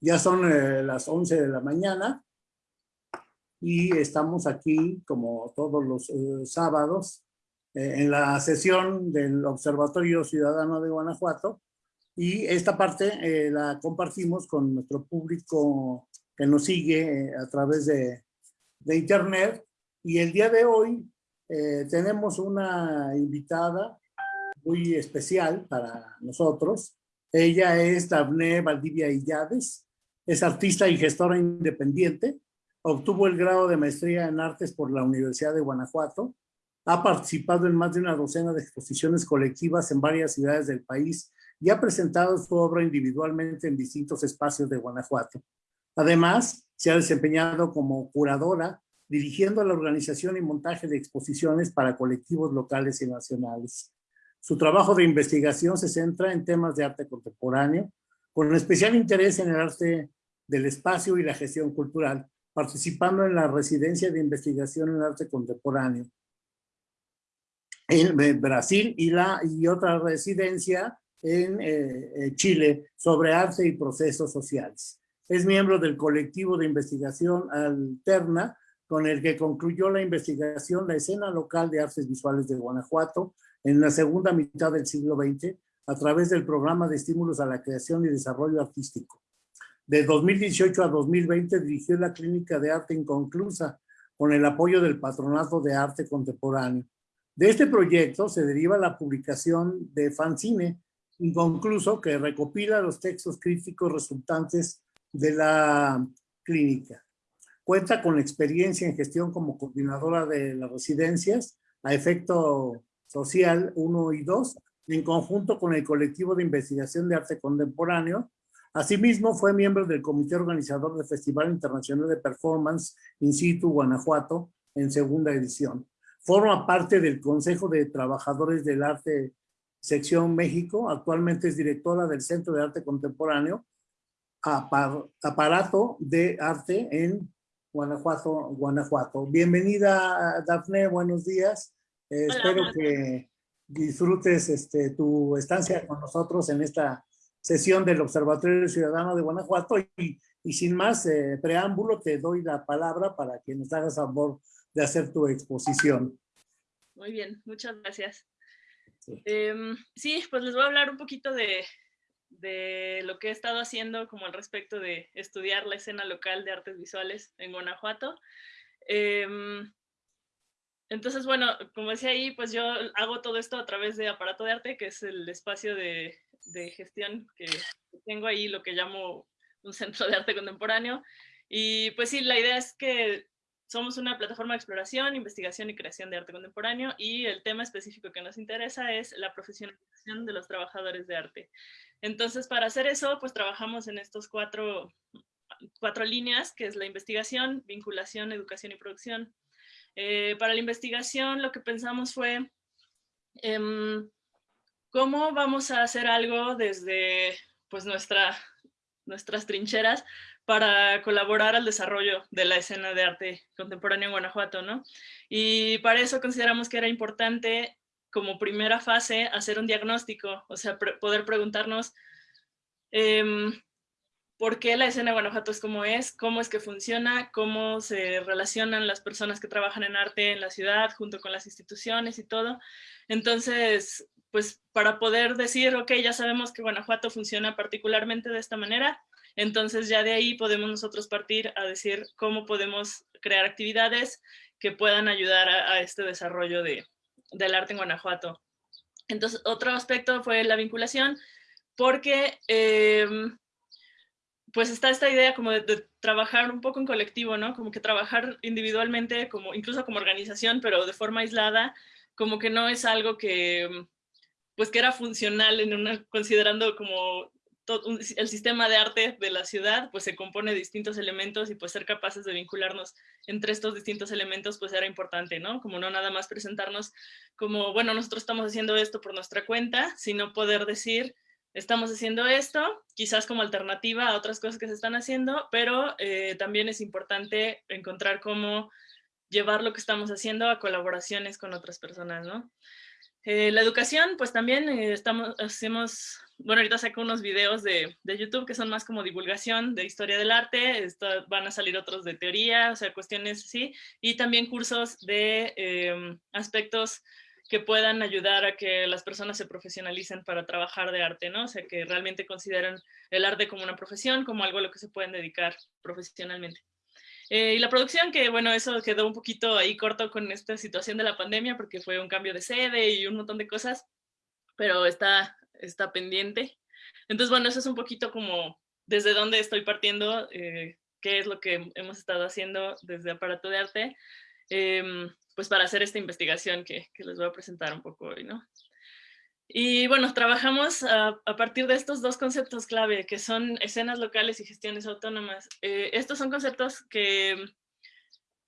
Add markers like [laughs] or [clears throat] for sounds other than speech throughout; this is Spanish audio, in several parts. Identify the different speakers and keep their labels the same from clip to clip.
Speaker 1: Ya son eh, las 11 de la mañana. Y estamos aquí como todos los eh, sábados eh, en la sesión del Observatorio Ciudadano de Guanajuato. Y esta parte la compartimos con nuestro público que nos sigue a través de, de internet. Y el día de hoy tenemos una invitada muy especial para nosotros. Ella es Daphne Valdivia Illades, es artista y gestora independiente. Obtuvo el grado de maestría en artes por la Universidad de Guanajuato. Ha participado en más de una docena de exposiciones colectivas en varias ciudades del país y ha presentado su obra individualmente en distintos espacios de Guanajuato. Además, se ha desempeñado como curadora, dirigiendo la organización y montaje de exposiciones para colectivos locales y nacionales. Su trabajo de investigación se centra en temas de arte contemporáneo, con especial interés en el arte del espacio y la gestión cultural, participando en la residencia de investigación en arte contemporáneo en Brasil y, la, y otra residencia en eh, Chile sobre arte y procesos sociales. Es miembro del colectivo de investigación Alterna, con el que concluyó la investigación La escena local de artes visuales de Guanajuato en la segunda mitad del siglo XX a través del programa de estímulos a la creación y desarrollo artístico. De 2018 a 2020 dirigió la Clínica de Arte Inconclusa con el apoyo del Patronato de Arte Contemporáneo. De este proyecto se deriva la publicación de Fanzine Inconcluso que recopila los textos críticos resultantes de la clínica. Cuenta con experiencia en gestión como coordinadora de las residencias a efecto social 1 y 2, en conjunto con el colectivo de investigación de arte contemporáneo Asimismo, fue miembro del comité organizador del Festival Internacional de Performance In Situ Guanajuato en segunda edición. Forma parte del Consejo de Trabajadores del Arte Sección México. Actualmente es directora del Centro de Arte Contemporáneo, aparato de arte en Guanajuato, Guanajuato. Bienvenida, Dafne, buenos días. Eh, espero que disfrutes este, tu estancia con nosotros en esta sesión del Observatorio Ciudadano de Guanajuato y, y sin más eh, preámbulo te doy la palabra para que nos hagas favor de hacer tu exposición.
Speaker 2: Muy bien, muchas gracias. Sí, em, sí pues les voy a hablar un poquito de, de, lo que he estado haciendo como al respecto de estudiar la escena local de artes visuales en Guanajuato. Eh, entonces, bueno, como decía ahí, pues yo hago todo esto a través de Aparato de Arte, que es el espacio de gestión que tengo ahí, lo que llamo un centro de arte contemporáneo. Y pues sí, la idea es que somos una plataforma de exploración, investigación y creación de arte contemporáneo y el tema específico que nos interesa es la profesionalización de los trabajadores de arte. Entonces, para hacer eso, pues trabajamos en estos cuatro, cuatro líneas, que es la investigación, vinculación, educación y producción. Eh, para la investigación, lo que pensamos fue em, ¿Cómo vamos a hacer algo desde pues, nuestra, nuestras trincheras para colaborar al desarrollo de la escena de arte contemporáneo en Guanajuato? ¿no? Y para eso consideramos que era importante como primera fase hacer un diagnóstico, o sea, poder preguntarnos em, por qué la escena de Guanajuato es como es, cómo es que funciona, cómo se relacionan las personas que trabajan en arte en la ciudad junto con las instituciones y todo. Entonces, pues para poder decir, ok, ya sabemos que Guanajuato funciona particularmente de esta manera, entonces ya de ahí podemos nosotros partir a decir cómo podemos crear actividades que puedan ayudar a, este desarrollo de, del arte en Guanajuato. Entonces, otro aspecto fue la vinculación, porque em, pues está esta idea como de, trabajar un poco en colectivo, ¿no? Como que trabajar individualmente, como incluso como organización, pero de forma aislada, como que no es algo que, pues que era funcional en una, considerando como todo el sistema de arte de la ciudad, pues se compone de distintos elementos y pues ser capaces de vincularnos entre estos distintos elementos pues era importante, ¿no? Como no nada más presentarnos como, bueno, nosotros estamos haciendo esto por nuestra cuenta, sino poder decir, estamos haciendo esto, quizás como alternativa a otras cosas que se están haciendo, pero eh, también es importante encontrar cómo llevar lo que estamos haciendo a colaboraciones con otras personas, ¿no? Eh, la educación, pues también eh, estamos, hacemos, bueno, ahorita saco unos videos de, de, YouTube que son más como divulgación de historia del arte, Esto, van a salir otros de teoría, o sea, cuestiones así, y también cursos de em, aspectos que puedan ayudar a que las personas se profesionalicen para trabajar de arte, ¿no? O sea, que realmente consideren el arte como una profesión, como algo a lo que se pueden dedicar profesionalmente. Eh, y la producción, que bueno, eso quedó un poquito ahí corto con esta situación de la pandemia porque fue un cambio de sede y un montón de cosas, pero está, está pendiente. Entonces, bueno, eso es un poquito como desde dónde estoy partiendo, eh, qué es lo que hemos estado haciendo desde Aparato de Arte, eh, pues para hacer esta investigación que, les voy a presentar un poco hoy, ¿no? Y bueno, trabajamos a, partir de estos dos conceptos clave, que son escenas locales y gestiones autónomas. Eh, estos son conceptos que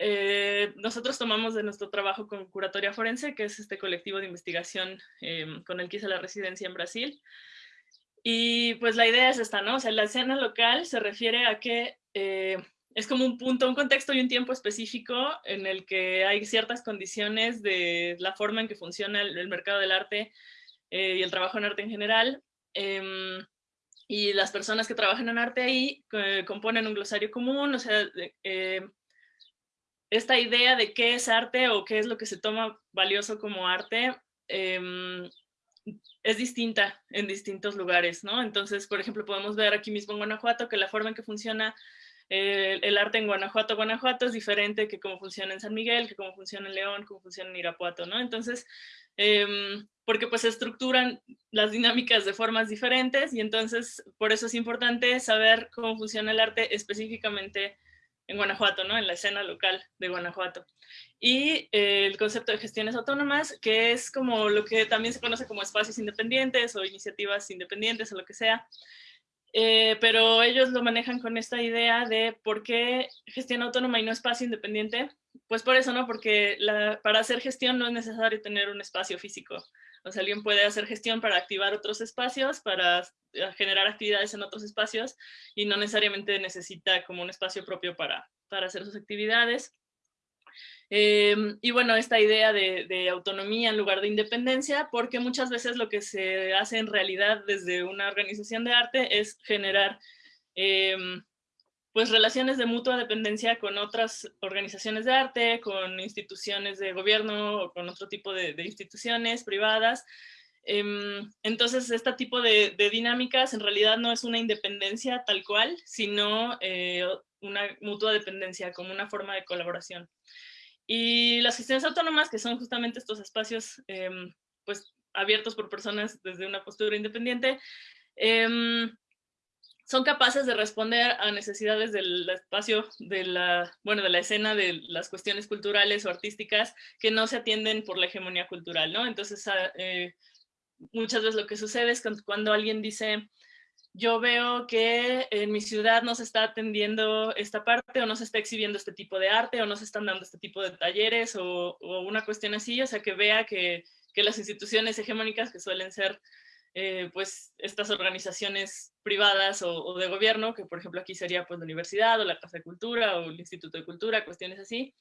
Speaker 2: eh, nosotros tomamos de nuestro trabajo con Curatoria Forense, que es este colectivo de investigación em, con el que hice la residencia en Brasil. Y pues la idea es esta, ¿no? O sea, la escena local se refiere a que eh, es como un punto, un contexto y un tiempo específico en el que hay ciertas condiciones de la forma en que funciona el mercado del arte eh, y el trabajo en arte en general. Em, y las personas que trabajan en arte ahí eh, componen un glosario común, o sea, eh, esta idea de qué es arte o qué es lo que se toma valioso como arte em, es distinta en distintos lugares, ¿no? Entonces, por ejemplo, podemos ver aquí mismo en Guanajuato que la forma en que funciona el arte en Guanajuato, Guanajuato es diferente que cómo funciona en San Miguel, que cómo funciona en León, cómo funciona en Irapuato, ¿no? Entonces, Em, porque pues se estructuran las dinámicas de formas diferentes y entonces por eso es importante saber cómo funciona el arte específicamente en Guanajuato, ¿no? en la escena local de Guanajuato. Y eh, el concepto de gestiones autónomas, que es como lo que también se conoce como espacios independientes o iniciativas independientes o lo que sea, eh, pero ellos lo manejan con esta idea de por qué gestión autónoma y no espacio independiente, pues por eso, ¿no? Porque para hacer gestión no es necesario tener un espacio físico. O sea, alguien puede hacer gestión para activar otros espacios, para eh, generar actividades en otros espacios y no necesariamente necesita como un espacio propio para, para hacer sus actividades. Em, y bueno, esta idea de, autonomía en lugar de independencia, porque muchas veces lo que se hace en realidad desde una organización de arte es generar em, pues relaciones de mutua dependencia con otras organizaciones de arte, con instituciones de gobierno o con otro tipo de, instituciones privadas. Em, entonces, este tipo de, dinámicas en realidad no es una independencia tal cual, sino eh, una mutua dependencia como una forma de colaboración. Y las gestiones autónomas, que son justamente estos espacios em, pues, abiertos por personas desde una postura independiente, em, son capaces de responder a necesidades del espacio, de la, bueno, de la escena, de las cuestiones culturales o artísticas que no se atienden por la hegemonía cultural, ¿no? Entonces, ah, eh, muchas veces lo que sucede es cuando alguien dice, yo veo que en mi ciudad no se está atendiendo esta parte o no se está exhibiendo este tipo de arte o no se están dando este tipo de talleres o, una cuestión así, o sea, que vea que, que las instituciones hegemónicas que suelen ser eh, pues estas organizaciones privadas o, de gobierno, que por ejemplo aquí sería pues la universidad o la Casa de Cultura o el Instituto de Cultura, cuestiones así.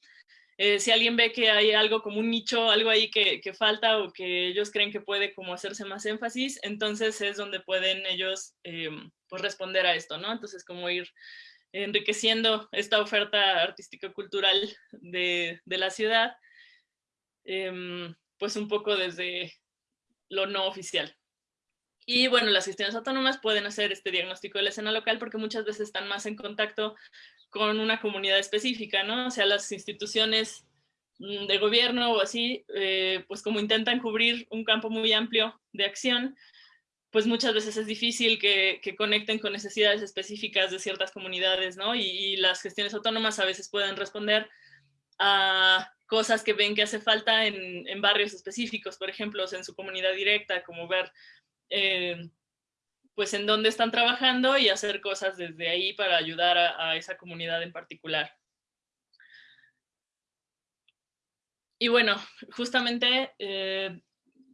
Speaker 2: Eh, si alguien ve que hay algo como un nicho, algo ahí que, falta o que ellos creen que puede como hacerse más énfasis, entonces es donde pueden ellos eh, pues responder a esto, ¿no? Entonces como ir enriqueciendo esta oferta artística-cultural de, de, la ciudad, em, pues un poco desde lo no oficial. Y bueno, las gestiones autónomas pueden hacer este diagnóstico de la escena local porque muchas veces están más en contacto con una comunidad específica, ¿no? O sea, las instituciones mm, de gobierno o así, eh, pues como intentan cubrir un campo muy amplio de acción, pues muchas veces es difícil que, conecten con necesidades específicas de ciertas comunidades, ¿no? Y, las gestiones autónomas a veces pueden responder a cosas que ven que hace falta en, en barrios específicos, por ejemplo, en su comunidad directa, como ver eh, pues en dónde están trabajando y hacer cosas desde ahí para ayudar a, esa comunidad en particular. Y bueno, justamente eh,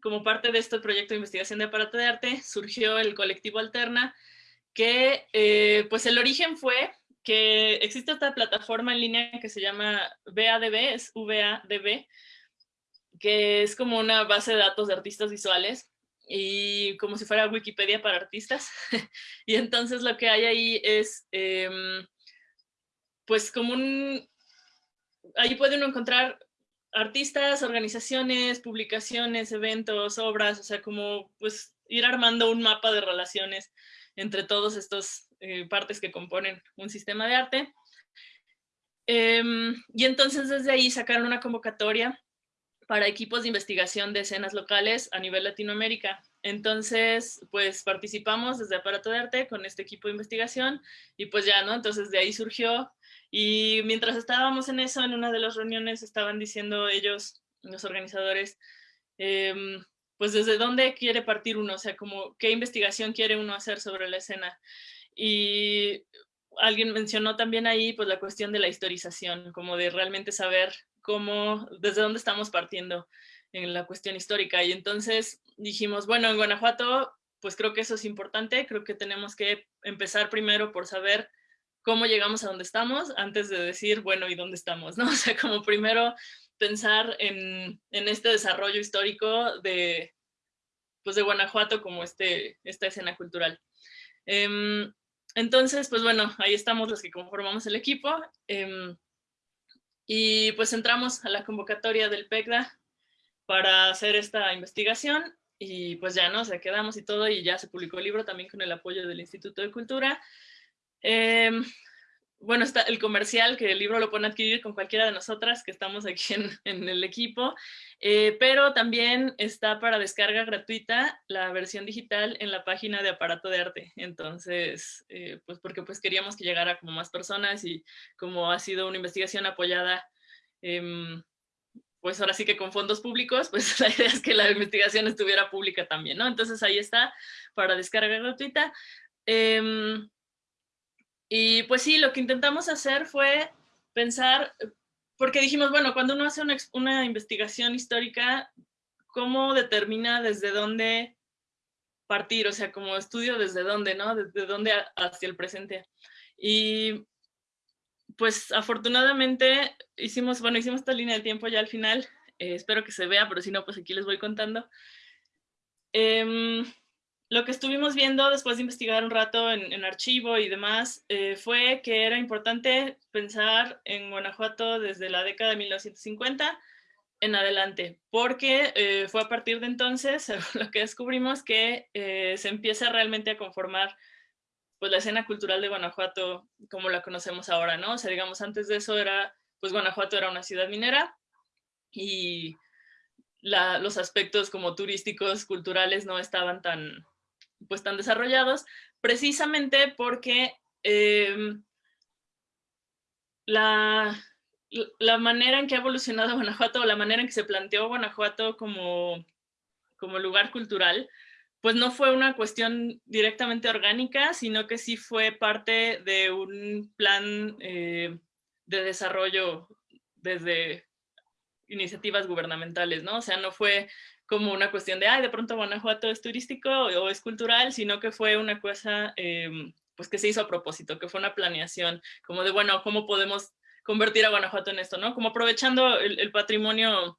Speaker 2: como parte de este proyecto de investigación de aparato de arte surgió el colectivo Alterna, que eh, pues el origen fue que existe esta plataforma en línea que se llama VADB, es VADB, que es como una base de datos de artistas visuales y como si fuera Wikipedia para artistas. [laughs] y entonces lo que hay ahí es, em, pues como un, ahí puede uno encontrar artistas, organizaciones, publicaciones, eventos, obras, o sea, como pues ir armando un mapa de relaciones entre todos estos eh, partes que componen un sistema de arte. Em, y entonces desde ahí sacaron una convocatoria para equipos de investigación de escenas locales a nivel Latinoamérica. Entonces, pues participamos desde Aparato de Arte con este equipo de investigación y pues ya, ¿no? Entonces de ahí surgió y mientras estábamos en eso, en una de las reuniones estaban diciendo ellos, los organizadores, em, pues desde dónde quiere partir uno, o sea, como qué investigación quiere uno hacer sobre la escena. Y alguien mencionó también ahí pues la cuestión de la historización, como de realmente saber cómo, desde dónde estamos partiendo en la cuestión histórica. Y entonces dijimos, bueno, en Guanajuato, pues creo que eso es importante, creo que tenemos que empezar primero por saber cómo llegamos a donde estamos antes de decir, bueno, ¿y dónde estamos? ¿no? [laughs] O sea, como primero pensar en, en este desarrollo histórico de, pues de Guanajuato como este, esta escena cultural. Em, entonces, pues bueno, ahí estamos los que conformamos el equipo. Em, y pues entramos a la convocatoria del PECDA para hacer esta investigación y pues ya, ¿no? O sea, quedamos y todo y ya se publicó el libro también con el apoyo del Instituto de Cultura. Em, bueno, está el comercial, que el libro lo pueden adquirir con cualquiera de nosotras que estamos aquí [laughs] en, el equipo, eh, pero también está para descarga gratuita la versión digital en la página de Aparato de Arte. Entonces, eh, pues porque pues queríamos que llegara como más personas y como ha sido una investigación apoyada, em, pues ahora sí que con fondos públicos, pues [laughs] la idea es que la investigación estuviera pública también, ¿no? Entonces ahí está para descarga gratuita. Em, y pues sí, lo que intentamos hacer fue pensar, porque dijimos, bueno, cuando uno hace una, investigación histórica, ¿cómo determina desde dónde partir? O sea, como estudio desde dónde, ¿no? Desde dónde hacia el presente. Y pues afortunadamente hicimos, bueno, hicimos esta línea de tiempo ya al final, eh, espero que se vea, pero si no, pues aquí les voy contando. Em, lo que estuvimos viendo después de investigar un rato en, archivo y demás eh, fue que era importante pensar en Guanajuato desde la década de 1950 en adelante, porque eh, fue a partir de entonces [laughs] lo que descubrimos que eh, se empieza realmente a conformar pues la escena cultural de Guanajuato como la conocemos ahora, ¿no? O sea, digamos, antes de eso era, pues Guanajuato era una ciudad minera y los aspectos como turísticos, culturales no estaban tan, pues tan desarrollados, precisamente porque em, la, la, manera en que ha evolucionado Guanajuato, o la manera en que se planteó Guanajuato como, como lugar cultural, pues no fue una cuestión directamente orgánica, sino que sí fue parte de un plan eh, de desarrollo desde iniciativas gubernamentales, ¿no? O sea, no fue como una cuestión de, ay, de pronto Guanajuato es turístico o es cultural, sino que fue una cosa em, pues que se hizo a propósito, que fue una planeación, como de, bueno, ¿cómo podemos convertir a Guanajuato en esto, no? Como aprovechando el, patrimonio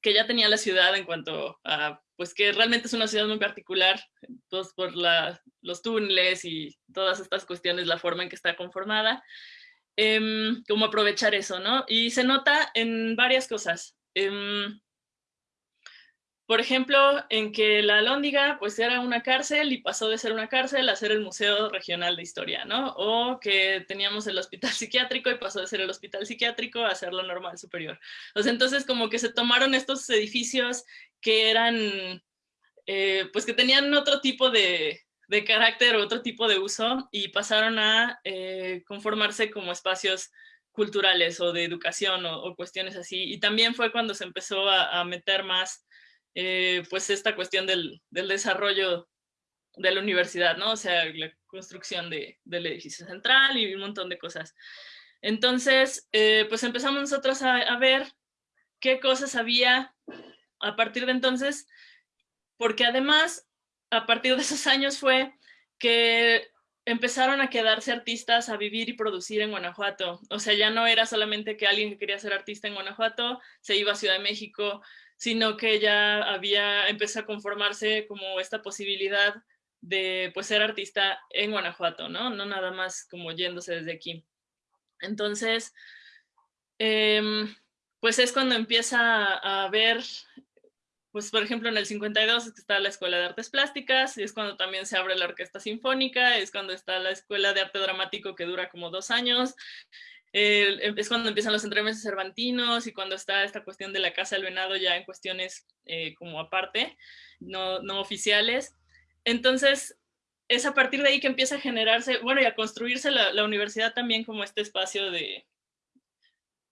Speaker 2: que ya tenía la ciudad en cuanto a, pues que realmente es una ciudad muy particular, pues por los túneles y todas estas cuestiones, la forma en que está conformada, em, como aprovechar eso, ¿no? Y se nota en varias cosas. Em, por ejemplo, en que la Lóndiga pues era una cárcel y pasó de ser una cárcel a ser el Museo Regional de Historia, ¿no? O que teníamos el hospital [laughs] psiquiátrico y pasó de ser el hospital psiquiátrico a ser la normal superior. Entonces como que se tomaron estos edificios que eran, eh, pues que tenían otro tipo de, de carácter, otro tipo de uso y pasaron a eh, conformarse como espacios culturales o de educación o, cuestiones así. Y también fue cuando se empezó a, meter más eh, pues esta cuestión del, desarrollo de la universidad, ¿no? O sea, la construcción del edificio central y un montón de cosas. Entonces, eh, pues empezamos nosotros a, ver qué cosas había a partir de entonces, porque además, a partir de esos años fue que empezaron a quedarse artistas a vivir y producir en Guanajuato. O sea, ya no era solamente que alguien que quería ser artista en Guanajuato se iba a Ciudad de México, sino que ya había, empezó a conformarse como esta posibilidad de pues ser artista en Guanajuato, ¿no? No nada más como yéndose desde aquí. Entonces, em, pues es cuando empieza a ver pues por ejemplo en el 52 es que está la Escuela de Artes Plásticas, y es cuando también se abre la Orquesta Sinfónica, es cuando está la Escuela de Arte Dramático que dura como dos años, es cuando empiezan los entremeses cervantinos y cuando está esta cuestión de la Casa del Venado ya en cuestiones eh, como aparte, no, no oficiales. Entonces, es a partir de ahí que empieza a generarse, bueno, y a construirse la, la universidad también como este espacio de,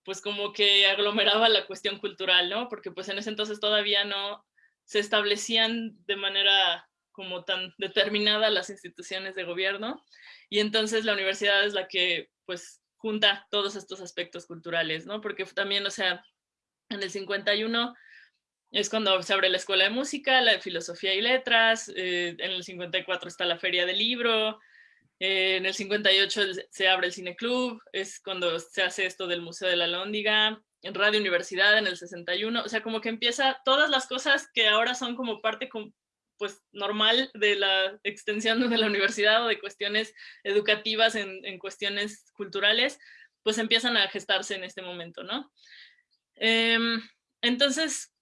Speaker 2: pues como que aglomeraba la cuestión cultural, ¿no? Porque pues en ese entonces todavía no se establecían de manera como tan determinada las instituciones de gobierno y entonces la universidad es la que pues junta todos estos aspectos culturales, ¿no? Porque también, o sea, en el 51 es cuando se abre la Escuela de Música, la de Filosofía y Letras, eh, en el 54 está la Feria del Libro, eh, en el 58 se abre el Cine Club, es cuando se hace esto del Museo de la Lóndiga, en Radio Universidad en el 61, o sea, como que empieza todas las cosas que ahora son como parte pues normal de la extensión de la universidad o de cuestiones educativas en, en cuestiones culturales, pues empiezan a gestarse en este momento, ¿no? Em, entonces,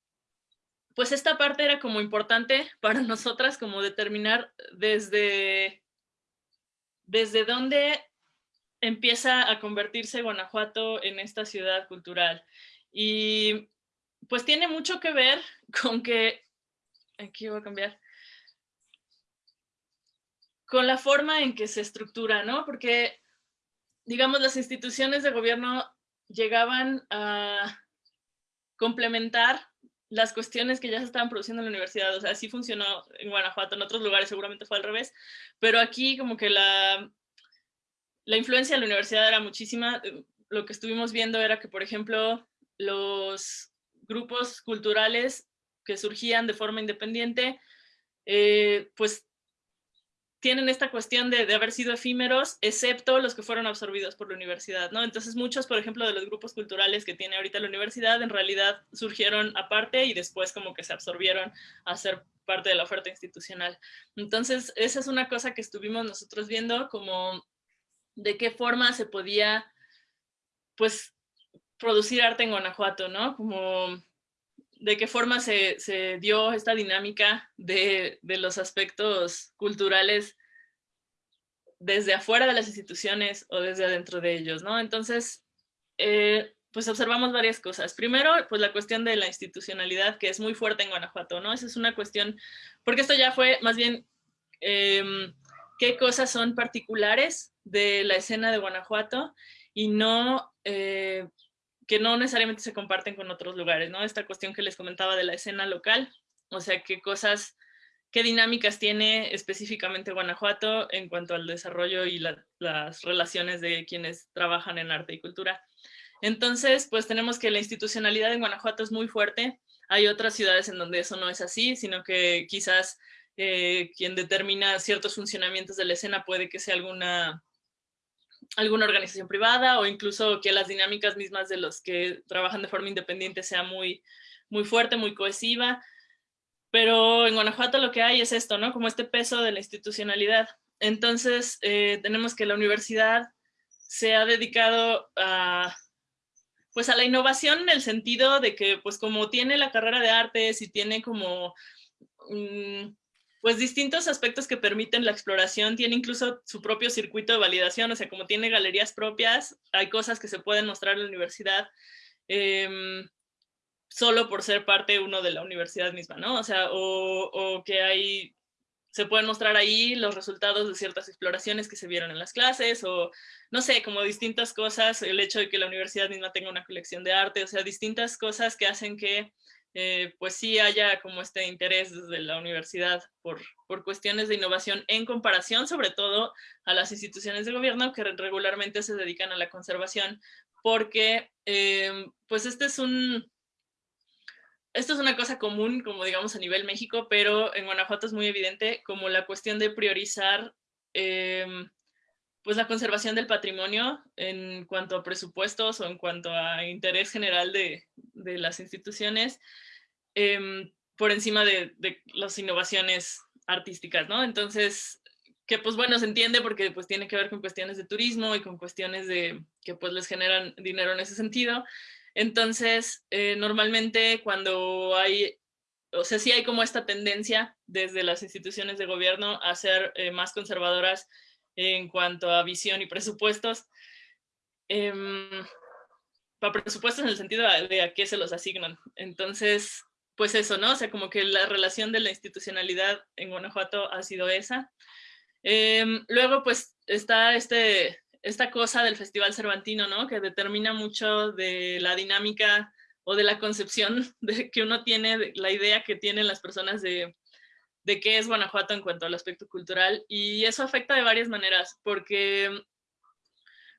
Speaker 2: pues esta parte era como importante para [laughs] nosotras como determinar desde ¿desde dónde empieza a convertirse Guanajuato en esta ciudad cultural? Y pues tiene mucho que ver [laughs] con que, aquí voy a cambiar, con la forma en que se estructura, ¿no? Porque, digamos, las instituciones de gobierno llegaban a complementar las cuestiones que ya se estaban produciendo en la universidad, o sea, así funcionó en Guanajuato, en otros lugares seguramente fue al revés, pero aquí como que la, la influencia de la universidad era muchísima, lo que estuvimos viendo era que, por ejemplo, los grupos culturales que surgían de forma independiente, eh, pues tienen esta cuestión de, haber sido efímeros, excepto los que fueron absorbidos por la universidad, ¿no? Entonces muchos, por ejemplo, de los grupos culturales que tiene ahorita la universidad, en realidad surgieron aparte y después como que se absorbieron a ser parte de la oferta institucional. Entonces, esa es una cosa que estuvimos nosotros viendo, como de qué forma se podía, pues, producir arte en Guanajuato, ¿no? Como de qué forma se, dio esta dinámica de, los aspectos culturales desde afuera de las instituciones o desde adentro de ellos, ¿no? Entonces, eh, pues observamos varias cosas. Primero, pues la cuestión de la institucionalidad, que es muy fuerte en Guanajuato, ¿no? Esa es una cuestión, porque esto ya fue más bien em, qué cosas son particulares de la escena de Guanajuato y no eh, que no necesariamente se comparten con otros lugares, ¿no? Esta cuestión que les comentaba de la escena local, o sea, qué cosas, qué dinámicas tiene específicamente Guanajuato en cuanto al desarrollo y las relaciones de quienes trabajan en arte y cultura. Entonces, pues tenemos que la institucionalidad en Guanajuato es muy fuerte. Hay otras ciudades en donde eso no es así, sino que quizás eh, quien determina ciertos funcionamientos de la escena puede que sea alguna alguna organización privada o incluso que las dinámicas mismas de los que trabajan de forma independiente sea muy, muy fuerte, muy cohesiva. Pero en Guanajuato lo que hay es esto, ¿no? Como este peso de la institucionalidad. Entonces, eh, tenemos que la universidad se ha dedicado a, pues a la innovación en el sentido de que, pues como tiene la carrera de artes y tiene como mm, pues distintos aspectos que permiten la exploración, tiene incluso su propio circuito de validación, o sea, como tiene galerías propias, hay cosas que se pueden mostrar en la universidad em, solo por ser parte uno de la universidad misma, ¿no? O sea, o, que hay, se pueden mostrar ahí los resultados de ciertas exploraciones que se vieron en las clases, o no sé, como distintas cosas, el hecho de que la universidad misma tenga una colección de arte, o sea, distintas cosas que hacen que eh, pues sí haya como este interés desde la universidad por, por, cuestiones de innovación en comparación sobre todo a las instituciones de gobierno que regularmente se dedican a la conservación, porque eh, pues este es un, esto es una cosa común, como digamos a nivel México, pero en Guanajuato es muy evidente como la cuestión de priorizar eh, pues la conservación del patrimonio en cuanto a presupuestos o en cuanto a interés general de, de las instituciones em, por encima de, de, las innovaciones artísticas, ¿no? Entonces, que pues bueno, se entiende porque pues tiene que ver con cuestiones de turismo y con cuestiones de que pues les generan dinero en ese sentido. Entonces, eh, normalmente cuando hay, o sea, sí hay como esta tendencia desde las instituciones de gobierno a ser eh, más conservadoras en cuanto a visión y presupuestos. Eh, para presupuestos en el sentido de a qué se los asignan. Entonces, pues eso, ¿no? O sea, como que la relación de la institucionalidad en Guanajuato ha sido esa. Eh, luego, pues, está este, esta cosa del Festival Cervantino, ¿no? Que determina mucho de la dinámica o de la concepción [laughs] de que uno tiene, la idea que tienen las personas de, de qué es Guanajuato en cuanto al aspecto cultural y eso afecta de varias maneras porque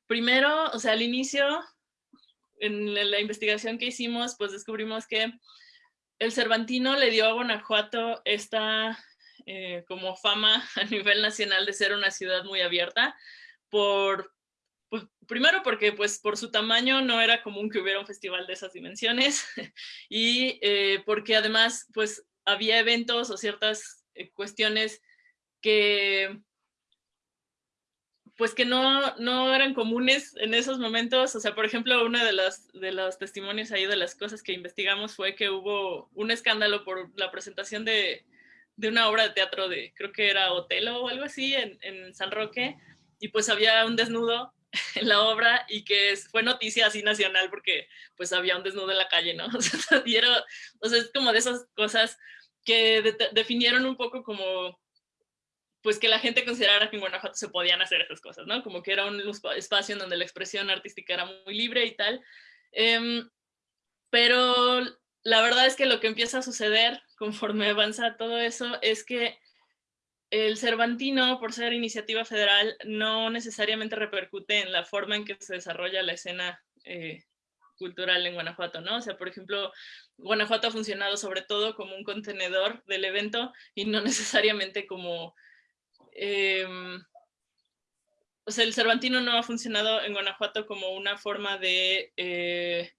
Speaker 2: primero, o sea, al inicio, en la investigación que hicimos, pues descubrimos que el Cervantino le dio a Guanajuato esta eh, como fama [laughs] a nivel nacional de ser una ciudad muy abierta por pues, primero porque pues por su tamaño no era común que hubiera un festival de esas dimensiones [laughs] y eh, porque además pues había eventos o ciertas eh, cuestiones que pues que no, no eran comunes en esos momentos. O sea, por ejemplo, una de las de los testimonios ahí de las cosas que investigamos fue que hubo un escándalo por la presentación de, de una obra de teatro de, creo que era Otelo o algo así, en, en San Roque, y pues había un desnudo [laughs] en la obra y que fue noticia así nacional porque pues había un desnudo en la calle, ¿no? [laughs] O sea, [laughs] o sea es como de esas cosas que definieron un poco como, pues que la gente considerara que en Guanajuato se podían hacer esas cosas, ¿no? Como que era un espacio en donde la expresión artística era muy libre y tal. Em, pero la verdad es que lo que empieza a suceder [laughs] conforme avanza todo eso es que el Cervantino, por ser iniciativa federal, no necesariamente repercute en la forma en que se desarrolla la escena eh, cultural en Guanajuato, ¿no? O sea, por ejemplo, Guanajuato ha funcionado sobre todo como un contenedor del evento y no [laughs] necesariamente como... Em, o sea, el Cervantino no ha funcionado en Guanajuato como una forma de... Eh,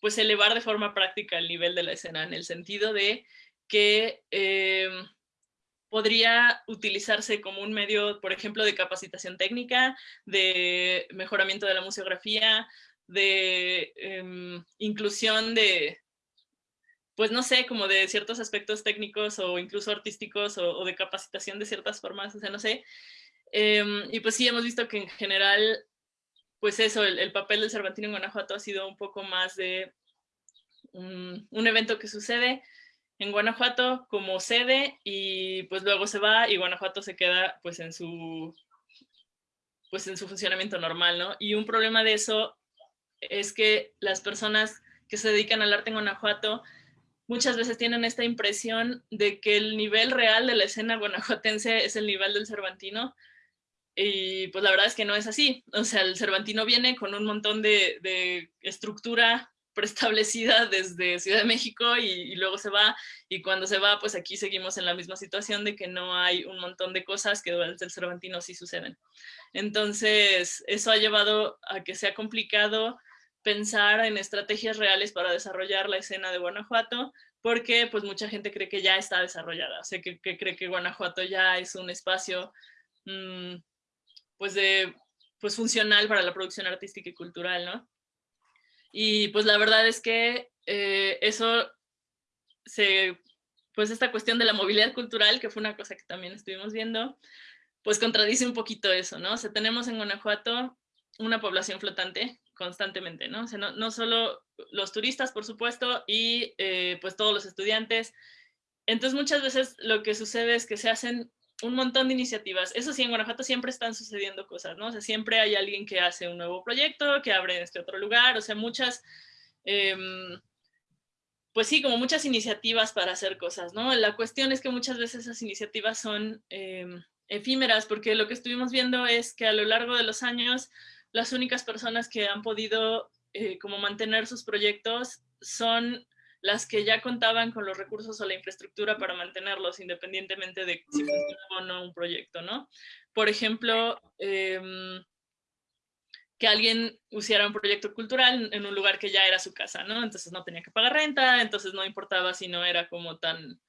Speaker 2: pues elevar de forma práctica el nivel de la escena, en el sentido de que em, podría utilizarse como un medio, por ejemplo, de capacitación técnica, de mejoramiento de la museografía, de em, inclusión de, pues no sé, como de ciertos aspectos técnicos o incluso artísticos o, de capacitación de ciertas formas, o sea, no sé. Em, y pues sí, hemos visto que en general, pues eso, el, papel del Cervantino en Guanajuato ha sido un poco más de un, evento que sucede en Guanajuato como sede y pues luego se va y Guanajuato se queda pues en su pues en su funcionamiento normal, ¿no? Y un problema de eso es que las personas que se dedican al arte en Guanajuato muchas veces tienen esta impresión de que el nivel real de la escena guanajuatense es el nivel del Cervantino, y pues la verdad es que no es así. O sea, el Cervantino viene con un montón de, de estructura preestablecida desde Ciudad de México y, luego se va. Y cuando se va, pues aquí seguimos en la misma situación de que no hay un montón de cosas que desde el Cervantino sí suceden. Entonces, eso ha llevado a que sea complicado pensar en estrategias reales para desarrollar la escena de Guanajuato, porque pues mucha gente cree que ya está desarrollada, o sea, que, cree que Guanajuato ya es un espacio mmm, pues de pues funcional para la producción artística y cultural, ¿no? Y pues la verdad es que eh, eso se, pues esta cuestión de la movilidad cultural, que fue una cosa que también estuvimos viendo, pues contradice un poquito eso, ¿no? O sea, tenemos en Guanajuato una población flotante constantemente, ¿no? O sea, no, no solo los turistas, por supuesto, y eh, pues todos los estudiantes. Entonces muchas veces lo que sucede es que se hacen un montón de iniciativas. Eso sí, en Guanajuato siempre están sucediendo cosas, ¿no? O sea, siempre hay alguien que hace un nuevo proyecto, que abre en este otro lugar, o sea, muchas, eh, pues sí, como muchas iniciativas para hacer cosas, ¿no? La cuestión es que muchas veces esas iniciativas son eh, efímeras, porque lo que estuvimos viendo es que a lo largo de los años las únicas personas que han podido eh, como mantener sus proyectos son las que ya contaban con los recursos o la infraestructura para mantenerlos independientemente de si funcionaba o no un proyecto, ¿no? Por ejemplo, em, que alguien usara un proyecto cultural en un lugar que ya era su casa, ¿no? Entonces no tenía que pagar renta, entonces no importaba si no era como tan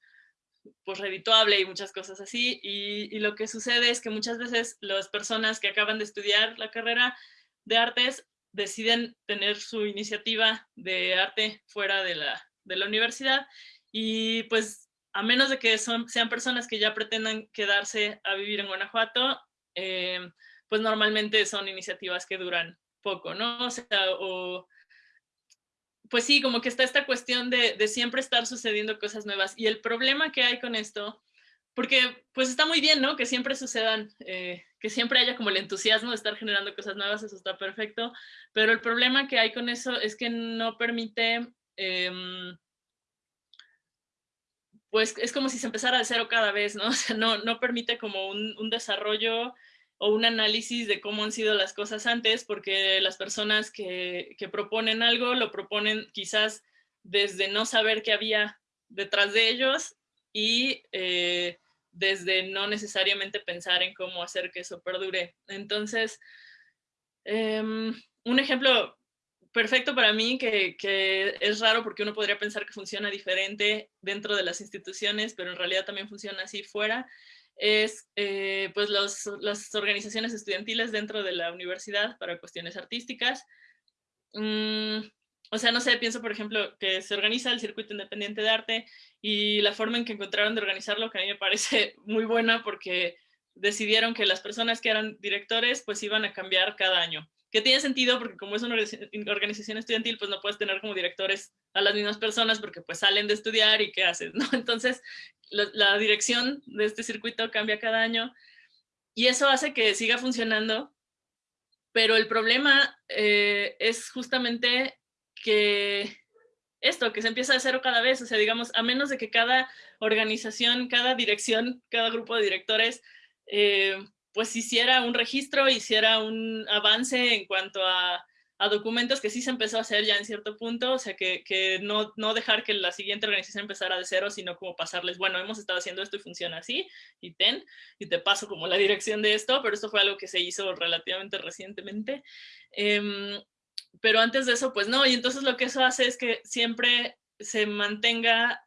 Speaker 2: pues redituable y muchas cosas así. Y, y, lo que sucede es que muchas veces las personas que acaban de estudiar la carrera de artes deciden tener su iniciativa de arte fuera de la, de la universidad y pues a menos de que son, sean personas que ya pretendan quedarse a vivir en Guanajuato, eh, pues normalmente son iniciativas que duran poco, ¿no? O sea, o, pues sí, como que está esta cuestión de, de, siempre estar sucediendo cosas nuevas. Y el problema que hay con esto, porque pues está muy bien, ¿no? Que siempre sucedan, eh, que siempre haya como el entusiasmo de estar generando cosas nuevas, eso está perfecto, pero el problema que hay con eso es que no permite... Eh, pues es como si se empezara de cero cada vez, ¿no? [laughs] O sea, no, permite como un, desarrollo o un análisis de cómo han sido las cosas antes, porque las personas que, proponen algo lo proponen quizás desde no saber qué había detrás de ellos y eh, desde no necesariamente pensar en cómo hacer que eso perdure. Entonces, eh, un ejemplo perfecto para mí, que, es raro porque uno podría pensar que funciona diferente dentro de las instituciones, pero en realidad también funciona así fuera, es eh, pues las organizaciones estudiantiles dentro de la universidad para cuestiones artísticas. Mm, o sea, no sé, pienso por ejemplo que se organiza el circuito independiente de arte y la forma en que encontraron de organizarlo que a mí me parece [laughs] muy buena porque decidieron que las personas que eran directores pues iban a cambiar cada año que tiene sentido porque como es una organización estudiantil, pues no puedes tener como directores a las mismas personas porque pues salen de estudiar y qué haces, ¿no? [laughs] Entonces, la, dirección de este circuito cambia cada año y eso hace que siga funcionando, pero el problema eh, es justamente que esto, que se empieza de cero cada vez, o sea, digamos, a menos de que cada organización, cada dirección, cada grupo de directores eh, pues hiciera un registro, hiciera un avance en cuanto a, documentos que sí se empezó a hacer ya en cierto punto, o sea, que, no, dejar que la siguiente organización empezara de cero, sino como pasarles, bueno, hemos estado haciendo esto y funciona así, y ten, y te paso como la dirección de esto, pero esto fue algo que se hizo relativamente recientemente. Em, pero antes de eso, pues no, y entonces lo que eso hace es que siempre se mantenga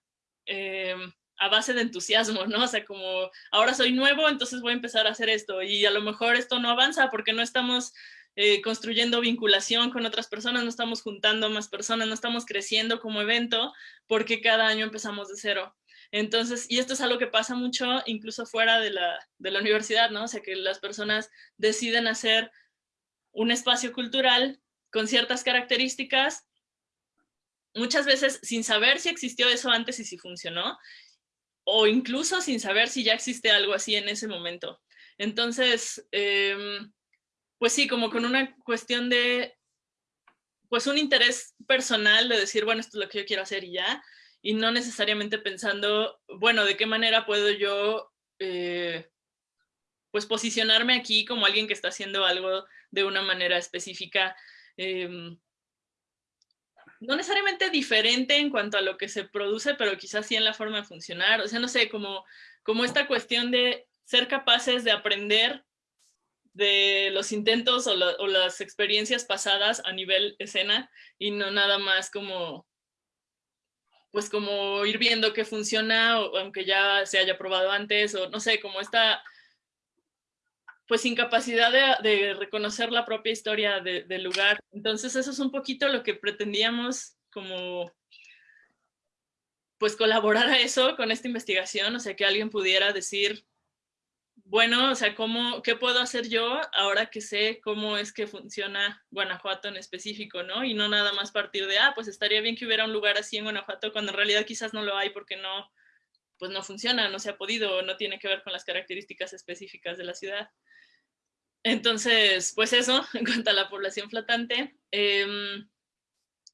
Speaker 2: em, a base de entusiasmo, ¿no? O sea, como ahora soy nuevo, entonces voy a empezar a hacer esto y a lo mejor esto no avanza porque no estamos eh, construyendo vinculación con otras personas, no estamos juntando más personas, no estamos creciendo como evento porque cada año empezamos de cero. Entonces, y esto es algo que pasa mucho incluso fuera de la, de la universidad, ¿no? O sea, que las personas deciden hacer un espacio cultural con ciertas características muchas veces sin saber si existió eso antes y si funcionó, o incluso sin saber si ya existe algo así en ese momento. Entonces, em, pues sí, como con una cuestión de, pues un interés personal de decir, bueno, esto es lo que yo quiero hacer y ya, y no necesariamente pensando, bueno, de qué manera puedo yo, eh, pues posicionarme aquí como alguien que está haciendo algo de una manera específica, eh, no necesariamente diferente en cuanto a lo que se produce, pero quizás sí en la forma de funcionar. O sea, no sé, como, como esta cuestión de ser capaces de aprender de los intentos o, las experiencias pasadas a nivel escena y no nada más como pues como ir viendo que funciona o, aunque ya se haya probado antes o no sé, como esta pues incapacidad de, reconocer la propia historia del lugar. Entonces eso es un poquito lo que pretendíamos como pues colaborar a eso con esta investigación, o sea, que alguien pudiera decir, bueno, o sea, ¿cómo, ¿qué puedo hacer yo ahora que sé cómo es que funciona Guanajuato en específico, ¿no? Y no nada más partir de, ah, pues estaría bien que hubiera un lugar así en Guanajuato, cuando en realidad quizás no lo hay porque no, pues no funciona, no se ha podido, no tiene que ver con las características específicas de la ciudad. Entonces, pues eso, [laughs] en cuanto a la población flotante. Em,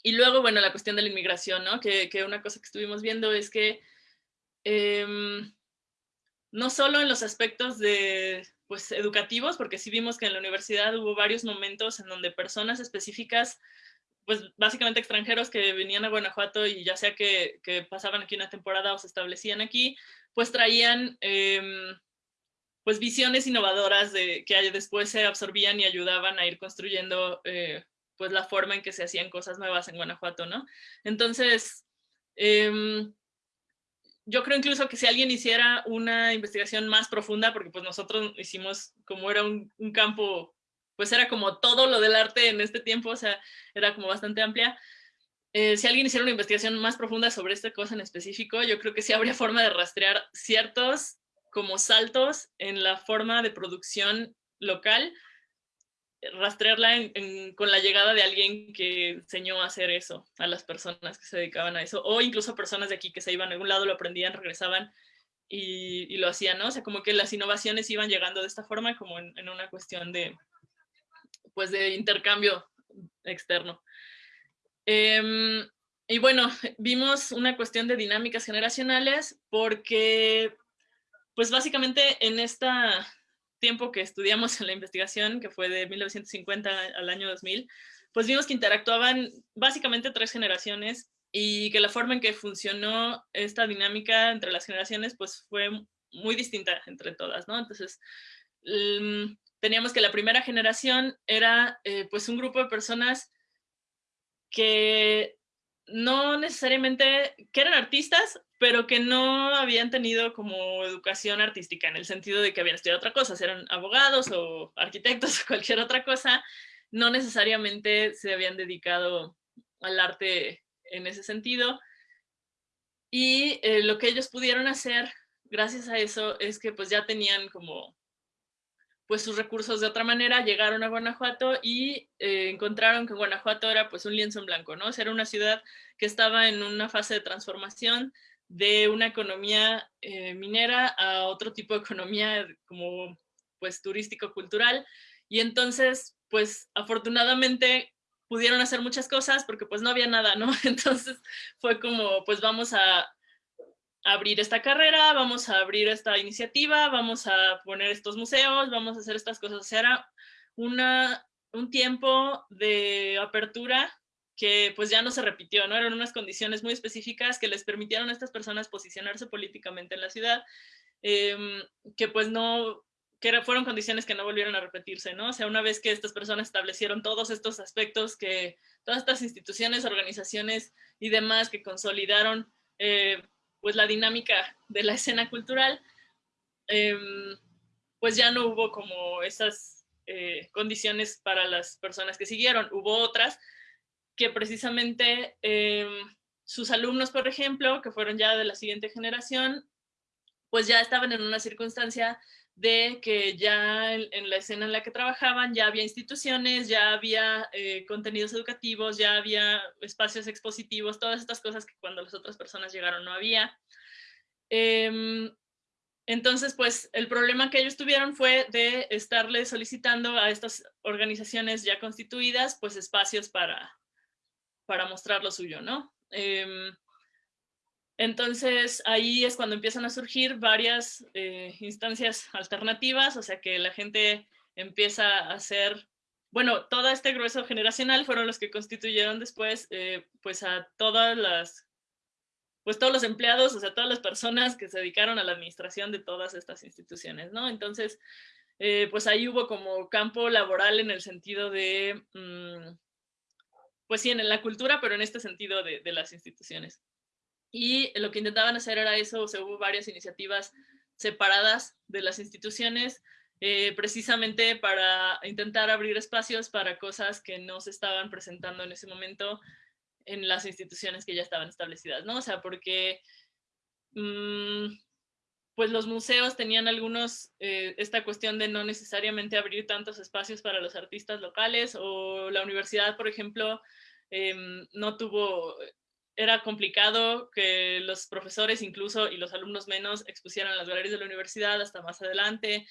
Speaker 2: y luego, bueno, la cuestión de la inmigración, ¿no? Que, una cosa que estuvimos viendo es que em, no solo en los aspectos de, pues, educativos, porque sí vimos que en la universidad hubo varios momentos en donde personas específicas pues básicamente extranjeros que venían a Guanajuato y ya sea que, pasaban aquí una temporada o se establecían aquí, pues traían em, pues visiones innovadoras de, que después se absorbían y ayudaban a ir construyendo eh, pues la forma en que se hacían cosas nuevas en Guanajuato, ¿no? Entonces, em, yo creo incluso que si alguien hiciera una investigación más profunda, porque pues nosotros hicimos, como era un, campo, pues era como todo lo del arte en este tiempo, o sea, era como bastante amplia. Eh, si alguien hiciera una investigación más profunda sobre esta cosa en específico, yo creo que sí habría forma de rastrear ciertos como saltos en la forma de producción local rastrearla con la llegada de alguien que enseñó a hacer eso a las personas que se dedicaban a eso, o incluso personas de aquí que se iban a algún lado, lo aprendían, regresaban y, lo hacían, ¿no? O sea, como que las innovaciones iban llegando de esta forma, como en, una cuestión de, pues, de intercambio externo. Em, y bueno, vimos una cuestión de dinámicas generacionales porque, pues básicamente en esta tiempo que estudiamos en la investigación, que fue de 1950 al año 2000, pues vimos que interactuaban básicamente tres generaciones y que la forma en que funcionó esta dinámica entre las generaciones pues fue muy distinta entre todas, ¿no? Entonces, mm, teníamos que la primera generación era eh, pues un grupo de personas que no necesariamente, que eran artistas, pero que no habían tenido como educación artística, en el sentido de que habían estudiado otra cosa, eran abogados o arquitectos o cualquier otra cosa, no necesariamente se habían dedicado al arte en ese sentido. Y eh, lo que ellos pudieron hacer gracias a eso es que pues ya tenían como pues sus recursos de otra manera, llegaron a Guanajuato y eh, encontraron que Guanajuato era pues un lienzo en blanco, ¿no? O era una ciudad que estaba en una fase de transformación de una economía eh, minera a otro tipo de economía como pues turístico-cultural y entonces pues afortunadamente pudieron hacer muchas cosas porque pues no había nada, ¿no? [laughs] Entonces fue como pues vamos a abrir esta carrera, vamos a abrir esta iniciativa, vamos a poner estos museos, vamos a hacer estas cosas. O sea, era una, un tiempo de apertura que pues ya no se repitió, ¿no? Eran unas condiciones muy específicas que les permitieron a estas personas posicionarse políticamente en la ciudad, em, que pues no, que fueron condiciones que no volvieron a repetirse, ¿no? O sea, una vez que estas personas establecieron todos estos aspectos, que todas estas instituciones, organizaciones y demás que consolidaron eh, pues la dinámica de la escena cultural, em, pues ya no hubo como esas eh, condiciones para las personas que siguieron. Hubo otras que precisamente em, sus alumnos, por ejemplo, que fueron ya de la siguiente generación, pues ya estaban en una circunstancia de que ya en, la escena en la que trabajaban ya había instituciones, ya había eh, contenidos educativos, ya había espacios expositivos, todas estas cosas que cuando las otras personas llegaron no había. Em, entonces, pues el problema que ellos tuvieron fue de estarle solicitando a estas organizaciones ya constituidas, pues espacios para, para mostrar lo suyo, ¿no? Em, entonces ahí es cuando empiezan a surgir varias eh, instancias alternativas, o sea que la gente empieza a hacer, bueno, todo este grueso generacional fueron los que constituyeron después eh, pues a todas las, pues todos los empleados, o sea, todas las personas que se dedicaron a la administración de todas estas instituciones, ¿no? Entonces, eh, pues ahí hubo como campo laboral en el sentido de, mm, pues sí, en la cultura, pero en este sentido de las instituciones. Y lo que intentaban hacer era eso, o sea, hubo varias iniciativas separadas de las instituciones, eh, precisamente para intentar abrir espacios para cosas que no se estaban presentando en ese momento en las instituciones que ya estaban establecidas, ¿no? O sea, porque mm, pues los museos tenían algunos, eh, esta cuestión de no necesariamente abrir tantos espacios para los artistas locales, o la universidad, por ejemplo, em, no tuvo era complicado que los profesores incluso y los alumnos menos expusieran las galerías de la universidad hasta más adelante.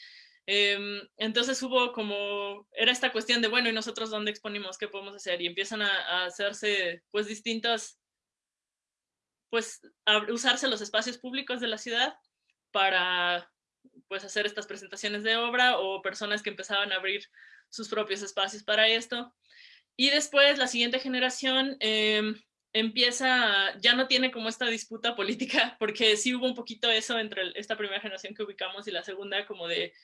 Speaker 2: Em, entonces hubo como, era esta cuestión de, bueno, ¿y nosotros dónde exponimos? ¿Qué podemos hacer? Y empiezan a, hacerse pues distintos, pues a usarse los espacios públicos de la ciudad para pues hacer estas presentaciones de obra o personas que empezaban a abrir sus propios espacios para esto. y después la siguiente generación em, empieza, ya no tiene como esta disputa política, [laughs] porque sí hubo un poquito eso entre esta primera generación que ubicamos y la segunda, como de,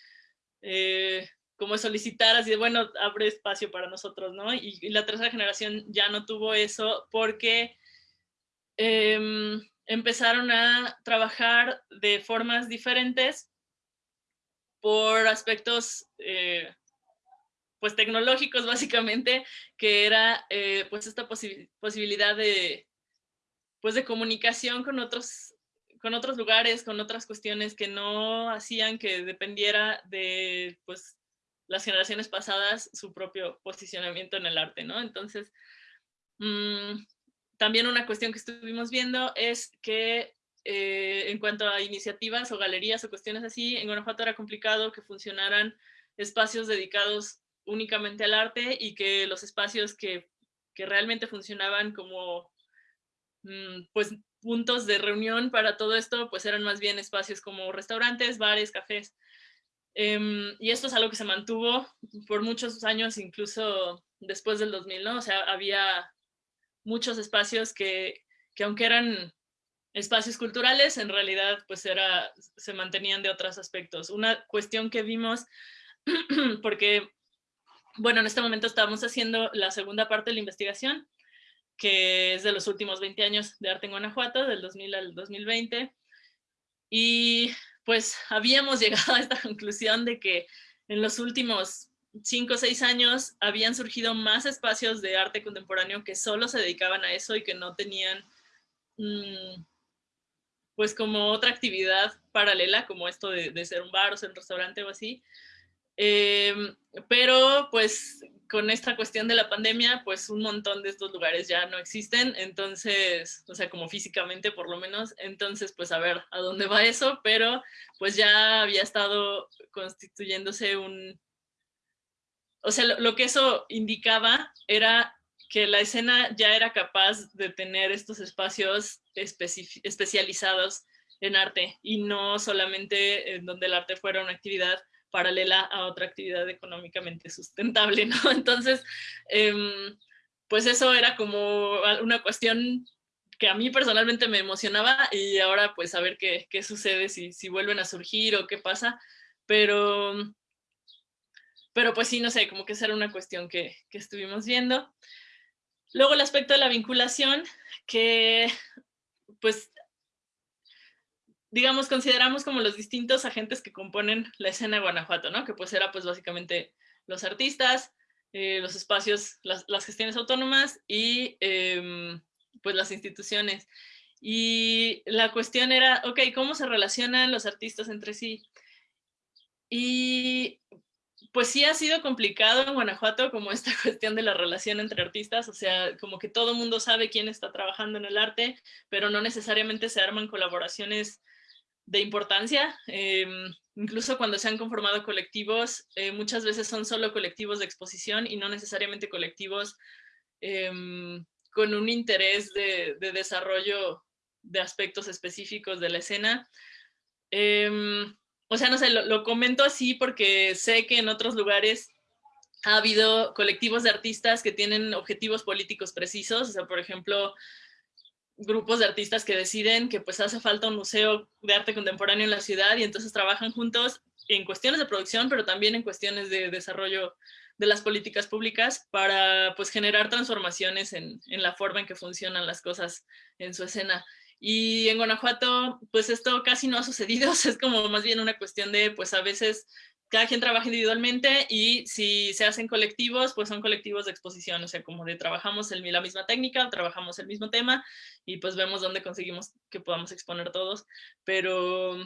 Speaker 2: eh, como solicitar así de, bueno, abre espacio para nosotros, ¿no? Y, la tercera generación ya no tuvo eso porque em, empezaron a trabajar de formas diferentes por aspectos eh, pues tecnológicos básicamente, que era eh, pues esta posibilidad de pues de comunicación con otros con otros lugares, con otras cuestiones que no hacían que dependiera de pues las generaciones pasadas su propio posicionamiento en el arte, ¿no? Entonces, mm, también una cuestión que estuvimos viendo es que eh, en cuanto a iniciativas o galerías o cuestiones así, en Guanajuato era complicado que funcionaran espacios dedicados únicamente al arte y que los espacios que, realmente funcionaban como mm, pues puntos de reunión para todo esto, pues eran más bien espacios como restaurantes, bares, cafés. Em, y esto es algo que se mantuvo por muchos años, incluso después del 2000, ¿no? O sea, había muchos espacios que, que aunque eran espacios culturales, en realidad pues era, se mantenían de otros aspectos. Una cuestión que vimos, [clears throat] porque bueno, en este momento estamos haciendo la segunda parte de la investigación, que es de los últimos 20 años de arte en Guanajuato, del 2000 al 2020. Y pues habíamos [laughs] llegado a esta conclusión de que en los últimos 5 o 6 años habían surgido más espacios de arte contemporáneo que solo se dedicaban a eso y que no tenían mm, pues como otra actividad paralela como esto de, de, ser un bar o ser un restaurante o así. Em, pero pues con esta cuestión de la pandemia, pues un montón de estos lugares ya no existen, entonces, o sea, como físicamente por lo menos, entonces pues a ver a dónde va eso, pero pues ya había estado constituyéndose un... O sea, lo, que eso indicaba era que la escena ya era capaz de tener estos espacios especializados en arte y no solamente en donde el arte fuera una actividad paralela a otra actividad económicamente sustentable, [laughs] ¿no? Entonces, em, pues eso era como una cuestión que a mí personalmente me emocionaba y ahora pues a ver qué, qué sucede, si, si vuelven a surgir o qué pasa, pero, pero pues sí, no sé, como que esa era una cuestión que, que estuvimos viendo. Luego el aspecto de la vinculación, que pues digamos, consideramos como los distintos agentes que componen la escena de Guanajuato, ¿no? Que pues era pues básicamente los artistas, eh, los espacios, las, gestiones autónomas y em, pues las instituciones. Y la cuestión era, ok, ¿cómo se relacionan los artistas entre sí? Y pues sí ha sido complicado en Guanajuato como esta [laughs] cuestión de la relación entre artistas, o sea, como que todo mundo sabe quién está trabajando en el arte, pero no necesariamente se arman colaboraciones de importancia. Em, incluso cuando se han conformado colectivos, eh, muchas veces son solo colectivos de exposición y no necesariamente colectivos em, con un interés de, desarrollo de aspectos específicos de la escena. O sea, no sé, lo, lo comento así porque sé que en otros lugares ha habido colectivos de artistas que tienen objetivos políticos precisos, o sea, por ejemplo, grupos de artistas que deciden que pues hace falta un museo de arte contemporáneo en la ciudad y entonces trabajan juntos en cuestiones de producción, pero también en cuestiones de desarrollo de las políticas públicas para pues generar transformaciones en la forma en que funcionan las cosas en su escena. Y en Guanajuato, pues esto casi no ha sucedido, [laughs] es como más bien una cuestión de, pues a veces cada quien trabaja individualmente y si se hacen colectivos, pues son colectivos de exposición, o sea, como de trabajamos el, la misma técnica, trabajamos el mismo tema y pues vemos dónde conseguimos que podamos exponer todos, pero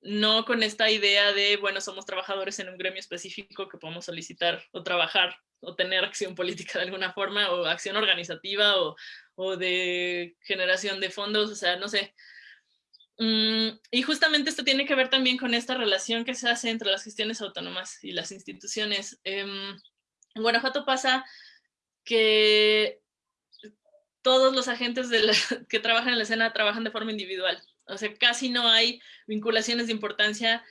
Speaker 2: no con esta idea de, bueno, somos trabajadores en un gremio específico que podemos solicitar o trabajar o tener acción política de alguna forma o acción organizativa o, o de generación de fondos, o sea, no sé, Mm, y justamente esto tiene que ver también con esta relación que se hace entre las gestiones autónomas y las instituciones. Em, en Guanajuato pasa que todos los agentes [laughs] que trabajan en la escena trabajan de forma individual. O sea, casi no hay vinculaciones de importancia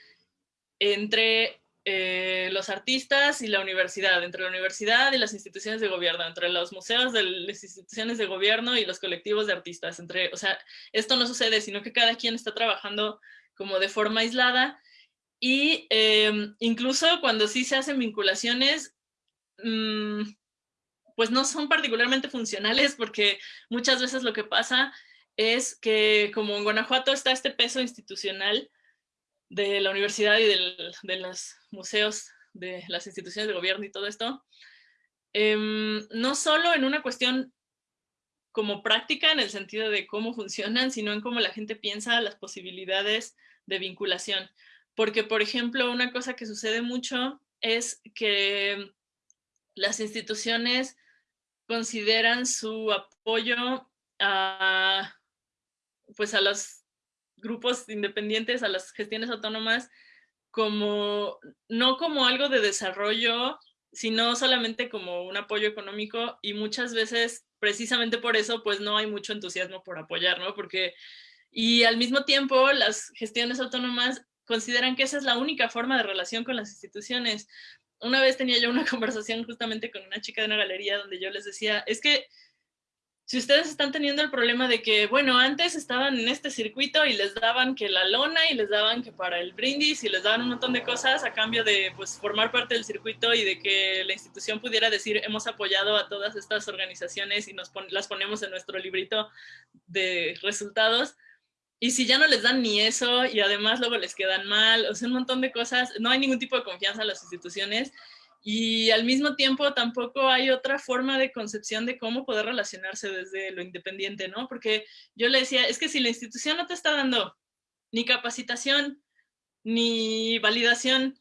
Speaker 2: entre eh, los artistas y la universidad, entre la universidad y las instituciones de gobierno, entre los museos de las instituciones de gobierno y los colectivos de artistas. Entre, o sea, esto no sucede, sino que cada quien está trabajando como de forma aislada y em, incluso cuando sí se hacen vinculaciones, mm, pues no son particularmente funcionales porque muchas veces lo que pasa es que como en Guanajuato está este peso institucional de la universidad y de los museos, de las instituciones de gobierno y todo esto, em, no solo en una cuestión como práctica en el sentido de cómo funcionan, sino en cómo la gente piensa las posibilidades de vinculación. Porque, por ejemplo, una cosa que sucede mucho es que las instituciones consideran su apoyo a, pues a grupos independientes, a las gestiones autónomas, como, no como algo de desarrollo, sino solamente como un apoyo económico y muchas veces, precisamente por eso, pues no hay mucho entusiasmo por apoyar, ¿no? Porque, y al mismo tiempo, las gestiones autónomas consideran que esa es la única forma de relación con las instituciones una vez tenía yo una [laughs] conversación justamente con una chica de una galería donde yo les decía, es que si ustedes están teniendo el problema de que, bueno, antes estaban en este circuito y les daban que la lona y les daban que para el brindis y les daban un montón de cosas a cambio de pues, formar parte del circuito y de que la institución pudiera decir hemos apoyado a todas estas organizaciones y nos las ponemos en nuestro librito de resultados, y si ya no les dan ni eso y además luego les quedan mal, o sea, un montón de cosas, no hay ningún tipo de confianza en las instituciones y al mismo tiempo tampoco hay otra forma de concepción de cómo poder relacionarse desde lo independiente, ¿no? Porque yo le decía, es que si la institución no te está dando ni capacitación, ni validación,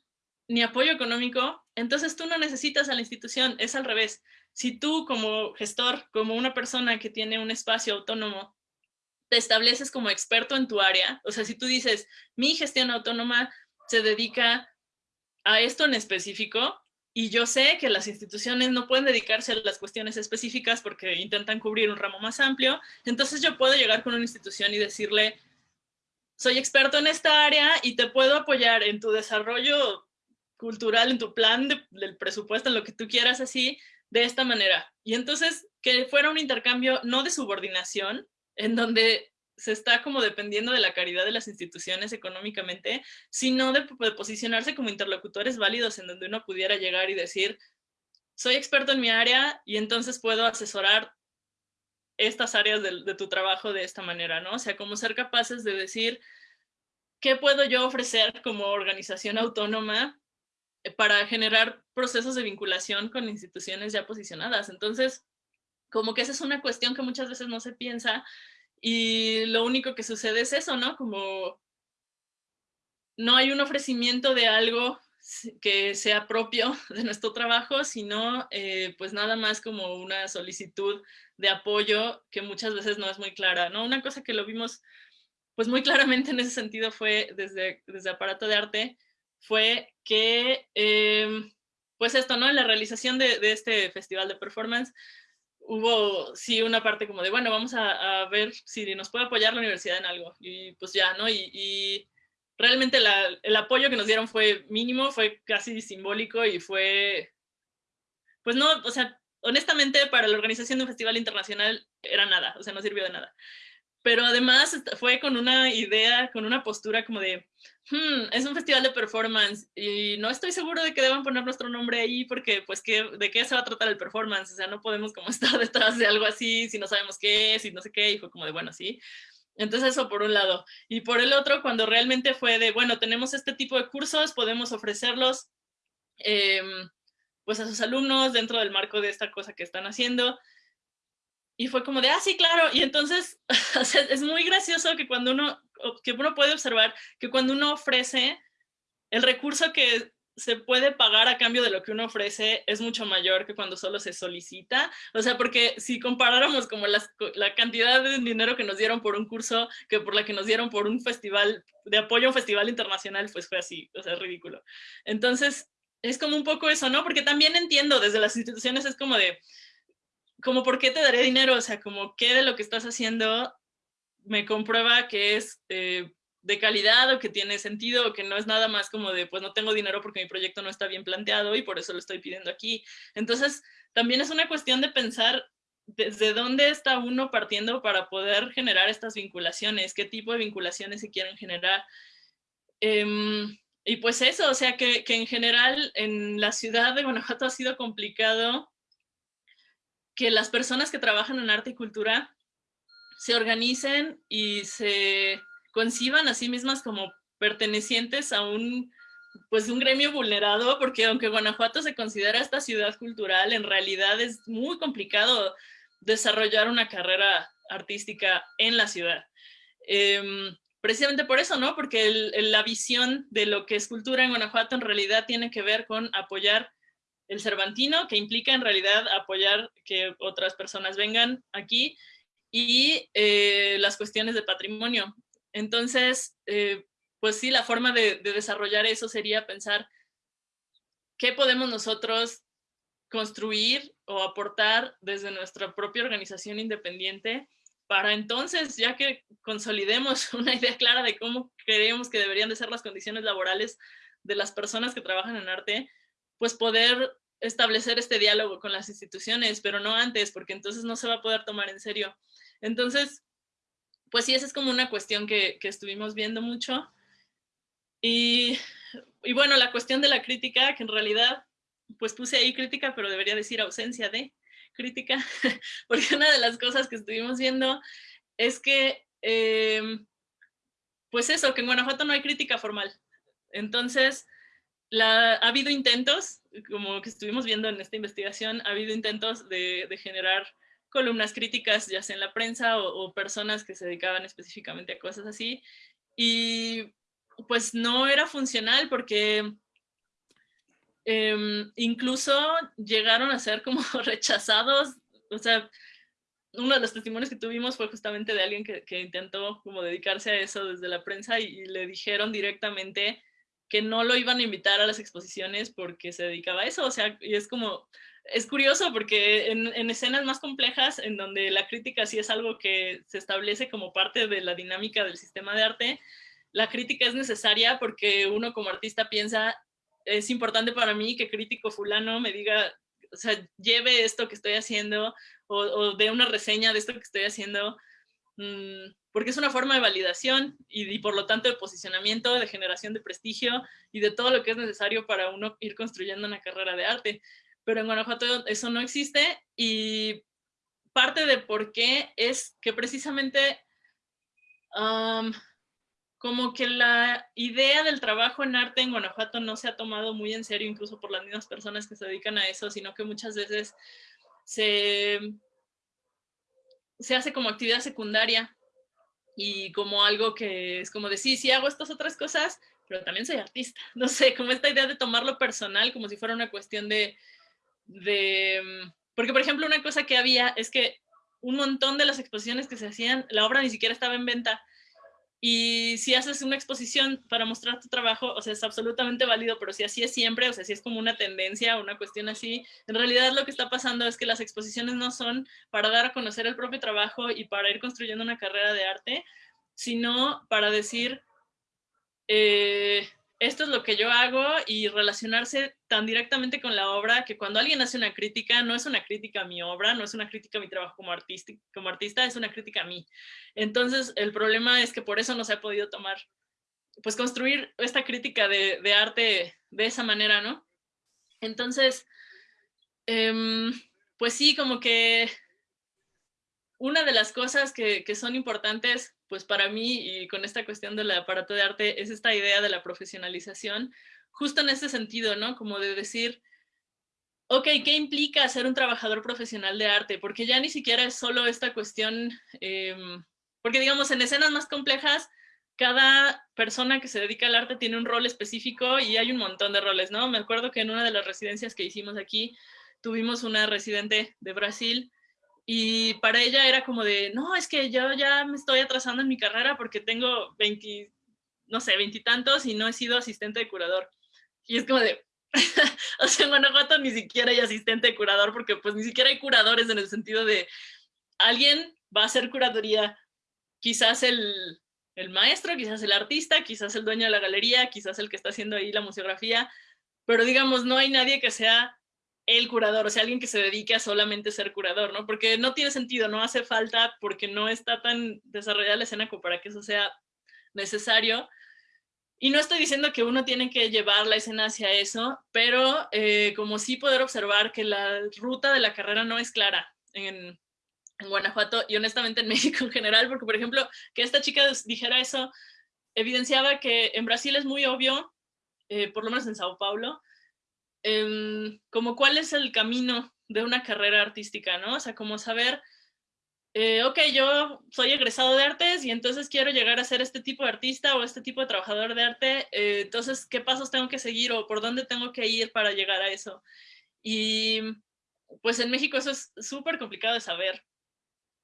Speaker 2: ni apoyo económico, entonces tú no necesitas a la institución, es al revés. Si tú como gestor, como una persona que tiene un espacio autónomo, te estableces como experto en tu área, o sea, si tú dices, mi gestión autónoma se dedica a esto en específico, y yo sé que las instituciones no pueden dedicarse a las cuestiones específicas porque intentan cubrir un ramo más amplio, entonces yo puedo llegar con una institución y decirle, soy experto en esta área y te puedo apoyar en tu desarrollo cultural, en tu plan del presupuesto, en lo que tú quieras así, de esta manera. Y entonces que fuera un intercambio no de subordinación, en donde se está como dependiendo de la caridad de las instituciones económicamente, sino de, posicionarse como interlocutores válidos en donde uno pudiera llegar y decir, soy experto en mi área y entonces puedo asesorar estas áreas de, de, tu trabajo de esta manera, ¿no? O sea, como ser capaces de decir, ¿qué puedo yo ofrecer como organización autónoma para generar procesos de vinculación con instituciones ya posicionadas? Entonces, como que esa es una cuestión que muchas veces no se piensa y lo único que sucede es eso, ¿no? Como no hay un ofrecimiento de algo que sea propio [laughs] de nuestro trabajo, sino eh, pues nada más como una solicitud de apoyo que muchas veces no es muy clara, ¿no? Una cosa que lo vimos pues muy [laughs] claramente en ese sentido fue desde, desde Aparato de Arte, fue que em, pues esto, ¿no? En la realización de, de este festival de performance, hubo sí una parte como de, bueno, vamos a, ver si nos puede apoyar la universidad en algo. Y pues ya, ¿no? Y, realmente el apoyo que nos dieron fue mínimo, fue casi simbólico y fue, pues no, o sea, honestamente para la organización de un festival internacional era nada, o sea, no sirvió de nada pero además fue con una idea, con una postura como de, hmm, es un festival de performance y no estoy seguro de que deban poner nuestro nombre ahí porque pues ¿qué, de qué se va a tratar el performance, o sea, no podemos como [laughs] estar detrás de algo así si no sabemos qué es y no sé qué, y fue como de, bueno, sí. Entonces eso por un lado. Y por el otro, cuando realmente fue de, bueno, tenemos este tipo de cursos, podemos ofrecerlos em, pues a sus alumnos dentro del marco de esta cosa que están haciendo, y fue como de, ah, sí, claro. Y entonces, [laughs] es muy gracioso que cuando uno, que uno puede observar que cuando uno ofrece, el recurso que se puede pagar a cambio de lo que uno ofrece es mucho mayor que cuando solo se solicita. O sea, porque si comparáramos como las, la cantidad de dinero que nos dieron por un curso que por la que nos dieron por un festival, de apoyo a un festival internacional, pues fue así, o sea, es ridículo. Entonces, es como un poco eso, ¿no? Porque también entiendo, desde las instituciones es como de, como por qué te daré dinero, o sea, como qué de lo que estás haciendo me comprueba que es eh, de calidad o que tiene sentido o que no es nada más como de pues no tengo dinero porque mi proyecto no está bien planteado y por eso lo estoy pidiendo aquí. Entonces también es una cuestión de pensar desde dónde está uno partiendo para poder generar estas vinculaciones, qué tipo de vinculaciones se quieren generar. Em, y pues eso, o sea que, que, en general en la ciudad de Guanajuato ha sido complicado que las personas que trabajan en arte y cultura se organicen y se conciban a sí mismas como pertenecientes a un, pues, un gremio vulnerado, porque aunque Guanajuato se considera esta ciudad cultural, en realidad es muy complicado desarrollar una carrera artística en la ciudad. Em, precisamente por eso, ¿no? Porque la visión de lo que es cultura en Guanajuato en realidad tiene que ver con apoyar el Cervantino, que implica en realidad apoyar que otras personas vengan aquí, y eh, las cuestiones de patrimonio. Entonces, eh, pues sí, la forma de, desarrollar eso sería pensar qué podemos nosotros construir o aportar desde nuestra propia organización independiente para entonces, ya que consolidemos [laughs] una idea clara de cómo creemos que deberían de ser las condiciones laborales de las personas que trabajan en arte, pues poder establecer este diálogo con las instituciones, pero no antes, porque entonces no se va a poder tomar en serio. Entonces, pues sí, esa es como una cuestión que, estuvimos viendo mucho. Y, bueno, la cuestión de la crítica, que en realidad, pues puse ahí crítica, pero debería decir ausencia de crítica, [laughs] porque una de las cosas que estuvimos viendo es que, em, pues eso, que en Guanajuato no hay crítica formal. Entonces, ha habido intentos, como que estuvimos viendo en esta investigación, ha habido intentos de, de generar columnas críticas, ya sea en la prensa o, personas que se dedicaban específicamente a cosas así. Y pues no era funcional porque em, incluso llegaron a ser como [laughs] rechazados. O sea, uno de los testimonios que tuvimos fue justamente de alguien que, que intentó como dedicarse a eso desde la prensa y, le dijeron directamente que no lo iban a invitar a las exposiciones porque se dedicaba a eso. O sea, y es como, es curioso porque en, escenas más complejas, en donde la crítica sí es algo que se establece como parte de la dinámica del sistema de arte, la crítica es necesaria porque uno como artista piensa, es importante para mí que crítico fulano me diga, o sea, lleve esto que estoy haciendo o, o dé una reseña de esto que estoy haciendo, mm, porque es una forma de validación y, y por lo tanto de posicionamiento, de generación de prestigio y de todo lo que es necesario para uno ir construyendo una carrera de arte pero en Guanajuato eso no existe y parte de por qué es que precisamente como que la idea del trabajo en arte en Guanajuato no se ha tomado muy en serio, incluso por las mismas personas que se dedican a eso, sino que muchas veces se, se hace como actividad secundaria y como algo que es como de sí, sí hago estas otras cosas, pero también soy artista. [laughs] No sé, como esta idea de tomarlo personal, como si fuera una cuestión de, de... Mm, porque, por ejemplo, una cosa que había es que un montón de las exposiciones que se hacían, la obra ni siquiera estaba en venta. Y si haces una exposición para mostrar tu trabajo, o sea, es absolutamente válido, pero si así es siempre, o sea, si es como una tendencia, una cuestión así, en realidad lo que está pasando es que las exposiciones no son para dar a conocer el propio trabajo y para ir construyendo una carrera de arte, sino para decir, eh, esto es lo que yo hago y relacionarse tan directamente con la obra que cuando alguien hace una crítica, no es una crítica a mi obra, no es una crítica a mi trabajo como, artista, como artista, es una crítica a mí. Entonces, el problema es que por eso no se ha podido tomar, pues construir esta crítica de, arte de esa manera, ¿no? Entonces, em, pues sí, como que una de las cosas que, que son importantes pues para mí y con esta cuestión del aparato de arte es esta idea de la profesionalización, justo en ese sentido, ¿no? Como de decir, ok, ¿qué implica ser un trabajador profesional de arte? Porque ya ni siquiera es solo esta cuestión, em, porque digamos, en escenas más complejas, cada persona que se dedica al arte tiene un rol específico y hay un montón de roles, ¿no? Me acuerdo que en una de las residencias que hicimos aquí, tuvimos una residente de Brasil y para ella era como de, no, es que yo ya me estoy atrasando en mi carrera porque tengo 20, no sé, veintitantos y, no he sido asistente de curador. Y es como de, [laughs] o sea, en Guanajuato ni siquiera hay asistente de curador porque pues ni siquiera hay curadores en el sentido de alguien va a hacer curaduría, quizás el, el maestro, quizás el artista, quizás el dueño de la galería, quizás el que está haciendo ahí la museografía, pero digamos, no hay nadie que sea el curador, o sea, alguien que se dedique a solamente ser curador, ¿no? Porque no tiene sentido, no hace falta, porque no está tan desarrollada la escena como para que eso sea necesario. Y no estoy diciendo que uno tiene que llevar la escena hacia eso, pero eh, como sí poder observar que la ruta de la carrera no es clara en, Guanajuato y honestamente en [laughs] México en general, porque por ejemplo, que esta chica dijera eso, evidenciaba que en Brasil es muy obvio, eh, por lo menos en Sao Paulo, em, como cuál es el camino de una carrera artística, ¿no? O sea, como saber, eh, ok, yo soy egresado de artes y entonces quiero llegar a ser este tipo de artista o este tipo de trabajador de arte, eh, entonces, ¿qué pasos tengo que seguir o por dónde tengo que ir para llegar a eso? Y pues en México eso es súper complicado de saber,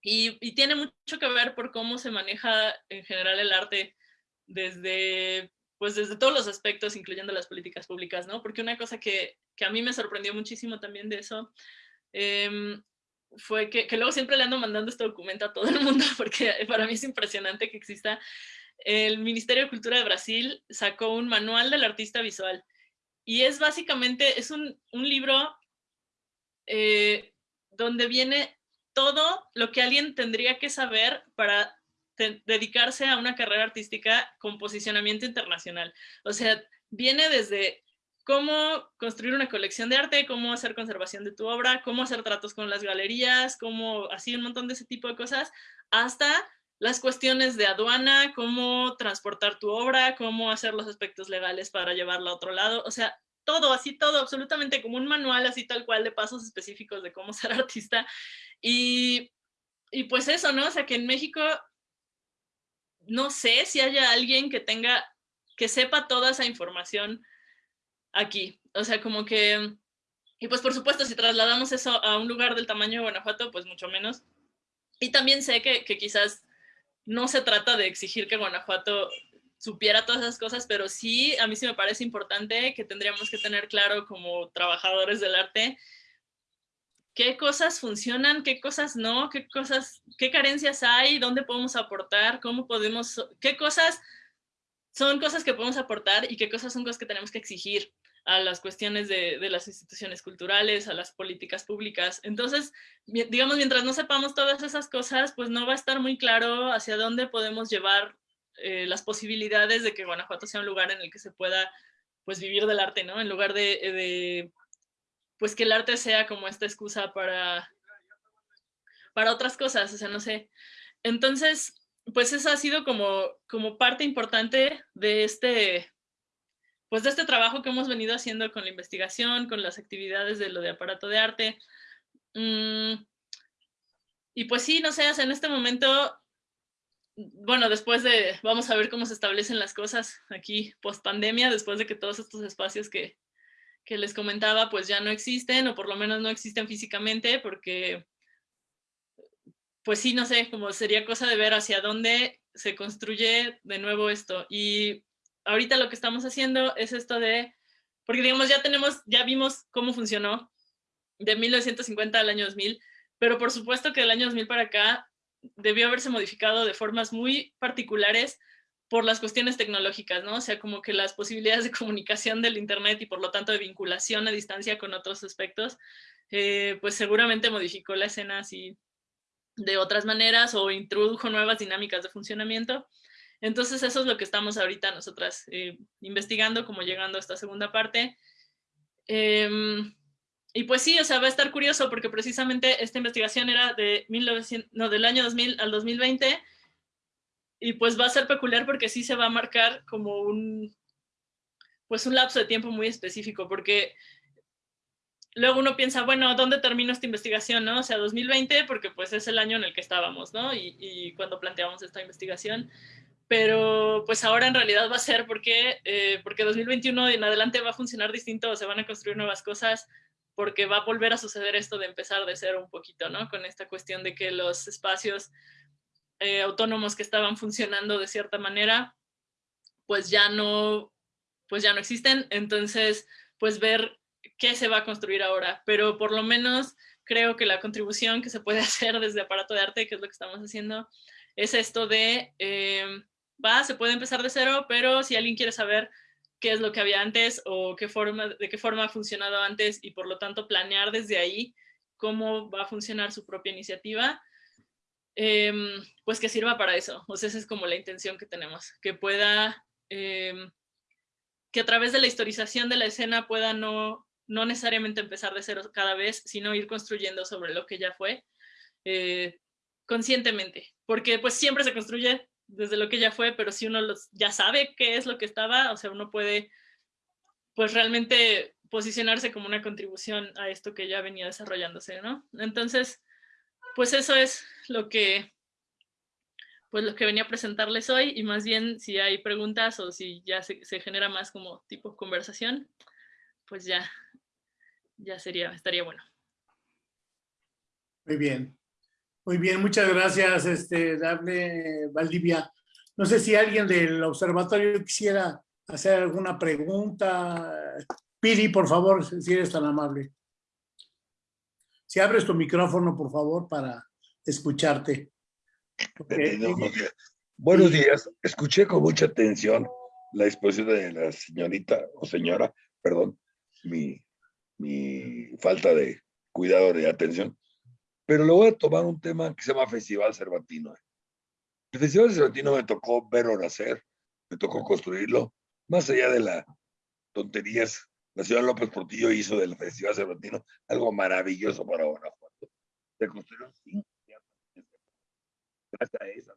Speaker 2: y, tiene mucho que ver por cómo se maneja en general el arte desde, pues desde todos los aspectos, incluyendo las políticas públicas, ¿no? Porque una cosa que, que a mí me sorprendió muchísimo también de eso em, fue que, que, luego siempre le ando mandando este documento a todo el mundo, [laughs] porque para mí es impresionante que exista. El Ministerio de Cultura de Brasil sacó un manual del artista visual y es básicamente, es un, un libro eh, donde viene todo lo que alguien tendría que saber para dedicarse a una carrera artística con posicionamiento internacional. O sea, viene desde cómo construir una colección de arte, cómo hacer conservación de tu obra, cómo hacer tratos con las galerías, cómo así un montón de ese tipo de cosas, hasta las cuestiones de aduana, cómo transportar tu obra, cómo hacer los aspectos legales para llevarla a otro lado. O sea, todo, así todo, absolutamente como un manual así tal cual de pasos específicos de cómo [laughs] ser artista. Y, y pues eso, ¿no? O sea, que en México no sé si haya alguien que tenga, que sepa toda esa información aquí. O sea, como que, y pues por supuesto, si trasladamos eso a un lugar del tamaño de Guanajuato, pues mucho menos. Y también sé que, que quizás no se trata de exigir que Guanajuato supiera todas esas cosas, pero sí, a mí sí me parece importante que tendríamos que tener claro como trabajadores del arte qué cosas funcionan, qué cosas no, qué cosas, qué carencias hay, dónde podemos aportar, cómo podemos, qué cosas son cosas que podemos aportar y qué cosas son cosas que tenemos que exigir a las cuestiones de, de las instituciones culturales, a las políticas públicas. Entonces, digamos, mientras no sepamos todas esas cosas, pues no va a estar muy claro hacia dónde podemos llevar eh, las posibilidades de que Guanajuato sea un lugar en el que se pueda pues vivir del arte, ¿no? En lugar de, de pues que el arte sea como esta excusa para, para otras cosas, o sea, no sé. Entonces, pues eso ha sido como, como parte importante de este, pues de este trabajo que hemos venido haciendo con la investigación, con las actividades de lo de aparato de arte. Mm, y pues sí, no sé, en este momento bueno, después de, vamos a ver cómo se establecen las cosas aquí post pandemia, después de que todos estos espacios que, que les comentaba pues ya no existen o por lo menos no existen físicamente porque pues sí, no sé, como sería cosa de ver hacia dónde se construye de nuevo esto. Y ahorita lo que estamos haciendo es esto de, porque digamos ya tenemos, ya vimos cómo funcionó de 1950 al año 2000, pero por supuesto que del año 2000 para acá debió haberse modificado de formas muy particulares por las cuestiones tecnológicas, ¿no? O sea, como que las posibilidades de comunicación del Internet y por lo tanto de vinculación a distancia con otros aspectos, eh, pues seguramente modificó la escena así de otras maneras o introdujo nuevas dinámicas de funcionamiento. Entonces eso es lo que estamos ahorita nosotras eh, investigando, como llegando a esta segunda parte. Em, y pues sí, o sea, va a estar curioso porque precisamente esta investigación era de 1900, no, del año 2000 al 2020 y pues va a ser peculiar porque sí se va a marcar como un, pues un lapso de tiempo muy específico porque luego uno piensa, bueno, ¿dónde termino esta investigación? ¿no? O sea, 2020 porque pues es el año en el que estábamos, ¿no? Y, y cuando planteamos esta investigación pero pues ahora en realidad va a ser porque, eh, porque 2021 en adelante va a funcionar distinto, se van a construir nuevas cosas, porque va a volver a suceder esto de empezar de cero un poquito, ¿no? Con esta cuestión de que los espacios eh, autónomos que estaban funcionando de cierta manera, pues ya no, pues ya no existen, entonces, pues ver qué se va a construir ahora, pero por lo menos creo que la contribución que se puede [laughs] hacer desde aparato de arte, que es lo que estamos haciendo, es esto de, eh, va, se puede empezar de cero, pero si alguien quiere saber qué es lo que había antes o qué forma, de qué forma ha funcionado antes y por lo tanto planear desde ahí cómo va a funcionar su propia iniciativa, em, pues que sirva para eso. O sea, esa es como la intención que tenemos, que pueda, em, que a través de la historización de la escena pueda no, no necesariamente empezar de cero cada vez, sino ir construyendo sobre lo que ya fue eh, conscientemente, porque pues siempre se construye desde lo que ya fue, pero si uno ya sabe qué es lo que estaba, o sea, uno puede pues realmente posicionarse como una contribución a esto que ya venía desarrollándose, ¿no? Entonces, pues eso es lo que pues lo que venía a presentarles hoy y más bien si hay preguntas o si ya se, genera más como tipo conversación, pues ya, ya sería, estaría bueno.
Speaker 1: Muy bien. Muy bien, muchas gracias, este, Dable Valdivia. No sé si alguien del observatorio quisiera hacer alguna pregunta. Piri, por favor, si eres tan amable. Si abres tu micrófono, por favor, para escucharte.
Speaker 3: Buenos días. Escuché con mucha atención la exposición de la señorita o señora, perdón, mi, mi falta de cuidado de atención pero le voy a tomar un tema que se llama Festival Cervantino. El Festival Cervantino me tocó verlo nacer, me tocó construirlo, más allá de las tonterías. La ciudad López Portillo hizo del Festival Cervantino algo maravilloso para Guanajuato. Se construyeron cinco Gracias a esa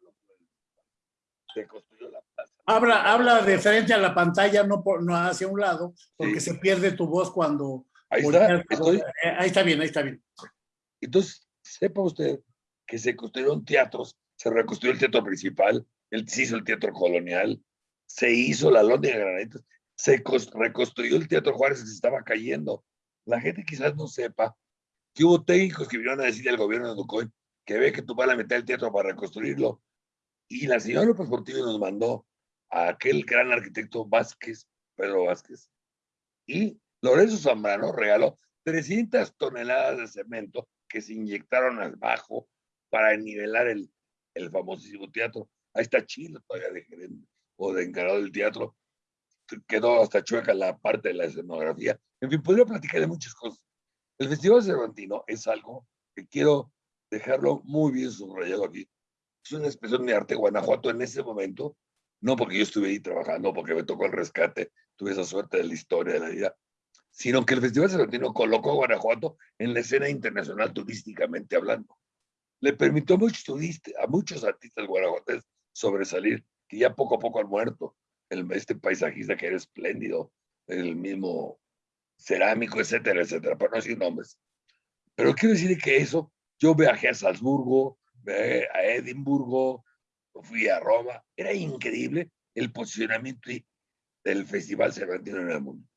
Speaker 3: se construyó la plaza.
Speaker 1: Habla, habla de frente a la pantalla, no, por, no hacia un lado, porque se pierde tu voz cuando...
Speaker 3: Ahí está,
Speaker 1: ahí está bien, ahí está bien.
Speaker 3: Entonces, sepa usted que se construyeron teatros, se reconstruyó el teatro principal, se hizo el teatro colonial, se hizo la Londres de Granitos, se reconstruyó el teatro Juárez que se estaba cayendo. La gente quizás no sepa que hubo técnicos que vinieron a decirle al gobierno de Ducoy que ve que tú vas a meter el teatro para reconstruirlo. Y la señora López Portillo nos mandó a aquel gran arquitecto Vázquez, Pedro Vázquez, y Lorenzo Zambrano regaló 300 toneladas de cemento que se inyectaron al bajo para nivelar el, el famosísimo teatro. Ahí está Chile todavía de gerente o de encargado del teatro. Quedó hasta chueca la parte de la escenografía. En fin, podría platicar de muchas cosas. El Festival Cervantino es algo que quiero dejarlo muy bien subrayado aquí. Es una expresión de arte Guanajuato en ese momento, no porque yo estuve ahí trabajando, porque me tocó el rescate, tuve esa suerte de la historia de la vida, sino que el Festival Cervantino colocó a Guanajuato en la escena internacional turísticamente hablando. Le permitió a muchos, turistas, a muchos artistas guanajuatenses sobresalir, que ya poco a poco han muerto. El, este paisajista que era espléndido, el mismo cerámico, etcétera, etcétera, para no decir nombres. Pero quiero decir que eso, yo viajé a Salzburgo, a Edimburgo, fui a Roma, era increíble el posicionamiento del Festival Cervantino en el mundo.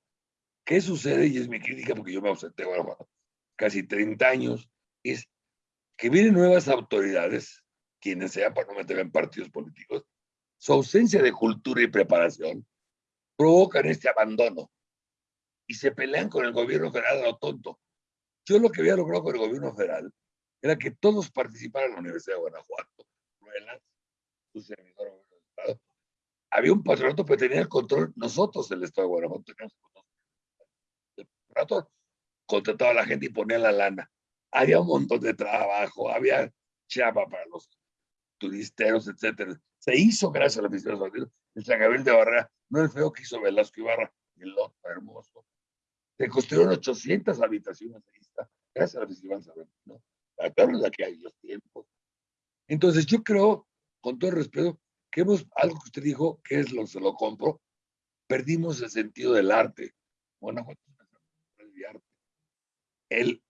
Speaker 3: ¿Qué sucede? Y es mi crítica porque yo me ausenté bueno, casi 30 años, es que vienen nuevas autoridades, quienes sean para no meter en partidos políticos, su ausencia de cultura y preparación provocan este abandono y se pelean con el gobierno federal a lo tonto. Yo lo que había logrado con el gobierno federal era que todos participaran en la Universidad de Guanajuato, su servidor. Había un patronato, pero tenía el control nosotros, el Estado de Guanajuato, teníamos rato contrataba a la gente y ponía la lana. Había un montón de trabajo, había chapa para los turisteros, etcétera. Se hizo gracias a la Oficina de el San Gabriel de Barrera, no el feo que hizo Velasco Ibarra, el otro hermoso. Se construyeron 800 habitaciones ahí está, gracias a la Oficina de ¿no? de aquellos tiempos. Entonces yo creo, con todo respeto, que hemos, algo que usted dijo, que es lo que se lo compro, perdimos el sentido del arte. Bueno, el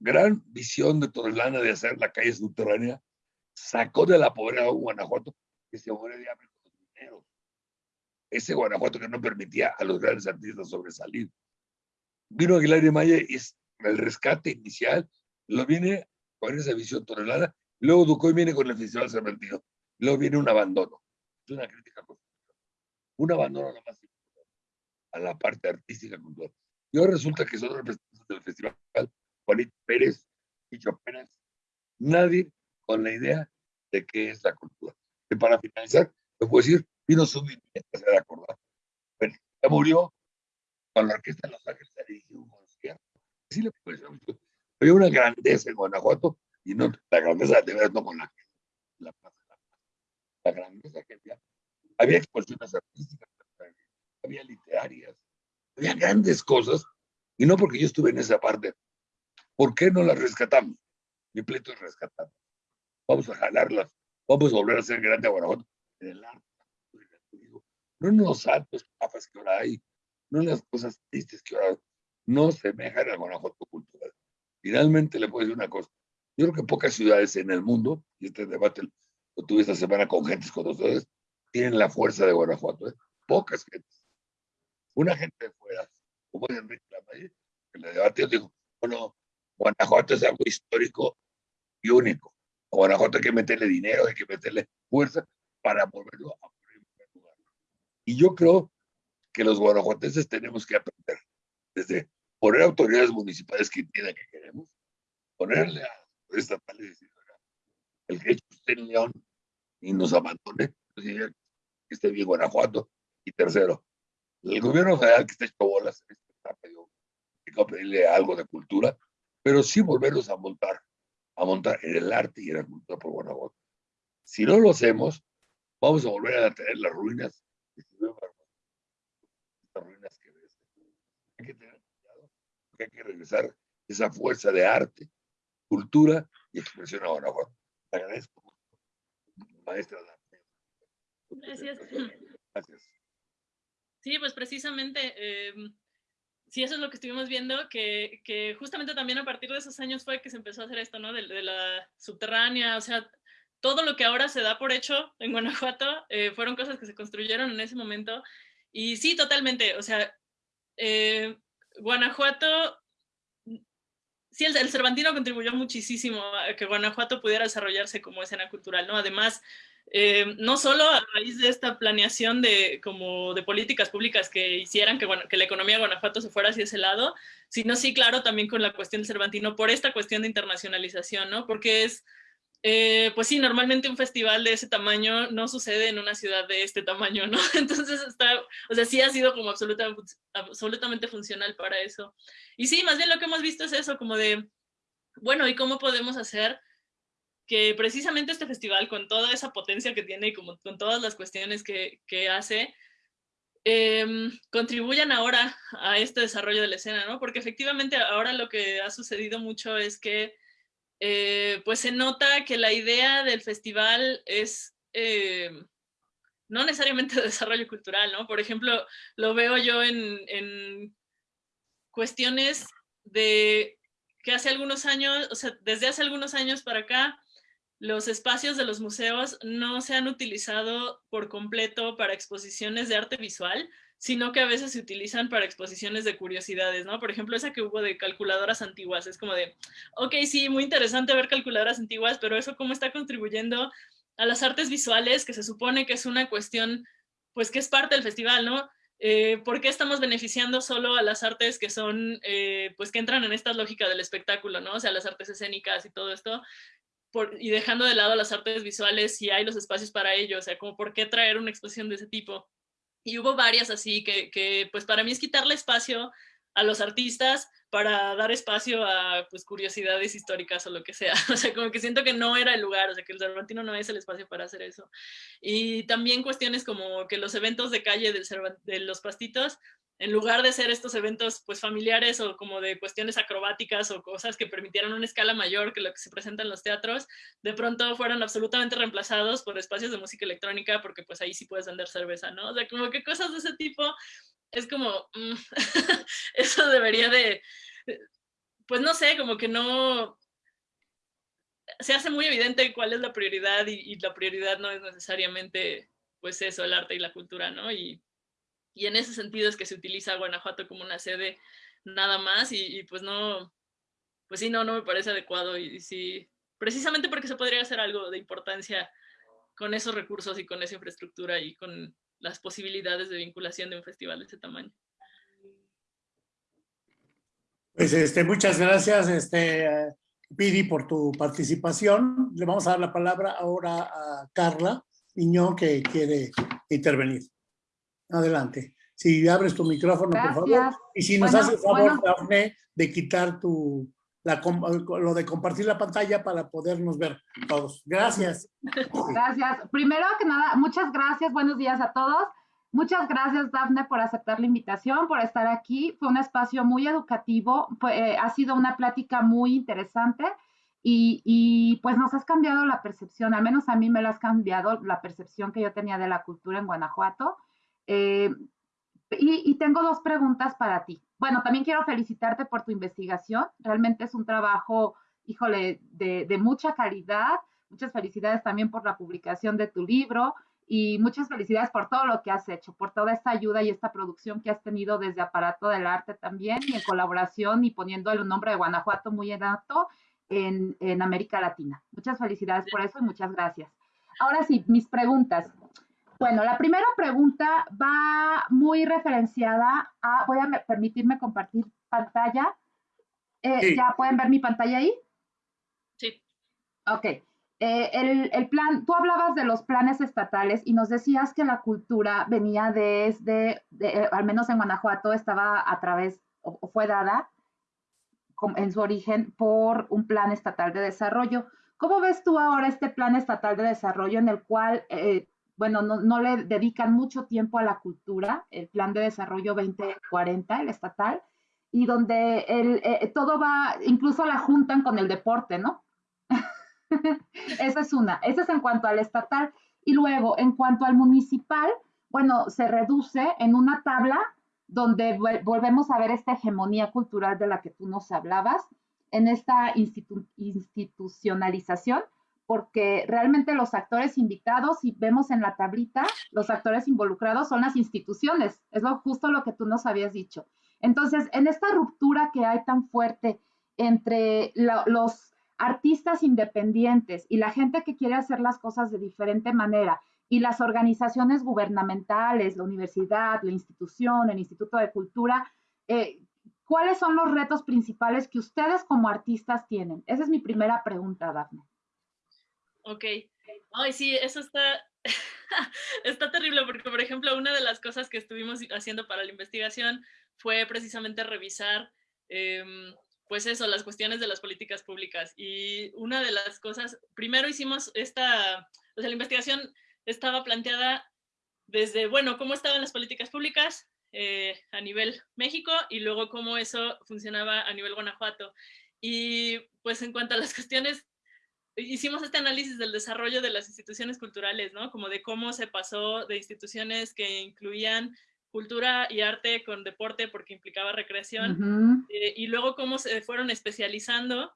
Speaker 3: gran visión de Torrelana de hacer la calle subterránea sacó de la pobreza a Guanajuato que se moría de hambre con los mineros. Ese Guanajuato que no permitía a los grandes artistas sobresalir. Vino Aguilar y Maya y es el rescate inicial, lo viene con esa visión Torrelana, luego Ducoy viene con el Festival Cervantino, luego viene un abandono. Es una crítica Un abandono a a la parte artística cultural. Y ahora resulta que son representantes del festival, Juanito Pérez y Pérez, nadie con la idea de qué es la cultura. Y para finalizar, te puedo decir, vino su se de acordar. Bueno, ya murió con la orquesta de Los Ángeles, dirigió un concierto. Sí le mucho. Había una grandeza en Guanajuato, y no, la grandeza de verdad no con la, la, la grandeza que había. Había exposiciones artísticas, había literarias, había grandes cosas, y no porque yo estuve en esa parte. ¿Por qué no las rescatamos? Mi pleito es rescatar. Vamos a jalarlas, vamos a volver a ser grande a Guanajuato en el arte, no en los altos papas que ahora hay, no en las cosas tristes que ahora no semejan al Guanajuato cultural. Finalmente le puedo decir una cosa. Yo creo que pocas ciudades en el mundo, y este debate lo tuve esta semana con gentes con ustedes, tienen la fuerza de Guanajuato. ¿eh? Pocas gentes. Una gente de fuera, como es Enrique Lamaye, que le debatió, dijo, bueno, Guanajuato es algo histórico y único. A Guanajuato hay que meterle dinero, hay que meterle fuerza para volverlo a primer lugar. Y yo creo que los guanajuatenses tenemos que aprender desde poner autoridades municipales que entiendan que queremos, ponerle a los estatales y decir, el que esté en León y nos abandone, pues, que esté bien Guanajuato. Y tercero, el gobierno federal que está hecho bolas, está pedirle algo de cultura, pero sí volverlos a montar, a montar en el arte y en la cultura por Guanajuato. Si no lo hacemos, vamos a volver a tener las ruinas, las ruinas que ves. Hay que tener cuidado, porque hay que regresar esa fuerza de arte, cultura y expresión a Guanajuato. Te agradezco maestra.
Speaker 2: Gracias. Gracias. Sí, pues precisamente, eh, sí, eso es lo que estuvimos viendo, que, justamente también a partir de esos años fue que se empezó a hacer esto, ¿no? De, de la subterránea, o sea, todo lo que ahora se da por hecho en Guanajuato eh, fueron cosas que se construyeron en ese momento. Y sí, totalmente, o sea, eh, Guanajuato, sí, el, el, Cervantino contribuyó muchísimo a que Guanajuato pudiera desarrollarse como escena cultural, ¿no? Además, eh, no solo a raíz de esta planeación de, como de políticas públicas que hicieran que, la economía de Guanajuato se fuera hacia ese lado, sino sí, claro, también con la cuestión del Cervantino por esta cuestión de internacionalización, ¿no? Porque es, eh, pues sí, normalmente un festival de ese tamaño no sucede en una ciudad de este tamaño, ¿no? [laughs] Entonces está, o sea, sí ha sido como absoluta, absolutamente funcional para eso. Y sí, más bien lo que hemos visto es eso, como de, bueno, ¿y cómo podemos hacer que precisamente este festival, con toda esa potencia que tiene y como, con todas las cuestiones que, que hace, eh, contribuyan ahora a este desarrollo de la escena, ¿no? Porque efectivamente ahora lo que ha sucedido mucho es que eh, pues se nota que la idea del festival es eh, no necesariamente [laughs] de desarrollo cultural, ¿no? Por ejemplo, lo veo yo en, en cuestiones de que hace algunos años, o sea, desde hace algunos años para acá, los espacios de los museos no se han utilizado por completo para exposiciones de arte visual, sino que a veces se utilizan para exposiciones de curiosidades, ¿no? Por ejemplo, esa que hubo de calculadoras antiguas, es como de, ok, sí, muy interesante ver calculadoras antiguas, pero eso cómo está contribuyendo a las artes visuales, que se supone que es una cuestión, pues que es parte del festival, ¿no? Eh, ¿Por qué estamos beneficiando solo a las artes que son, eh, pues que entran en esta lógica del espectáculo, ¿no? O sea, las artes escénicas y todo esto, y dejando de lado las artes visuales si hay los espacios para ello, o sea, como por qué traer una exposición de ese tipo. Y hubo varias así que, que pues para mí es quitarle espacio a los artistas para dar espacio a pues curiosidades históricas o lo que sea. [laughs] O sea, como que siento que no era el lugar, o sea, que el Cervantino no es el espacio para hacer eso. Y también cuestiones como que los eventos de calle de los pastitos en lugar de ser estos eventos pues familiares o como de cuestiones acrobáticas o cosas que permitieran una escala mayor que lo que se presenta en los teatros, de pronto fueron absolutamente reemplazados por espacios de música electrónica porque pues ahí sí puedes vender cerveza, ¿no? O sea, como que cosas de ese tipo es como, mm, [laughs] eso debería de, pues no sé, como que no, se hace muy evidente cuál es la prioridad y, la prioridad no es necesariamente pues eso, el arte y la cultura, ¿no? Y y en ese sentido es que se utiliza Guanajuato como una sede nada más y, pues no, pues sí, no, no me parece adecuado y, sí, precisamente porque se podría hacer algo de importancia con esos recursos y con esa infraestructura y con las posibilidades de vinculación de un festival de ese tamaño.
Speaker 1: Pues este, muchas gracias, este, Pidi, por tu participación. Le vamos a dar la palabra ahora a Carla Miñón que quiere intervenir. Adelante. Si abres tu micrófono, por favor. Y si nos haces favor, Dafne, de quitar tu, lo de compartir la pantalla para podernos ver todos. Gracias.
Speaker 4: Gracias. Primero que nada, muchas gracias. Buenos días a todos. Muchas gracias, Dafne, por aceptar la invitación, por estar aquí. Fue un espacio muy educativo, eh, ha sido una plática muy interesante y, pues nos has cambiado la percepción, al menos a mí me lo has cambiado la percepción que yo tenía de la cultura en Guanajuato. Eh, y, tengo dos preguntas para ti. Bueno, también quiero felicitarte por tu investigación. Realmente es un trabajo, híjole, de, de mucha calidad. Muchas felicidades también por la publicación de tu libro y muchas felicidades por todo lo que has hecho, por toda esta ayuda y esta producción que has tenido desde Aparato del Arte también y en colaboración y poniendo el nombre de Guanajuato muy en alto en, en América Latina. Muchas felicidades por eso y muchas gracias. Ahora sí, mis preguntas. Bueno, la primera pregunta va muy referenciada a, voy a permitirme compartir pantalla. Eh, ¿Ya pueden ver mi pantalla ahí?
Speaker 2: Sí.
Speaker 4: Ok. Eh, el, el, plan, tú hablabas de los planes estatales y nos decías que la cultura venía desde, eh, al menos en Guanajuato, estaba a través o, fue dada en su origen por un plan estatal de desarrollo. ¿Cómo ves tú ahora este plan estatal de desarrollo en el cual bueno, no, le dedican mucho tiempo a la cultura, el Plan de Desarrollo 2040, el estatal, y donde el, eh, todo va, incluso la juntan con el deporte, ¿no? [laughs] Esa es una, esa es en cuanto al estatal. Y luego, en cuanto al municipal, bueno, se reduce en una tabla donde volvemos a ver esta hegemonía cultural de la que tú nos hablabas, en esta institucionalización porque realmente los actores invitados, si vemos en la tablita, los actores involucrados son las instituciones, es lo, justo lo que tú nos habías dicho. Entonces, en esta ruptura que hay tan fuerte entre los artistas independientes y la gente que quiere hacer las cosas de diferente manera y las organizaciones gubernamentales, la universidad, la institución, el Instituto de Cultura, eh, ¿cuáles son los retos principales que ustedes como artistas tienen? Esa es mi primera pregunta, Daphne.
Speaker 2: Ok. Ay, sí, eso está, [laughs] está terrible porque, por ejemplo, una de las cosas que estuvimos haciendo para la investigación fue precisamente revisar, em, pues eso, las cuestiones de las políticas públicas. Y una de las cosas, primero hicimos esta, o sea, la investigación estaba planteada desde, bueno, cómo estaban las políticas públicas eh, a nivel México y luego cómo eso funcionaba a nivel Guanajuato. Y pues en cuanto a las cuestiones hicimos este análisis del desarrollo de las instituciones culturales, ¿no? Como de cómo se pasó de instituciones que incluían cultura y arte con deporte porque implicaba recreación, eh, y luego cómo se fueron especializando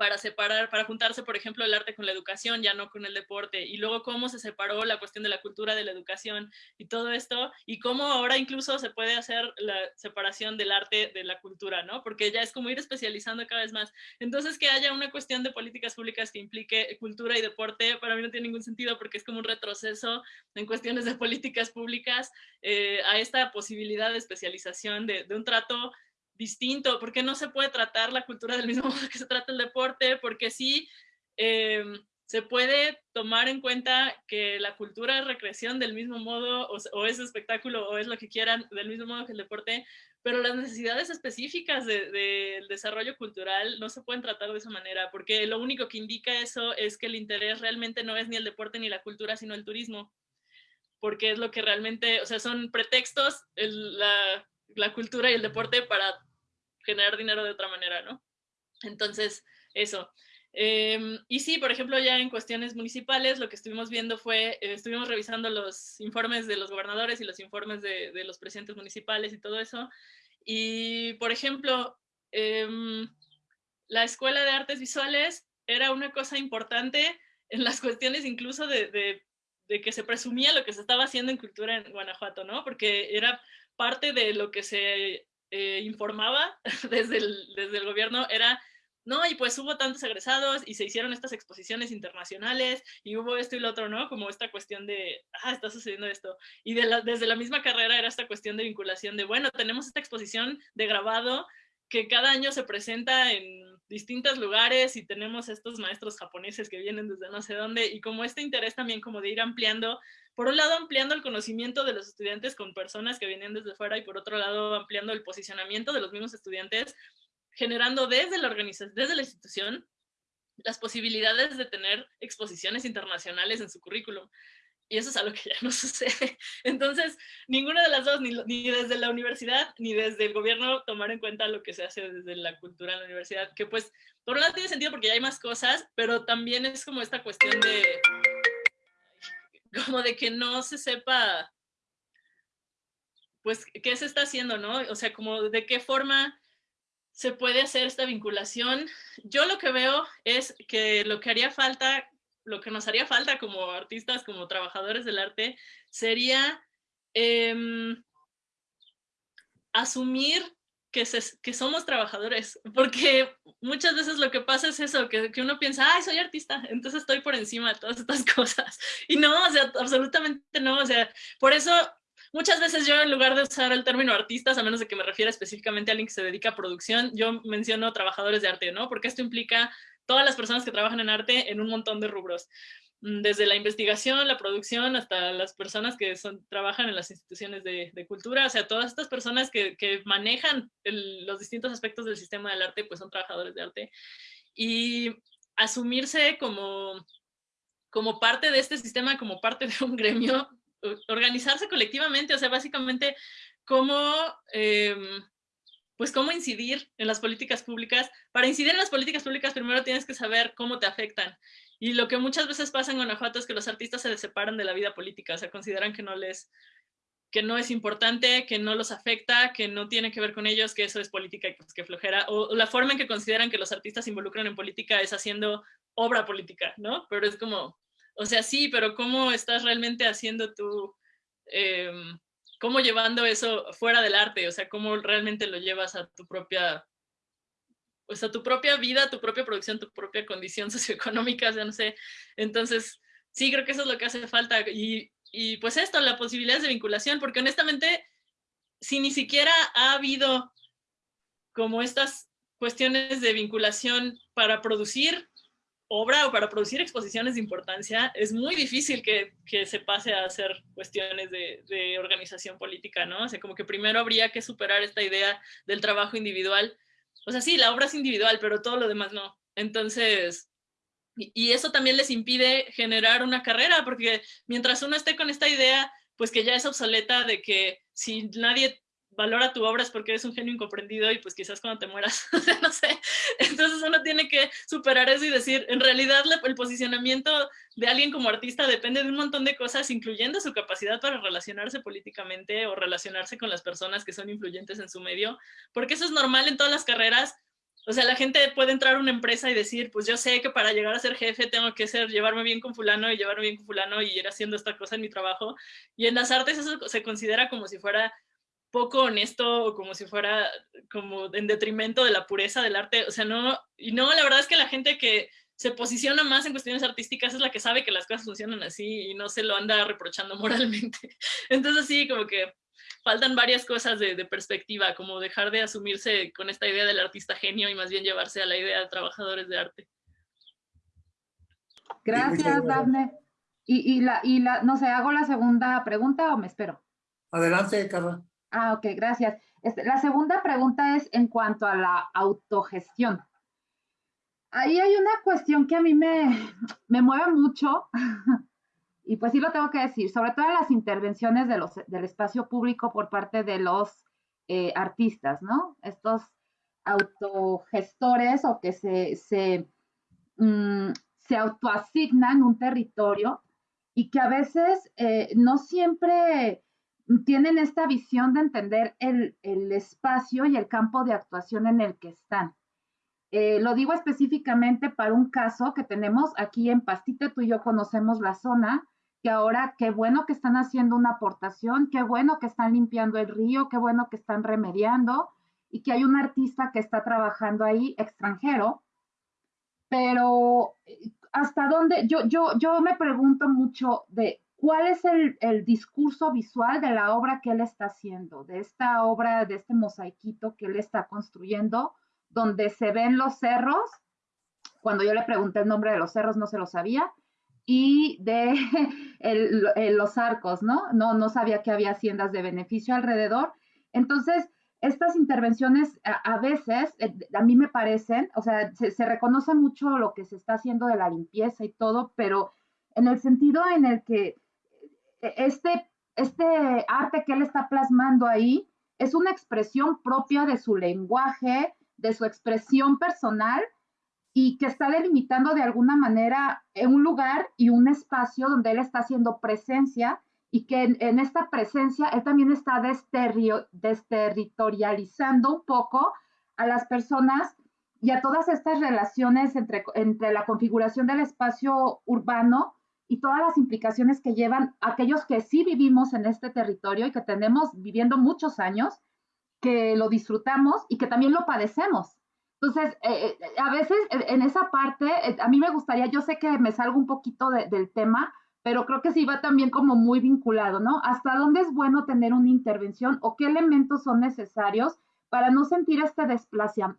Speaker 2: para separar, para juntarse, por ejemplo, el arte con la educación, ya no con el deporte, y luego cómo se separó la cuestión de la cultura de la educación y todo esto, y cómo ahora incluso se puede hacer la separación del arte de la cultura, ¿no? Porque ya es como ir especializando cada vez más. Entonces, que haya una cuestión de políticas públicas que implique cultura y deporte, para mí no tiene ningún sentido porque es como un retroceso en cuestiones de políticas públicas eh, a esta posibilidad de especialización de, de un trato distinto, porque no se puede tratar la cultura del mismo [laughs] modo que se trata el deporte, porque sí em, se puede tomar en cuenta que la cultura es recreación del mismo modo, o, es espectáculo, o es lo que quieran, del mismo modo que el deporte, pero las necesidades específicas del desarrollo cultural no se pueden tratar de esa manera, porque lo único que indica eso es que el interés realmente no es ni el deporte ni la cultura, sino el turismo, porque es lo que realmente, o sea, son pretextos la, la cultura y el deporte para generar dinero de otra manera, ¿no? Entonces, eso. Em, y sí, por ejemplo, ya en cuestiones municipales, lo que estuvimos viendo fue, eh, estuvimos revisando los informes de los gobernadores y los informes de, los presidentes municipales y todo eso. Y, por ejemplo, em, la Escuela de Artes Visuales era una cosa importante en las [laughs] cuestiones incluso de, de que se presumía lo que se estaba haciendo en cultura en Guanajuato, ¿no? Porque era parte de lo que se eh, informaba [laughs] desde el, desde el gobierno era, no, y pues hubo tantos egresados y se hicieron estas exposiciones internacionales y hubo esto y lo otro, ¿no? Como esta cuestión de, ah, está sucediendo esto. Y desde la misma carrera era esta cuestión de vinculación de, bueno, tenemos esta exposición de grabado que cada año se presenta en distintos lugares y tenemos estos maestros japoneses que vienen desde no sé dónde y como este interés también como de ir ampliando, por un lado ampliando el conocimiento de los estudiantes con personas que vienen desde fuera y por otro lado ampliando el posicionamiento de los mismos estudiantes, generando desde la organización, desde la institución, las posibilidades de tener exposiciones internacionales en su currículum y eso es algo que ya no [laughs] sucede. Entonces, ninguna de las dos, ni, desde la universidad, ni desde el gobierno, tomar en cuenta lo que se hace desde la cultura en la universidad, que pues, por un lado tiene sentido porque ya hay más cosas, pero también es como esta cuestión de, como de que no se sepa, pues, qué se está haciendo, ¿no? O sea, como de qué forma se puede hacer esta vinculación. Yo lo que veo es que lo que haría falta lo que nos haría falta como artistas, como trabajadores del arte, sería em, asumir que, que, somos trabajadores, porque muchas veces lo que pasa es eso, que, que, uno piensa, ay, soy artista, entonces estoy por encima de todas estas [laughs] cosas. Y no, o sea, absolutamente no, o sea, por eso muchas veces yo en lugar de usar el término artistas, a menos de que me refiera específicamente a alguien que se dedica a producción, yo menciono trabajadores de arte, ¿no? Porque esto implica todas las personas que trabajan en arte en un montón de rubros, mm, desde la investigación, la producción, hasta las personas que son, trabajan en las instituciones de, cultura, o sea, todas estas personas que, manejan los distintos aspectos del sistema del arte, pues son trabajadores de arte. Y asumirse como, como parte de este sistema, como parte [laughs] de un gremio, organizarse colectivamente, o sea, básicamente como... Em, pues cómo incidir en las políticas públicas. Para incidir en las políticas públicas primero tienes que saber cómo te afectan. Y lo que muchas veces pasa en Guanajuato es que los artistas se separan de la vida política, o sea, consideran que no les que no es importante, que no los afecta, que no tiene que ver con ellos, que eso es política y pues, que flojera, o, la forma en que consideran que los artistas se involucran en política es haciendo obra política, ¿no? Pero es como, o sea, sí, pero ¿cómo estás realmente haciendo tú, em, cómo llevando eso fuera del arte, o sea, cómo realmente lo llevas a tu propia, pues a tu propia vida, tu propia producción, tu propia condición [laughs] socioeconómica, o sea, no sé. Entonces, sí, creo que eso es lo que hace falta. Y, y pues esto, la posibilidad de vinculación, porque honestamente, si ni siquiera ha habido como estas cuestiones de vinculación para producir obra o para producir exposiciones de importancia, es muy difícil que, que se pase a hacer cuestiones de, de, organización política, ¿no? O sea, como que primero habría que superar esta idea del trabajo individual. O sea, sí, la obra es individual, pero todo lo demás no. Entonces, y, y eso también les impide generar una carrera, porque mientras uno esté con esta idea, pues que ya es obsoleta de que si nadie valora tu obra es porque eres un genio incomprendido y pues quizás cuando te mueras, [laughs] no sé. Entonces uno tiene que superar eso y decir, en realidad el posicionamiento de alguien como artista depende de un montón de cosas, incluyendo su capacidad para relacionarse políticamente o relacionarse con las personas que son influyentes en su medio, porque eso es normal en todas las carreras. O sea, la gente puede entrar a una empresa y decir, pues yo sé que para llegar a ser jefe tengo que ser, llevarme bien con fulano y llevarme bien con fulano y ir haciendo esta cosa en mi trabajo. Y en las artes eso se considera como si fuera poco honesto o como si fuera como en detrimento de la pureza del arte. O sea, no, y no, la verdad es que la gente que se posiciona más en cuestiones artísticas es la que sabe que las cosas funcionan así y no se lo anda reprochando [laughs] moralmente. Entonces sí, como que faltan varias cosas de, de, perspectiva, como dejar de asumirse con esta idea del artista genio y más bien llevarse a la idea de trabajadores de arte.
Speaker 4: Gracias, Dafne. Y, y, la, y la, no sé, ¿hago la segunda pregunta o me espero?
Speaker 1: Adelante, Carla.
Speaker 4: Ah, ok, gracias. Este, la segunda pregunta es en cuanto a la autogestión. Ahí hay una cuestión que a mí me, me mueve mucho, [laughs] y pues sí lo tengo que decir, sobre todo en las intervenciones del espacio público por parte de los eh, artistas, ¿no? Estos autogestores o que se, se, mm, se autoasignan un territorio y que a veces eh, no siempre tienen esta visión de entender el, espacio y el campo de actuación en el que están. Eh, lo digo específicamente para un caso que tenemos aquí en Pastite, tú y yo conocemos la zona, que ahora qué bueno que están haciendo una aportación, qué bueno que están limpiando el río, qué bueno que están remediando y que hay un artista que está trabajando ahí extranjero, pero eh, hasta dónde, yo, yo, yo me pregunto mucho de cuál es el, discurso visual de la obra que él está haciendo, de esta obra, de este mosaiquito que él está construyendo, donde se ven los cerros. Cuando yo le pregunté el nombre de los cerros, no se lo sabía. Y de [laughs] los arcos, ¿no? ¿no? No sabía que había haciendas de beneficio alrededor. Entonces, estas intervenciones a, veces, eh, a mí me parecen, o sea, se, se, reconoce mucho lo que se está haciendo de la limpieza y todo, pero en el sentido en el que eh, este, este arte que él está plasmando ahí es una expresión propia de su lenguaje, de su expresión personal y que está delimitando de alguna manera un lugar y un espacio donde él está haciendo presencia y que en, esta presencia él también está desterritorializando un poco a las personas y a todas estas relaciones entre, entre la configuración del espacio urbano y todas las implicaciones que llevan aquellos que sí vivimos en este territorio y que tenemos viviendo muchos años, que lo disfrutamos y que también lo padecemos. Entonces, eh, eh, a veces en esa parte, eh, a mí me gustaría, yo sé que me salgo un poquito del tema, pero creo que sí va también como muy vinculado, ¿no? ¿Hasta dónde es bueno tener una intervención o qué elementos son necesarios para no sentir este,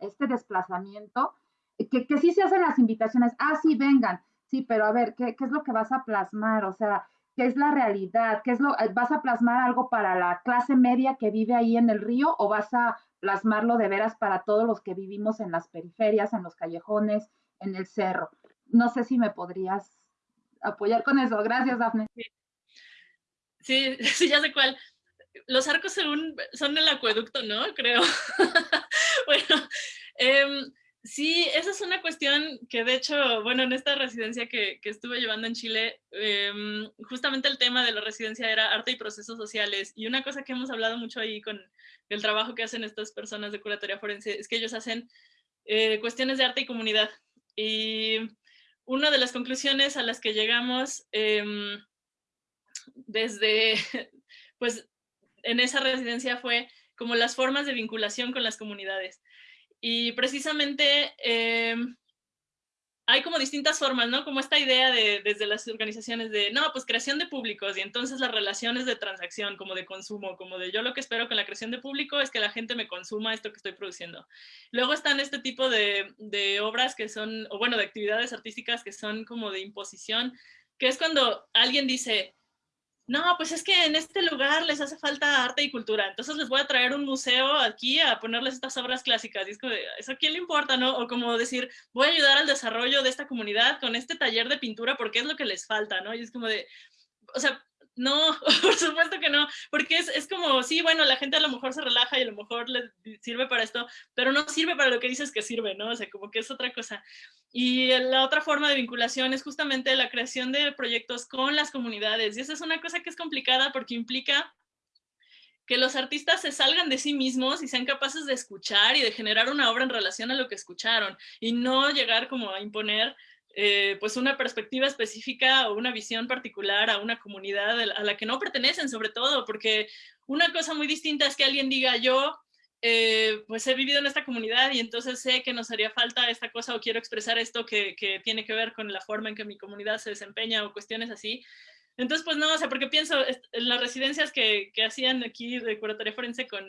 Speaker 4: este desplazamiento? Que, que sí se hacen las invitaciones, ah, sí, vengan, sí, pero a ver, ¿qué, ¿qué, es lo que vas a plasmar? O sea, ¿qué es la realidad? ¿Qué es lo, vas a plasmar algo para la clase media que vive ahí en el río o vas a plasmarlo de veras para todos los que vivimos en las periferias, en los callejones, en el cerro? No sé si me podrías apoyar con eso. Gracias, Dafne.
Speaker 2: Sí, sí, [laughs] ya sé cuál. Los arcos son, son el acueducto, ¿no? Creo. [laughs] bueno, em, sí, esa es una cuestión que de hecho, bueno, en esta residencia que, que estuve llevando en Chile, em, justamente el tema de la residencia era arte y procesos sociales. Y una cosa que hemos hablado mucho ahí con el trabajo que hacen estas personas de curatoria forense es que ellos hacen eh, cuestiones de arte y comunidad. Y una de las conclusiones a las que llegamos em, desde, [laughs] pues, en esa residencia fue como las formas de vinculación con las comunidades. Y precisamente em, hay como distintas formas, ¿no? Como esta idea de, desde las organizaciones de, no, pues creación de públicos y entonces las relaciones de transacción, como de consumo, como de yo lo que espero con la creación de público es que la gente me consuma esto que estoy produciendo. Luego están este tipo de, de obras que son, o bueno, de actividades artísticas que son como de imposición, que es cuando alguien dice, no, pues es que en este lugar les hace falta arte y cultura, entonces les voy a traer un museo aquí a ponerles estas obras clásicas. Y es como, ¿eso a quién le importa, no? O como decir, voy a ayudar al desarrollo de esta comunidad con este taller de pintura porque es lo que les falta, ¿no? Y es como de, o sea, no, [laughs] por supuesto que no, porque es, es, como, sí, bueno, la gente a lo mejor se relaja y a lo mejor le sirve para esto, pero no sirve para lo que dices que sirve, ¿no? O sea, como que es otra cosa. Y la otra forma de vinculación es justamente la creación de proyectos con las comunidades. Y esa es una cosa que es complicada porque implica que los artistas se salgan de sí mismos y sean capaces de escuchar y de generar una obra en relación a lo que escucharon y no llegar como a imponer eh, pues una perspectiva específica o una visión particular a una comunidad a la que no pertenecen sobre todo, porque una cosa muy distinta es que alguien diga yo eh, pues he vivido en esta comunidad y entonces sé que nos haría falta esta cosa o quiero expresar esto que, que, tiene que ver con la forma en que mi comunidad se desempeña o cuestiones así. Entonces, pues no, o sea, porque pienso en las residencias que, que hacían aquí de curatoria forense con,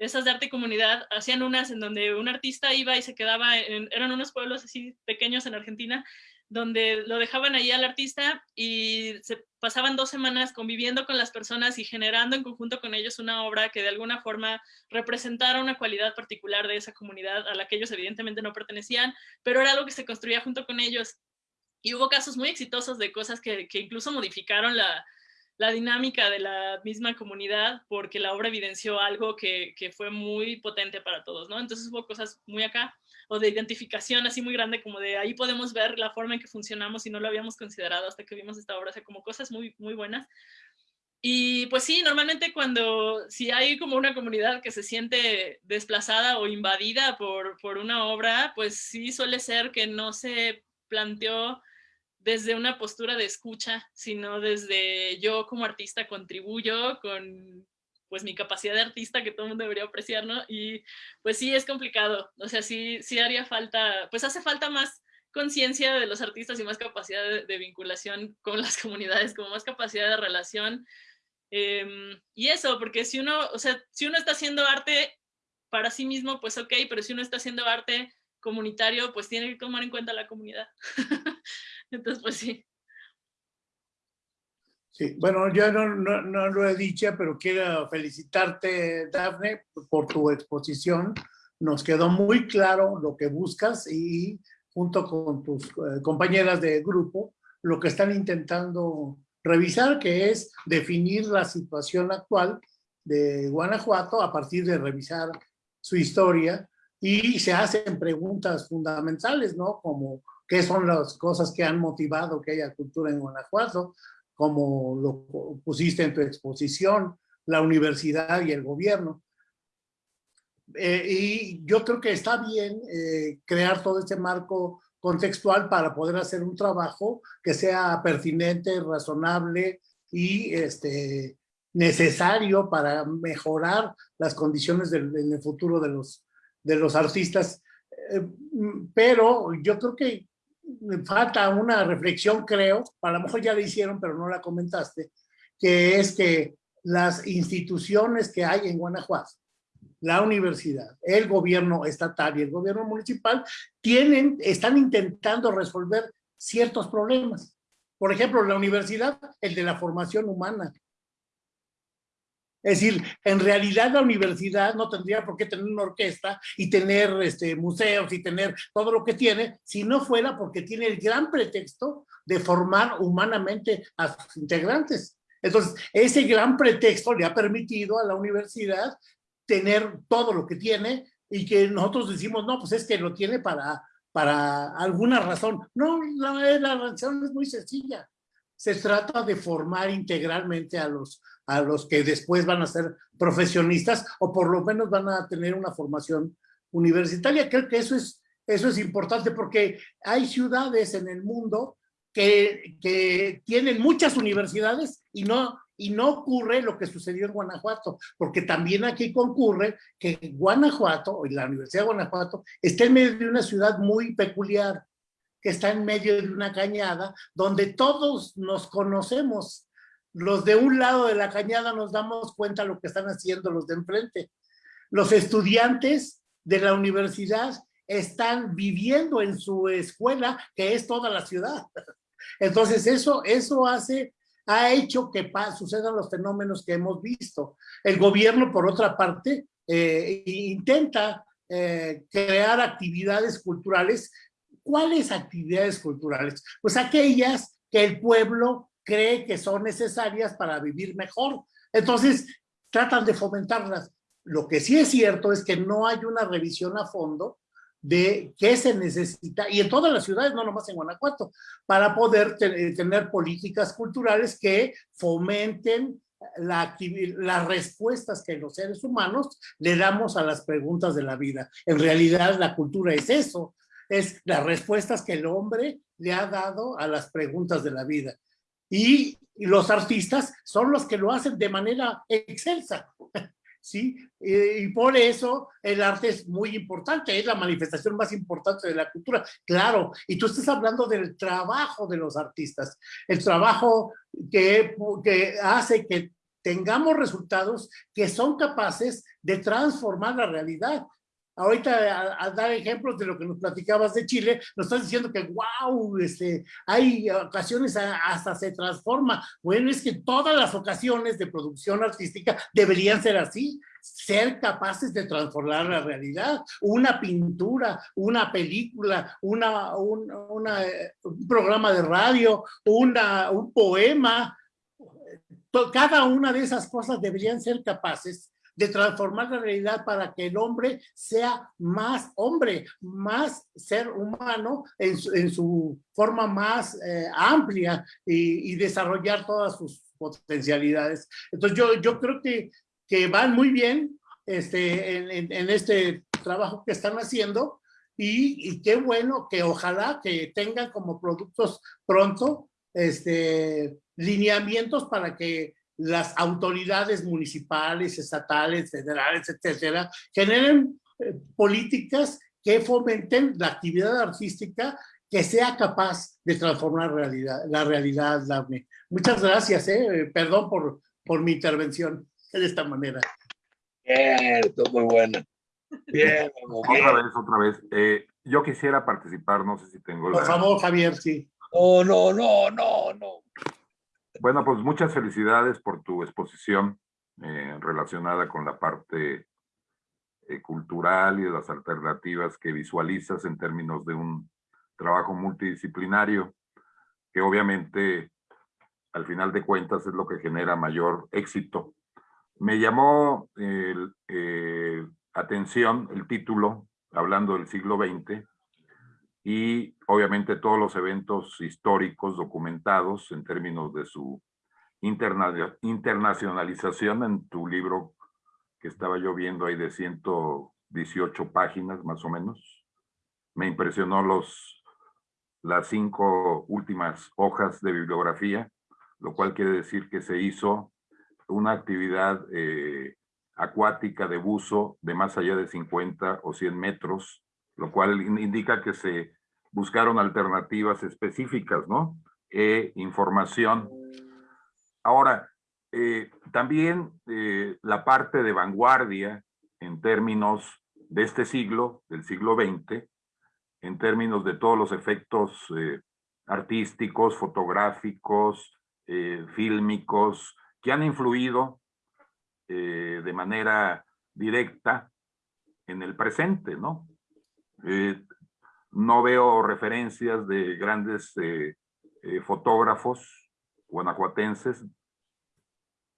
Speaker 2: esas de arte comunidad, hacían unas en donde un artista iba y se quedaba, eran unos pueblos así pequeños en Argentina, donde lo dejaban ahí al artista y se pasaban dos semanas conviviendo con las personas y generando en conjunto con ellos una obra que de alguna forma representara una cualidad particular de esa comunidad a la que ellos evidentemente no pertenecían, pero era algo que se construía junto con ellos. Y hubo casos muy exitosos de cosas que, que incluso modificaron la, la dinámica de la misma comunidad porque la obra evidenció algo que, que, fue muy potente para todos, ¿no? Entonces hubo cosas muy acá, o de identificación así muy grande, como de ahí podemos ver la forma en que funcionamos y no lo habíamos considerado hasta que vimos esta obra, o sea, como cosas muy, muy buenas. Y pues sí, normalmente cuando, si hay como una comunidad que se siente desplazada o invadida por, por una obra, pues sí suele ser que no se planteó desde una postura de escucha, sino desde yo como artista contribuyo con pues mi capacidad de artista que todo el mundo debería apreciar, ¿no? Y pues sí, es complicado, o sea, sí, sí haría falta, pues hace falta más conciencia de los artistas y más capacidad de, vinculación con las [laughs] comunidades, como más capacidad de relación. Em, y eso, porque si uno, o sea, si uno está haciendo arte para sí mismo, pues ok, pero si uno está haciendo arte comunitario, pues tiene que tomar en cuenta la comunidad. [laughs] Entonces, pues sí.
Speaker 1: Sí, bueno, yo no, no, lo he dicho, pero quiero felicitarte, Dafne, por tu exposición. Nos quedó muy claro lo que buscas y junto con tus eh, compañeras de grupo, lo que están intentando revisar, que es definir la situación actual de Guanajuato a partir de revisar su historia y se hacen preguntas fundamentales, ¿no? Como qué son las cosas que han motivado que haya cultura en Guanajuato, como lo pusiste en tu exposición, la universidad y el gobierno. Eh, y yo creo que está bien eh, crear todo este marco contextual para poder hacer un trabajo que sea pertinente, razonable y este, necesario para mejorar las condiciones del, en el futuro de los, de los artistas. Eh, pero yo creo que falta una reflexión, creo, a lo mejor ya la hicieron, pero no la comentaste, que es que las instituciones que hay en Guanajuato, la universidad, el gobierno estatal y el gobierno municipal tienen, están intentando resolver ciertos problemas. Por ejemplo, la universidad, el de la formación humana. Es decir, en realidad la universidad no tendría por qué tener una orquesta y tener este, museos y tener todo lo que tiene, si no fuera porque tiene el gran pretexto de formar humanamente a sus integrantes. Entonces, ese gran pretexto le ha permitido a la universidad tener todo lo que tiene y que nosotros decimos, no, pues es que lo tiene para, para alguna razón. No, la, la razón es muy sencilla. Se trata de formar integralmente a los, a los que después van a ser profesionistas o por lo menos van a tener una formación universitaria. Creo que eso es, eso es importante porque hay ciudades en el mundo que, que tienen muchas universidades y no, y no ocurre lo que sucedió en Guanajuato, porque también aquí concurre que Guanajuato, la Universidad de Guanajuato, está en medio de una ciudad muy peculiar, que está en medio de una cañada, donde todos nos conocemos. Los de un lado de la cañada nos damos cuenta de lo que están haciendo los de enfrente. Los estudiantes de la universidad están viviendo en su escuela, que es toda la ciudad. Entonces eso, eso hace ha hecho que sucedan los fenómenos que hemos visto. El gobierno, por otra parte, eh, intenta eh, crear actividades culturales. ¿Cuáles actividades culturales? Pues aquellas que el pueblo cree que son necesarias para vivir mejor. Entonces, tratan de fomentarlas. Lo que sí es cierto es que no hay una revisión a fondo de qué se necesita, y en todas las ciudades, no nomás en Guanajuato, para poder eh, tener políticas culturales que fomenten la, las respuestas que los seres humanos le damos a las preguntas de la vida. En realidad la cultura es eso, es las respuestas que el hombre le ha dado a las preguntas de la vida. Y los artistas son los que lo hacen de manera excelsa. [laughs] ¿sí? y por eso el arte es muy importante, es la manifestación más importante de la cultura, claro, y tú estás hablando del trabajo de los artistas, el trabajo que, que hace que tengamos resultados que son capaces de transformar la realidad, ahorita a, dar ejemplos de lo que nos platicabas de Chile, nos estás diciendo que wow, este, hay ocasiones hasta se transforma. Bueno, es que todas las ocasiones de producción artística deberían ser así, ser capaces de transformar la realidad. Una pintura, una película, una, un, un programa de radio, una, un poema, cada una de esas cosas deberían ser capaces de transformar la realidad para que el hombre sea más hombre, más ser humano en su, forma más eh, amplia y, desarrollar todas sus potencialidades. Entonces yo, yo creo que, que van muy bien este, en, este trabajo que están haciendo y, y, qué bueno que ojalá que tengan como productos pronto este, lineamientos para que las autoridades municipales, estatales, federales, etcétera, generen eh, políticas que fomenten la actividad artística que sea capaz de transformar realidad, la realidad, Daphne. Muchas gracias, eh. perdón por, por mi intervención de esta manera.
Speaker 3: Cierto, muy buena. Bien,
Speaker 5: Otra vez, otra vez. Eh, yo quisiera participar, no sé si tengo
Speaker 1: Por favor, Javier, sí.
Speaker 3: No, no, no, no, no.
Speaker 5: Bueno, pues muchas felicidades por tu exposición eh, relacionada con la parte eh, cultural y las alternativas que visualizas en términos de un trabajo multidisciplinario, que obviamente al final de cuentas es lo que genera mayor éxito. Me llamó eh, atención el título, hablando del siglo XX, y obviamente todos los eventos históricos documentados en términos de su internacionalización en tu libro que estaba yo viendo ahí de 118 páginas más o menos. Me impresionó los, las cinco últimas hojas de bibliografía, lo cual quiere decir que se hizo una actividad eh, acuática de buzo de más allá de 50 o 100 metros, lo cual indica que se buscaron alternativas específicas, ¿no? E información. Ahora, eh, también eh, la parte de vanguardia en términos de este siglo, del siglo XX, en términos de todos los efectos eh, artísticos, fotográficos, fílmicos, que han influido de manera directa en el presente, ¿no? No veo referencias de grandes fotógrafos guanajuatenses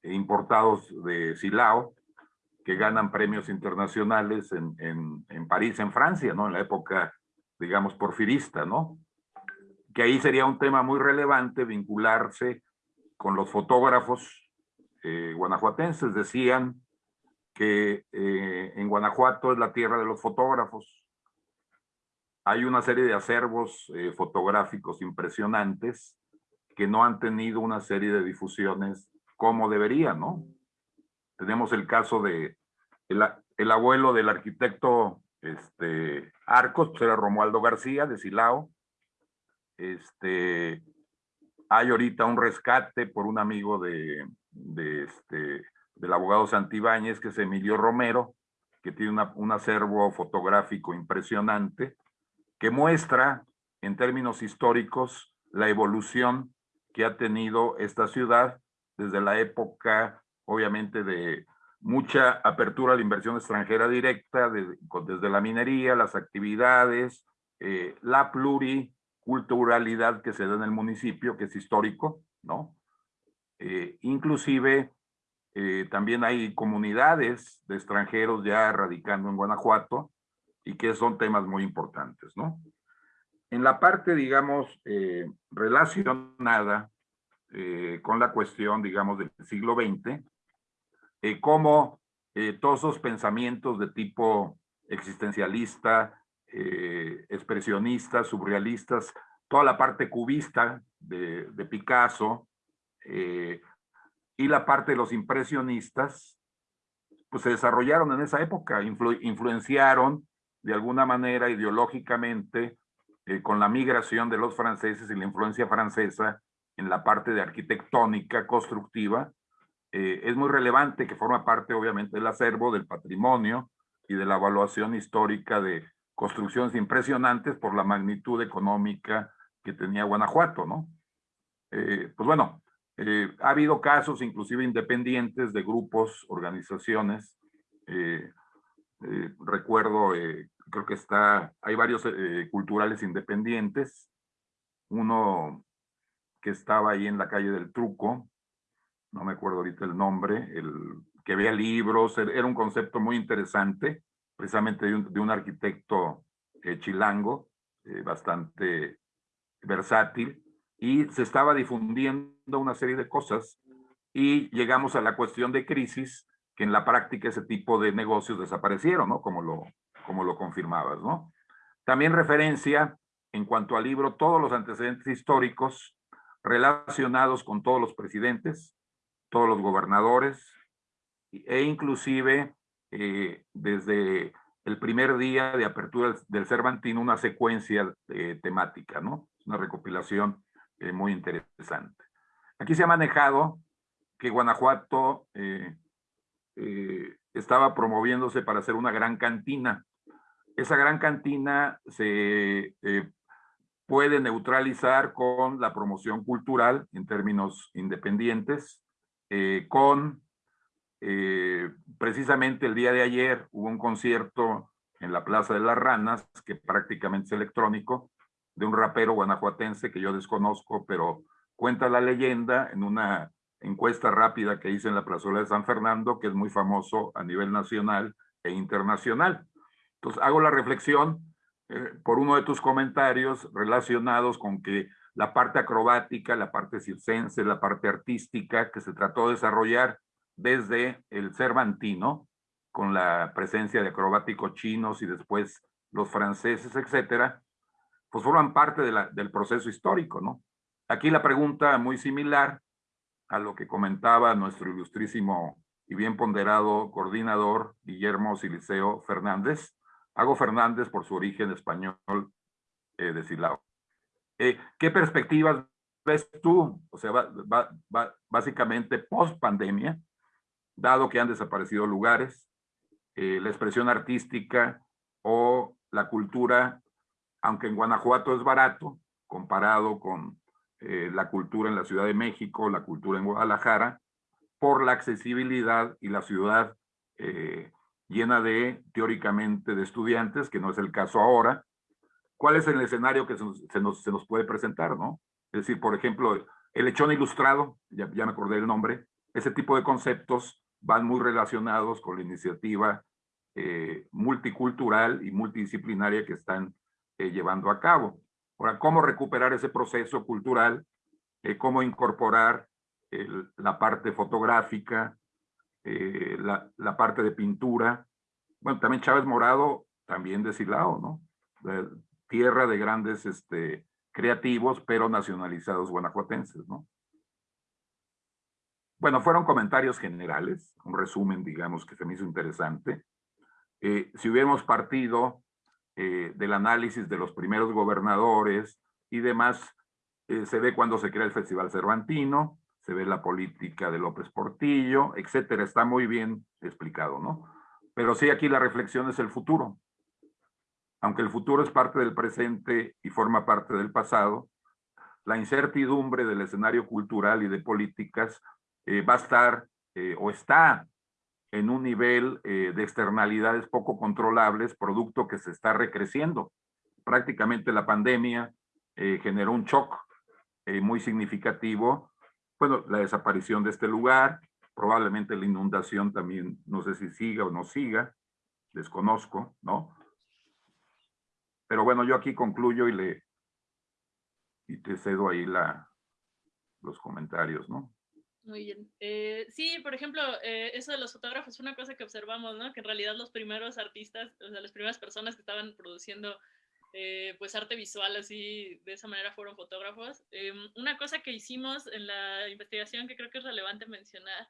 Speaker 5: importados de Silao, que ganan premios internacionales en, en, París, en Francia, ¿no? En la época, digamos, porfirista, ¿no? Que ahí sería un tema muy relevante vincularse con los fotógrafos eh, guanajuatenses. Decían que eh, en Guanajuato es la tierra de los fotógrafos. Hay una serie de acervos eh, fotográficos impresionantes que no han tenido una serie de difusiones como debería, ¿no? Tenemos el caso de el, abuelo del arquitecto este, Arcos, pues era Romualdo García de Silao. Este, hay ahorita un rescate por un amigo de, este, del abogado Santibáñez, que es Emilio Romero, que tiene un acervo fotográfico impresionante, que muestra en términos históricos la evolución que ha tenido esta ciudad desde la época, obviamente, de mucha apertura a la inversión extranjera directa, desde la minería, las actividades, eh, la pluriculturalidad que se da en el municipio, que es histórico, ¿no? Eh, inclusive eh, también hay comunidades de extranjeros ya radicando en Guanajuato y que son temas muy importantes, ¿no? En la parte, digamos, relacionada eh, con la cuestión, digamos, del siglo XX, eh, cómo eh, todos esos pensamientos de tipo existencialista, expresionistas, surrealistas, toda la parte cubista de, Picasso y la parte de los impresionistas, pues se desarrollaron en esa época, influenciaron de alguna manera ideológicamente con la migración de los franceses y la influencia francesa en la parte de arquitectónica constructiva, eh, es muy relevante que forma parte obviamente del acervo, del patrimonio y de la evaluación histórica de construcciones impresionantes por la magnitud económica que tenía Guanajuato, ¿no? Eh, pues bueno, eh, ha habido casos inclusive independientes de grupos, organizaciones, recuerdo, creo que está, hay varios culturales independientes, uno que estaba ahí en la calle del Truco, no me acuerdo ahorita el nombre, el que vea libros, er, era un concepto muy interesante, precisamente de un, arquitecto eh, chilango, eh, bastante versátil, y se estaba difundiendo una serie de cosas y llegamos a la cuestión de crisis, que en la práctica ese tipo de negocios desaparecieron, ¿no? Como lo, como lo confirmabas, ¿no? También referencia en cuanto al libro, todos los antecedentes históricos relacionados con todos los presidentes, todos los gobernadores e inclusive eh, desde el primer día de apertura del Cervantino una secuencia eh, temática, ¿no? Una recopilación eh, muy interesante. Aquí se ha manejado que Guanajuato estaba promoviéndose para hacer una gran cantina. Esa gran cantina se eh, puede neutralizar con la promoción cultural en términos independientes, eh, con eh, precisamente el día de ayer hubo un concierto en la Plaza de las Ranas, que prácticamente es electrónico, de un rapero guanajuatense que yo desconozco, pero cuenta la leyenda en una encuesta rápida que hice en la plazuela de San Fernando, que es muy famoso a nivel nacional e internacional. Entonces hago la reflexión eh, por uno de tus comentarios relacionados con que la parte acrobática, la parte circense, la parte artística que se trató de desarrollar desde el Cervantino, con la presencia de acrobáticos chinos y después los franceses, etcétera, pues forman parte del proceso histórico, ¿no? Aquí la pregunta muy similar a lo que comentaba nuestro ilustrísimo y bien ponderado coordinador Guillermo Siliceo Fernández. Hago Fernández por su origen español eh, de. Eh, ¿Qué perspectivas ves tú? O sea, básicamente post pandemia, dado que han desaparecido lugares, eh, la expresión artística o la cultura, aunque en Guanajuato es barato, comparado con eh, la cultura en la Ciudad de México, la cultura en Guadalajara, por la accesibilidad y la ciudad llena de, teóricamente, de estudiantes, que no es el caso ahora. ¿Cuál es el escenario que se nos, se nos, puede presentar, no? Es decir, por ejemplo, el lechón ilustrado, ya, ya me acordé del nombre, ese tipo de conceptos van muy relacionados con la iniciativa eh, multicultural y multidisciplinaria que están llevando a cabo. Ahora, ¿cómo recuperar ese proceso cultural? Eh, ¿Cómo incorporar la parte fotográfica, eh, la, parte de pintura? Bueno, también Chávez Morado, también de Silao, ¿no? tierra de grandes este, creativos, pero nacionalizados guanajuatenses, ¿no? Bueno, fueron comentarios generales, un resumen, digamos, que se me hizo interesante. Eh, si hubiéramos partido eh, del análisis de los primeros gobernadores y demás, se ve cuando se crea el Festival Cervantino, se ve la política de López Portillo, etcétera. Está muy bien explicado, ¿no? Pero sí, aquí la reflexión es el futuro. Aunque el futuro es parte del presente y forma parte del pasado, la incertidumbre del escenario cultural y de políticas eh, va a estar o está en un nivel eh, de externalidades poco controlables, producto que se está recreciendo. Prácticamente la pandemia eh, generó un shock eh, muy significativo. Bueno, la desaparición de este lugar, probablemente la inundación también, no sé si siga o no siga, desconozco, ¿no? Pero bueno, yo aquí concluyo y le y te cedo ahí la, los comentarios, ¿no?
Speaker 2: Muy bien. Eh, sí, por ejemplo, eh, eso de los fotógrafos es una cosa que observamos, ¿no? Que en realidad los primeros artistas, o sea, las primeras personas que estaban produciendo eh, pues arte visual así, de esa manera fueron fotógrafos. una cosa que hicimos en la investigación que creo que es relevante mencionar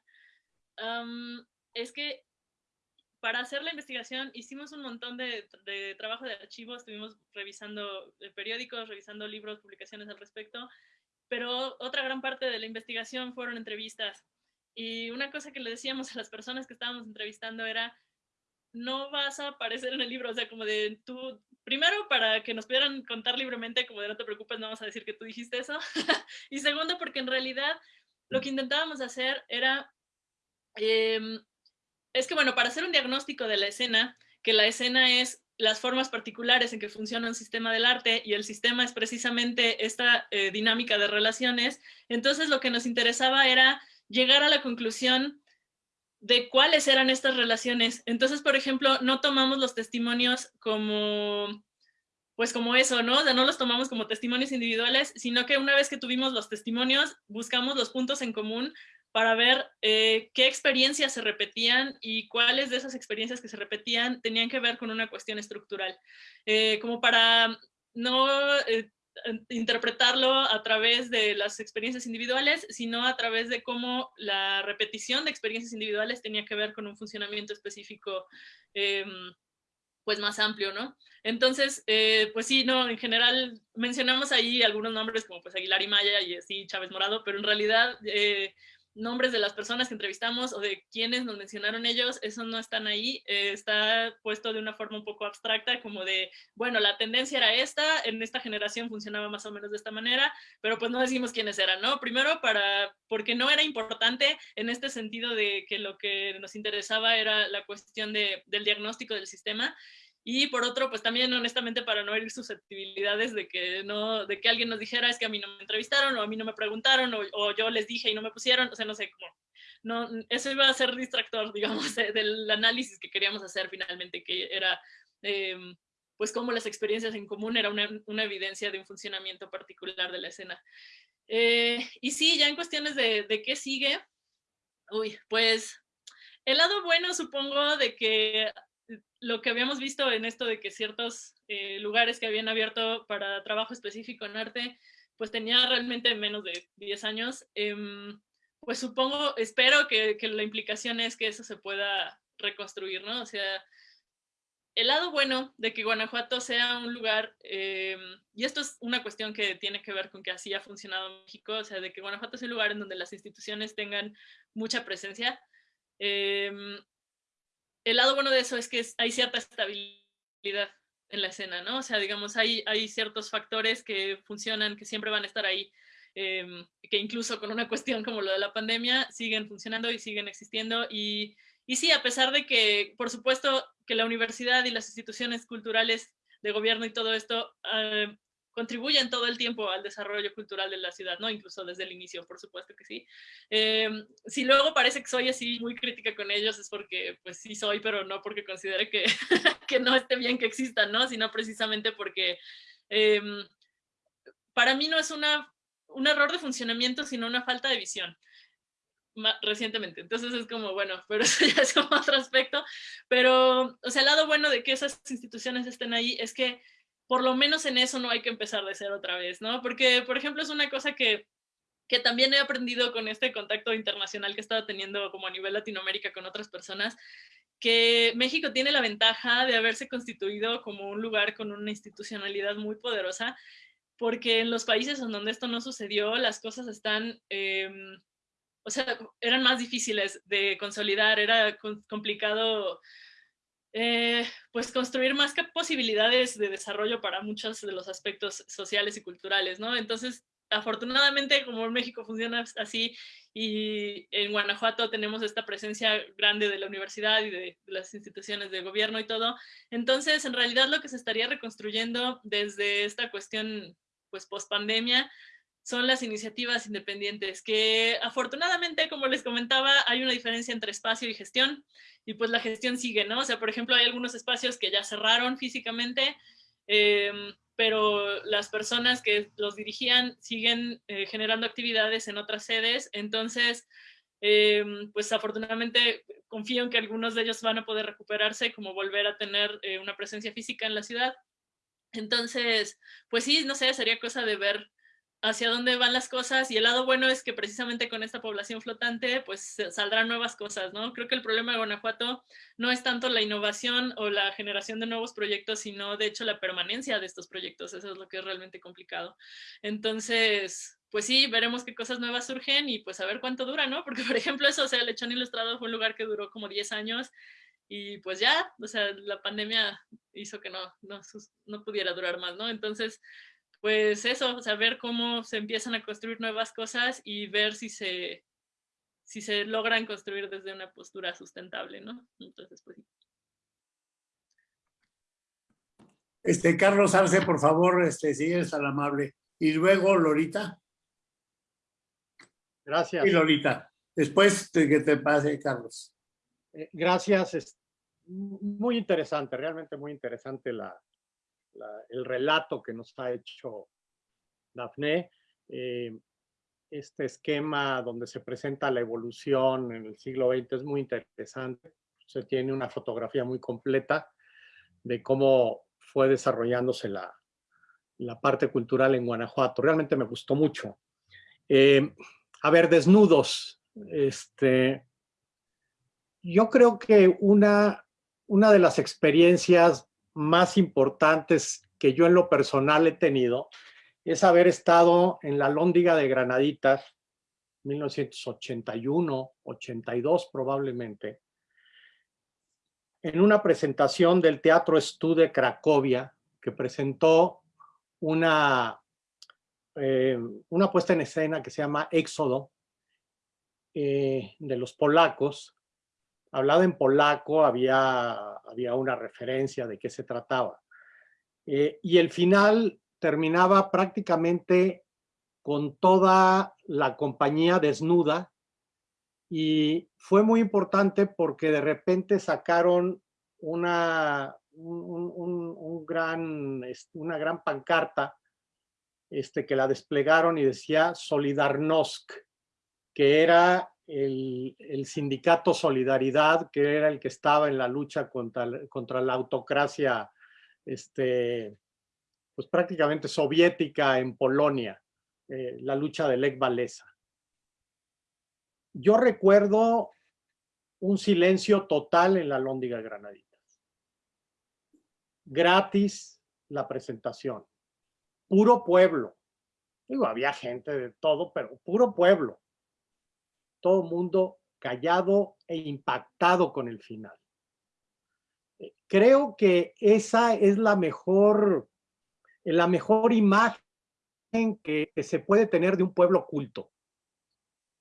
Speaker 2: es que para hacer la investigación hicimos un montón de, trabajo de archivo, estuvimos revisando periódicos, revisando libros, publicaciones al respecto, pero otra gran parte de la investigación fueron entrevistas. Y una cosa que le decíamos a las personas que estábamos entrevistando era, no vas a aparecer en el libro, o sea, como de tú, primero para que nos pudieran contar libremente, como de no te preocupes, no vamos a decir que tú dijiste eso, [laughs] y segundo porque en realidad lo que intentábamos hacer era, em, es que bueno, para hacer un diagnóstico de la escena, que la escena es las formas particulares en que funciona un sistema del arte y el sistema es precisamente esta eh, dinámica de relaciones, entonces lo que nos interesaba era llegar a la conclusión de cuáles eran estas relaciones. Entonces, por ejemplo, no tomamos los testimonios como, pues como eso, ¿no? O sea, no los tomamos como testimonios individuales, sino que una vez que tuvimos los testimonios, buscamos los puntos en común para ver eh, qué experiencias se repetían y cuáles de esas experiencias que se repetían tenían que ver con una cuestión estructural. Eh, como para no eh, interpretarlo a través de las experiencias individuales, sino a través de cómo la repetición de experiencias individuales tenía que ver con un funcionamiento específico em, pues más amplio, ¿no? Entonces, pues sí, no, en general mencionamos ahí algunos nombres como pues Aguilar y Maya y así Chávez Morado, pero en realidad nombres de las personas que entrevistamos o de quienes nos mencionaron ellos, esos no están ahí, eh, está puesto de una forma un poco abstracta, como de, bueno, la tendencia era esta, en esta generación funcionaba más o menos de esta manera, pero pues no decimos quiénes eran, ¿no? Primero, para, porque no era importante en este sentido de que lo que nos interesaba era la cuestión de, del diagnóstico del sistema, y por otro, pues también honestamente para no herir susceptibilidades de que, no, de que alguien nos dijera es que a mí no me entrevistaron o a mí no me preguntaron o, yo les dije y no me pusieron, o sea, no sé cómo. No, eso iba a ser distractor, [laughs] digamos, del análisis que queríamos hacer finalmente, que era em, pues cómo las experiencias en común era una, una, evidencia de un funcionamiento particular de la escena. Eh, y sí, ya en cuestiones de, de qué sigue, uy, pues el lado bueno supongo de que lo que habíamos visto en esto de que ciertos eh, lugares que habían abierto para trabajo específico en arte, pues tenía realmente menos de 10 años, em, pues supongo, espero que, que, la implicación es que eso se pueda reconstruir, ¿no? O sea, el lado bueno de que Guanajuato sea un lugar, em, y esto es una cuestión que tiene que ver con que así ha funcionado México, o sea, de que Guanajuato es un lugar en donde las instituciones tengan mucha presencia, eh, el lado bueno de eso es que hay cierta estabilidad en la escena, ¿no? O sea, digamos, hay, hay ciertos factores que funcionan, que siempre van a estar ahí, em, que incluso con una [laughs] cuestión como lo de la pandemia, siguen funcionando y siguen existiendo. Y, sí, a pesar de que, por supuesto, que la universidad y las instituciones culturales de gobierno y todo esto eh, contribuyen todo el tiempo al desarrollo cultural de la ciudad, ¿no? Incluso desde el inicio, por supuesto que sí. Eh, si luego parece que soy así muy crítica con ellos, es porque, pues sí soy, pero no porque considere que, [laughs] que no esté bien que existan, ¿no? Sino precisamente porque eh, para mí no es una, un error de funcionamiento, sino una falta de visión recientemente. Entonces es como, bueno, [laughs] pero eso ya es como otro aspecto. Pero, o sea, el lado bueno de que esas instituciones estén ahí es que por lo menos en eso no hay que empezar de cero otra vez, ¿no? Porque, por ejemplo, es una cosa que, que también he aprendido con este contacto internacional que he estado teniendo como a nivel Latinoamérica con otras personas, que México tiene la ventaja de haberse constituido como un lugar con una institucionalidad muy poderosa, porque en los países en donde esto no sucedió, las cosas están, eh, o sea, eran más difíciles de consolidar, era complicado eh, pues construir más posibilidades de desarrollo para muchos de los aspectos sociales y culturales, ¿no? Entonces, afortunadamente, como en México funciona así y en Guanajuato tenemos esta presencia grande de la universidad y de, las instituciones de gobierno y todo, entonces, en realidad lo que se estaría reconstruyendo desde esta cuestión, pues, post pandemia, son las iniciativas independientes, que afortunadamente, como les comentaba, hay una diferencia entre espacio y gestión, y pues la gestión sigue, ¿no? O sea, por ejemplo, hay algunos espacios que ya cerraron físicamente, em, pero las personas que los dirigían siguen eh, generando actividades en otras sedes, entonces, em, pues afortunadamente confío en que algunos de ellos van a poder recuperarse, como volver a tener eh, una presencia física en la ciudad. Entonces, pues sí, no sé, sería cosa de ver hacia dónde van las cosas y el lado bueno es que precisamente con esta población flotante pues saldrán nuevas cosas, ¿no? Creo que el problema de Guanajuato no es tanto la innovación o la generación de nuevos proyectos, sino de hecho la permanencia de estos proyectos, eso es lo que es realmente complicado. Entonces, pues sí, veremos qué cosas nuevas surgen y pues a ver cuánto dura, ¿no? Porque [laughs] por ejemplo eso, o sea, el Lechón Ilustrado fue un lugar que duró como 10 años y pues ya, o sea, la pandemia hizo que no, no, no pudiera durar más, ¿no? Entonces, pues eso, saber cómo se empiezan a construir nuevas cosas y ver si se, si se logran construir desde una postura sustentable, ¿no? Entonces, pues
Speaker 1: Este, Carlos Arce, por favor, este, si eres tan amable. Y luego Lorita.
Speaker 6: Gracias.
Speaker 1: Y Lorita. Después de que te pase, Carlos.
Speaker 6: Eh, gracias. Es muy interesante, realmente muy interesante la, el relato que nos ha hecho Dafne, eh, este esquema donde se presenta la evolución en el siglo XX es muy interesante. Se tiene una fotografía muy completa de cómo fue desarrollándose la, la parte cultural en Guanajuato. Realmente me gustó mucho. Eh, a ver, desnudos. Este, yo creo que una, una de las experiencias más importantes que yo en lo personal he tenido es haber estado en la Lóndiga de Granaditas 1981, 82 probablemente, en una presentación del Teatro Estude Cracovia, que presentó una, eh, una puesta en escena que se llama Éxodo, eh, de los polacos. Hablado en polaco, había, había una referencia de qué se trataba. Eh, y el final terminaba prácticamente con toda la compañía desnuda y fue muy importante porque de repente sacaron una, un, gran, una gran pancarta este, que la desplegaron y decía Solidarnosc, que era el, sindicato Solidaridad, que era el que estaba en la lucha contra, la autocracia este, pues prácticamente soviética en Polonia, eh, la lucha de Lech Walesa. Yo recuerdo un silencio total en la Lóndiga Granaditas. Gratis la presentación. Puro pueblo. Digo, había gente de todo, pero puro pueblo. Todo mundo callado e impactado con el final. Eh, creo que esa es la mejor la mejor imagen que, se puede tener de un pueblo culto,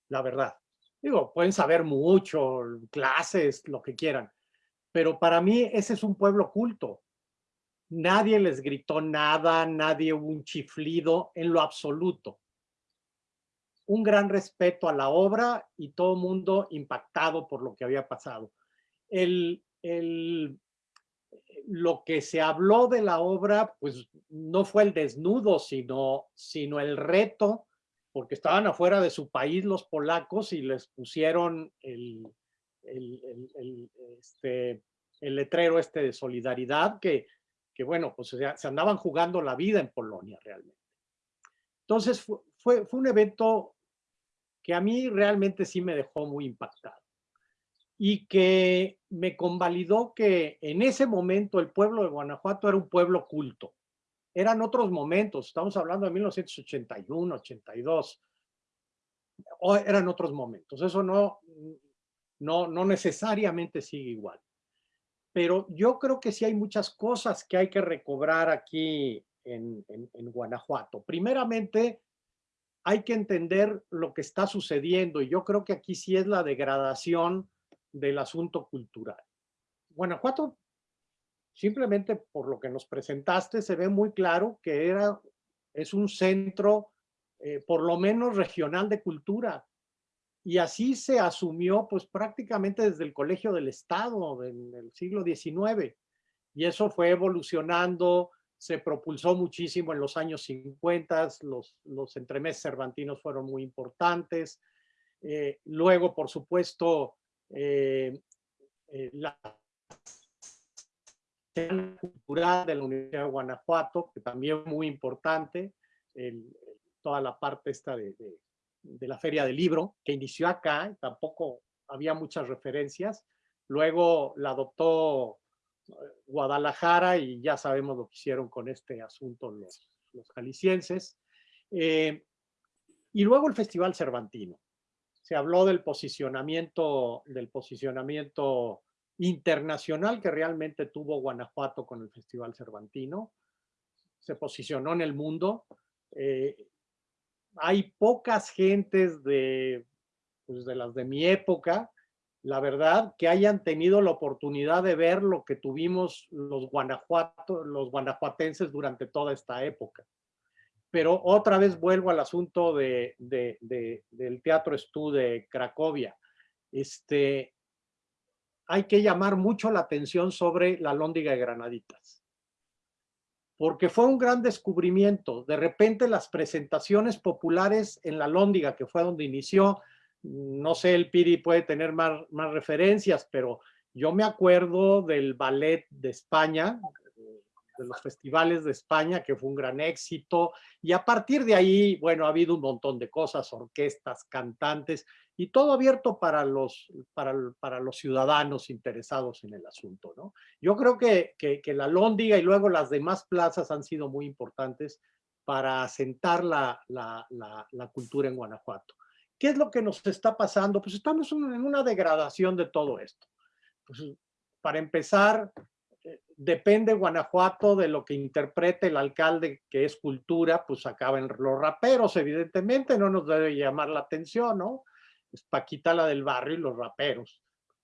Speaker 6: la verdad. Digo, pueden saber mucho, clases, lo que quieran, pero para mí ese es un pueblo culto. Nadie les gritó nada, nadie hubo un chiflido en lo absoluto. Un gran respeto a la obra y todo mundo impactado por lo que había pasado. El, el, lo que se habló de la obra, pues no fue el desnudo, sino, sino el reto, porque estaban afuera de su país los polacos y les pusieron el, el, este, letrero este de solidaridad, que, que bueno, pues se, andaban jugando la vida en Polonia realmente. Entonces fue, fue, fue un evento que a mí realmente sí me dejó muy impactado y que me convalidó que en ese momento el pueblo de Guanajuato era un pueblo culto. Eran otros momentos, estamos hablando de 1981, 82, o eran otros momentos. Eso no, no, no necesariamente sigue igual. Pero yo creo que sí hay muchas cosas que hay que recobrar aquí en, en Guanajuato. Primeramente, hay que entender lo que está sucediendo y yo creo que aquí sí es la degradación del asunto cultural. Guanajuato, simplemente por lo que nos presentaste, se ve muy claro que era, es un centro, eh, por lo menos regional de cultura. Y así se asumió pues prácticamente desde el Colegio del Estado en el siglo XIX. Y eso fue evolucionando, se propulsó muchísimo en los años 50, los, los entremeses cervantinos fueron muy importantes. Eh, luego, por supuesto, eh, eh, la cultural de la Universidad de Guanajuato, que también muy importante, toda la parte esta de, de, la Feria del Libro, que inició acá, tampoco había muchas referencias, luego la adoptó Guadalajara y ya sabemos lo que hicieron con este asunto los, los jaliscienses. y luego el Festival Cervantino se habló del posicionamiento, del posicionamiento internacional que realmente tuvo Guanajuato con el Festival Cervantino. Se posicionó en el mundo. Eh, hay pocas gentes de, pues de las de mi época, la verdad, que hayan tenido la oportunidad de ver lo que tuvimos los, guanajuatenses durante toda esta época. Pero otra vez vuelvo al asunto de, del Teatro Estú de Cracovia. Este, hay que llamar mucho la atención sobre la Lóndiga de Granaditas. Porque fue un gran descubrimiento. De repente las presentaciones populares en la Lóndiga, que fue donde inició, no sé, el Piri puede tener más, más referencias, pero yo me acuerdo del ballet de España, de los festivales de España, que fue un gran éxito. Y a partir de ahí, bueno, ha habido un montón de cosas, orquestas, cantantes, y todo abierto para los, para, para los ciudadanos interesados en el asunto. ¿no? Yo creo que, que, la Lóndiga y luego las demás plazas han sido muy importantes para asentar la, la, la cultura en Guanajuato. ¿Qué es lo que nos está pasando? Pues estamos en una degradación de todo esto. Pues, para empezar, eh, depende Guanajuato de lo que interprete el alcalde que es cultura, pues acaban los raperos, evidentemente, no nos debe llamar la atención, ¿no? Es Paquita la del barrio y los raperos.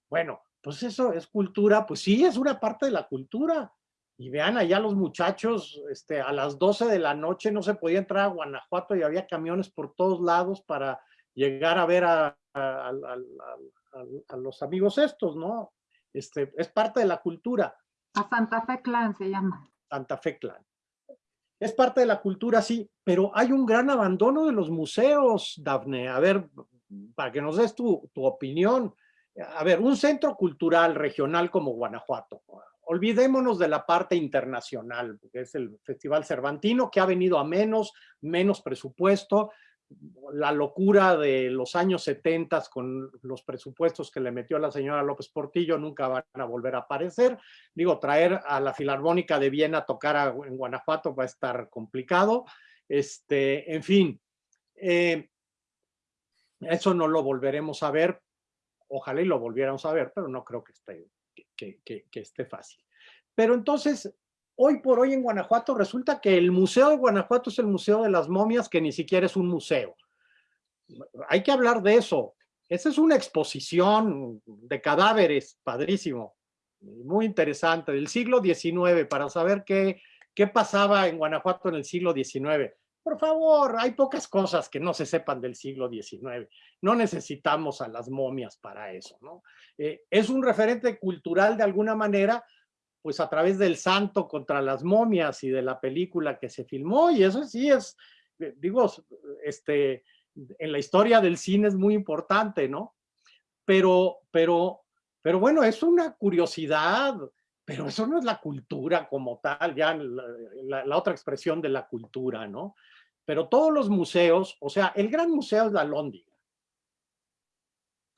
Speaker 6: Bueno, pues eso es cultura, pues sí, es una parte de la cultura. Y vean allá los muchachos, este, a las 12 de la noche no se podía entrar a Guanajuato y había camiones por todos lados para llegar a ver a, a los amigos estos, ¿no? Este, es parte de la cultura.
Speaker 4: A Santa Fe Clan se llama.
Speaker 6: Santa Fe Clan. Es parte de la cultura, sí, pero hay un gran abandono de los museos, Dafne. A ver, para que nos des tu, tu opinión. A ver, un centro cultural regional como Guanajuato. Olvidémonos de la parte internacional, que es el Festival Cervantino, que ha venido a menos, menos presupuesto, la locura de los años 70 con los presupuestos que le metió la señora López Portillo nunca van a volver a aparecer. Digo, traer a la Filarmónica de Viena a tocar en Guanajuato va a estar complicado. Este, en fin, eh, eso no lo volveremos a ver. Ojalá y lo volviéramos a ver, pero no creo que esté, que, que esté fácil. Pero entonces, hoy por hoy en Guanajuato resulta que el Museo de Guanajuato es el Museo de las Momias, que ni siquiera es un museo. Hay que hablar de eso. Esa es una exposición de cadáveres, padrísimo, muy interesante, del siglo XIX, para saber qué, qué pasaba en Guanajuato en el siglo XIX. Por favor, hay pocas cosas que no se sepan del siglo XIX. No necesitamos a las momias para eso, ¿no? Eh, es un referente cultural de alguna manera, pues a través del santo contra las momias y de la película que se filmó y eso sí es, eh, digo, este, en la historia del cine es muy importante, ¿no? Pero, pero, pero bueno, es una curiosidad, pero eso no es la cultura como tal, ya la, la otra expresión de la cultura, ¿no? Pero todos los museos, o sea, el gran museo es la Lóndiga,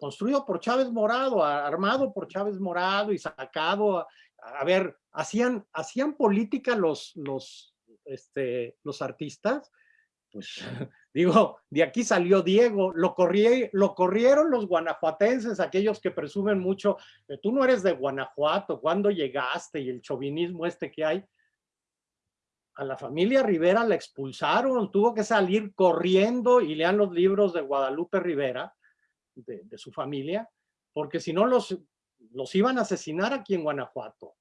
Speaker 6: construido por Chávez Morado, armado por Chávez Morado y sacado a ver, hacían, hacían política los, los, este, los artistas, pues [laughs] digo, de aquí salió Diego, lo, lo corrieron los guanajuatenses, aquellos que presumen mucho, tú no eres de Guanajuato, ¿cuándo llegaste? Y el chauvinismo este que hay. A la familia Rivera la expulsaron, tuvo que salir corriendo y lean los libros de Guadalupe Rivera, de, de su familia, porque si no los los iban a asesinar aquí en Guanajuato.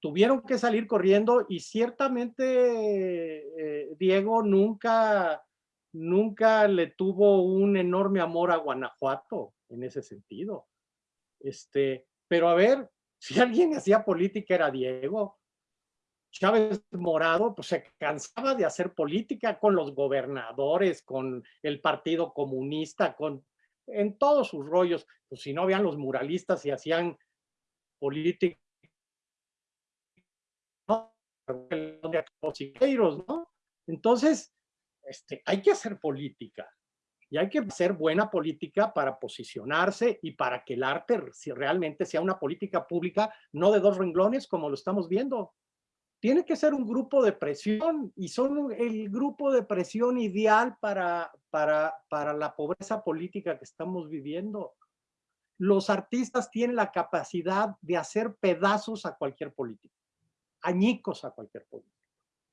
Speaker 6: Tuvieron que salir corriendo y ciertamente eh, Diego nunca, nunca le tuvo un enorme amor a Guanajuato en ese sentido. Este, pero a ver, [laughs] si alguien hacía política era Diego. Chávez Morado pues se cansaba de hacer política con los gobernadores, con el Partido Comunista, con en todos sus rollos, pues si no vean los muralistas y hacían política, ¿no? Entonces, este, hay que hacer política y hay que hacer buena política para posicionarse y para que el arte realmente sea una política pública, no de dos renglones como lo estamos viendo tiene que ser un grupo de presión y son el grupo de presión ideal para, para, para la pobreza política que estamos viviendo. Los artistas tienen la capacidad de hacer pedazos a cualquier político, añicos a cualquier político.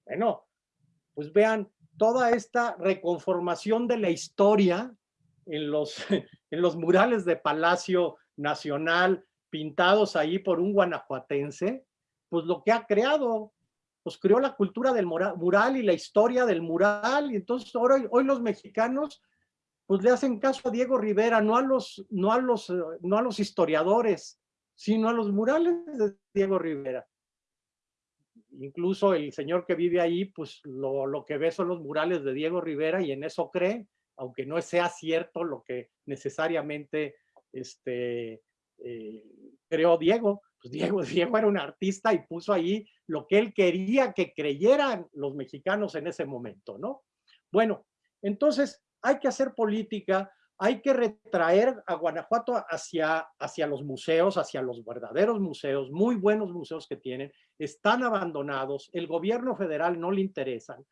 Speaker 6: Bueno, pues vean toda esta reconformación de la historia en los, [laughs] en los murales de Palacio Nacional pintados ahí por un guanajuatense, pues lo que ha creado pues creó la cultura del mural y la historia del mural, y entonces ahora, hoy los mexicanos pues le hacen caso a Diego Rivera, no a los, no a los, no a los historiadores, sino a los murales de Diego Rivera. Incluso el señor que vive ahí, pues lo, lo que ve son los murales de Diego Rivera y en eso cree, aunque no sea cierto lo que necesariamente este, eh, creó Diego. Pues Diego, [laughs] Diego era un artista y puso ahí lo que él quería que creyeran los mexicanos en ese momento, ¿no? Bueno, entonces hay que hacer política, hay que retraer a Guanajuato hacia, hacia los museos, hacia los verdaderos museos, muy buenos museos que tienen, están abandonados, el gobierno federal no le interesan.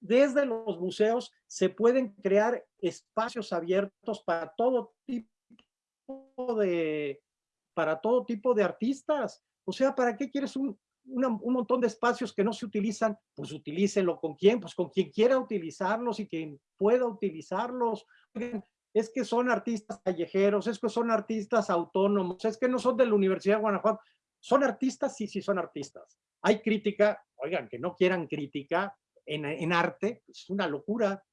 Speaker 6: Desde los museos se pueden crear espacios abiertos para todo tipo de, para todo tipo de artistas. O sea, ¿para qué quieres un, un montón de espacios que no se utilizan? Pues utilícenlo con quién, pues con quien quiera utilizarlos y quien pueda utilizarlos. Es que son artistas callejeros, es que son artistas autónomos, es que no son de la Universidad de Guanajuato. ¿Son artistas? Sí, sí son artistas. Hay crítica, oigan, que no quieran crítica en, en arte, es una locura.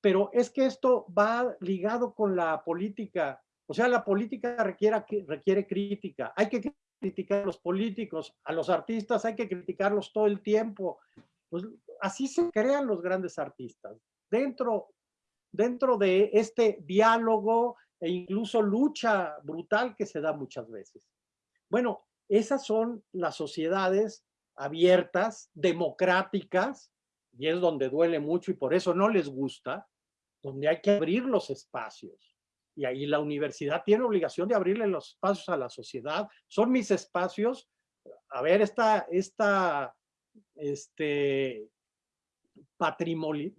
Speaker 6: Pero es que esto va ligado con la política. O sea, la política requiere, requiere crítica. Hay que criticar a los políticos, a los artistas hay que criticarlos todo el tiempo. Pues así se crean los grandes artistas. Dentro, dentro de este diálogo e incluso lucha brutal que se da muchas veces. Bueno, esas son las sociedades abiertas, democráticas, y es donde duele mucho y por eso no les gusta, donde hay que abrir los espacios. Y ahí la universidad tiene obligación de abrirle los espacios a la sociedad. Son mis espacios. A ver, esta, esta este, patrimonio,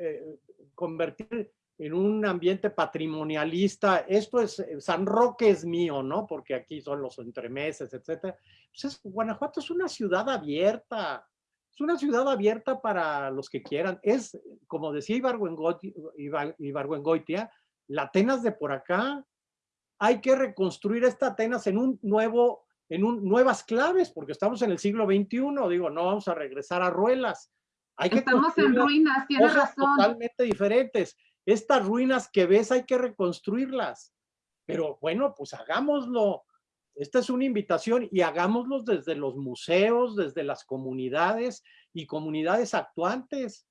Speaker 6: eh, convertir en un ambiente patrimonialista, esto es, eh, San Roque es mío, ¿no? Porque aquí son los entremeses, etcétera. Pues Guanajuato es una ciudad abierta, es una ciudad abierta para los que quieran. Es, como decía Ibargüengoitia, la Atenas de por acá, hay que reconstruir esta Atenas en un nuevo, en un, nuevas claves, porque estamos en el siglo XXI, digo, no vamos a regresar a ruelas. Hay que
Speaker 4: estamos en ruinas, tienes razón.
Speaker 6: totalmente diferentes estas ruinas que ves hay que reconstruirlas. Pero bueno, pues hagámoslo. Esta es una invitación y hagámoslo desde los museos, desde las comunidades y comunidades actuantes.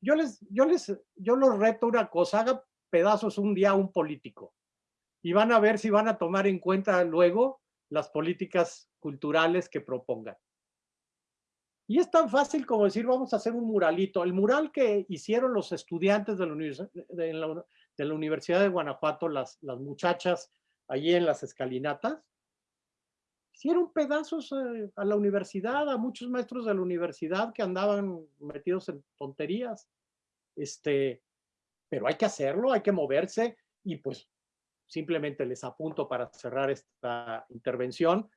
Speaker 6: Yo les, yo les, yo los reto una cosa, haga pedazos un día a un político y van a ver si van a tomar en cuenta luego las políticas culturales que propongan. Y es tan fácil como decir, vamos a hacer un muralito. El mural que hicieron los estudiantes de la, Universidad de Guanajuato, las, las muchachas allí en las escalinatas, hicieron pedazos eh, a la universidad, a muchos maestros de la universidad que andaban metidos en tonterías. Este, pero hay que hacerlo, hay que moverse y pues simplemente les apunto para cerrar esta intervención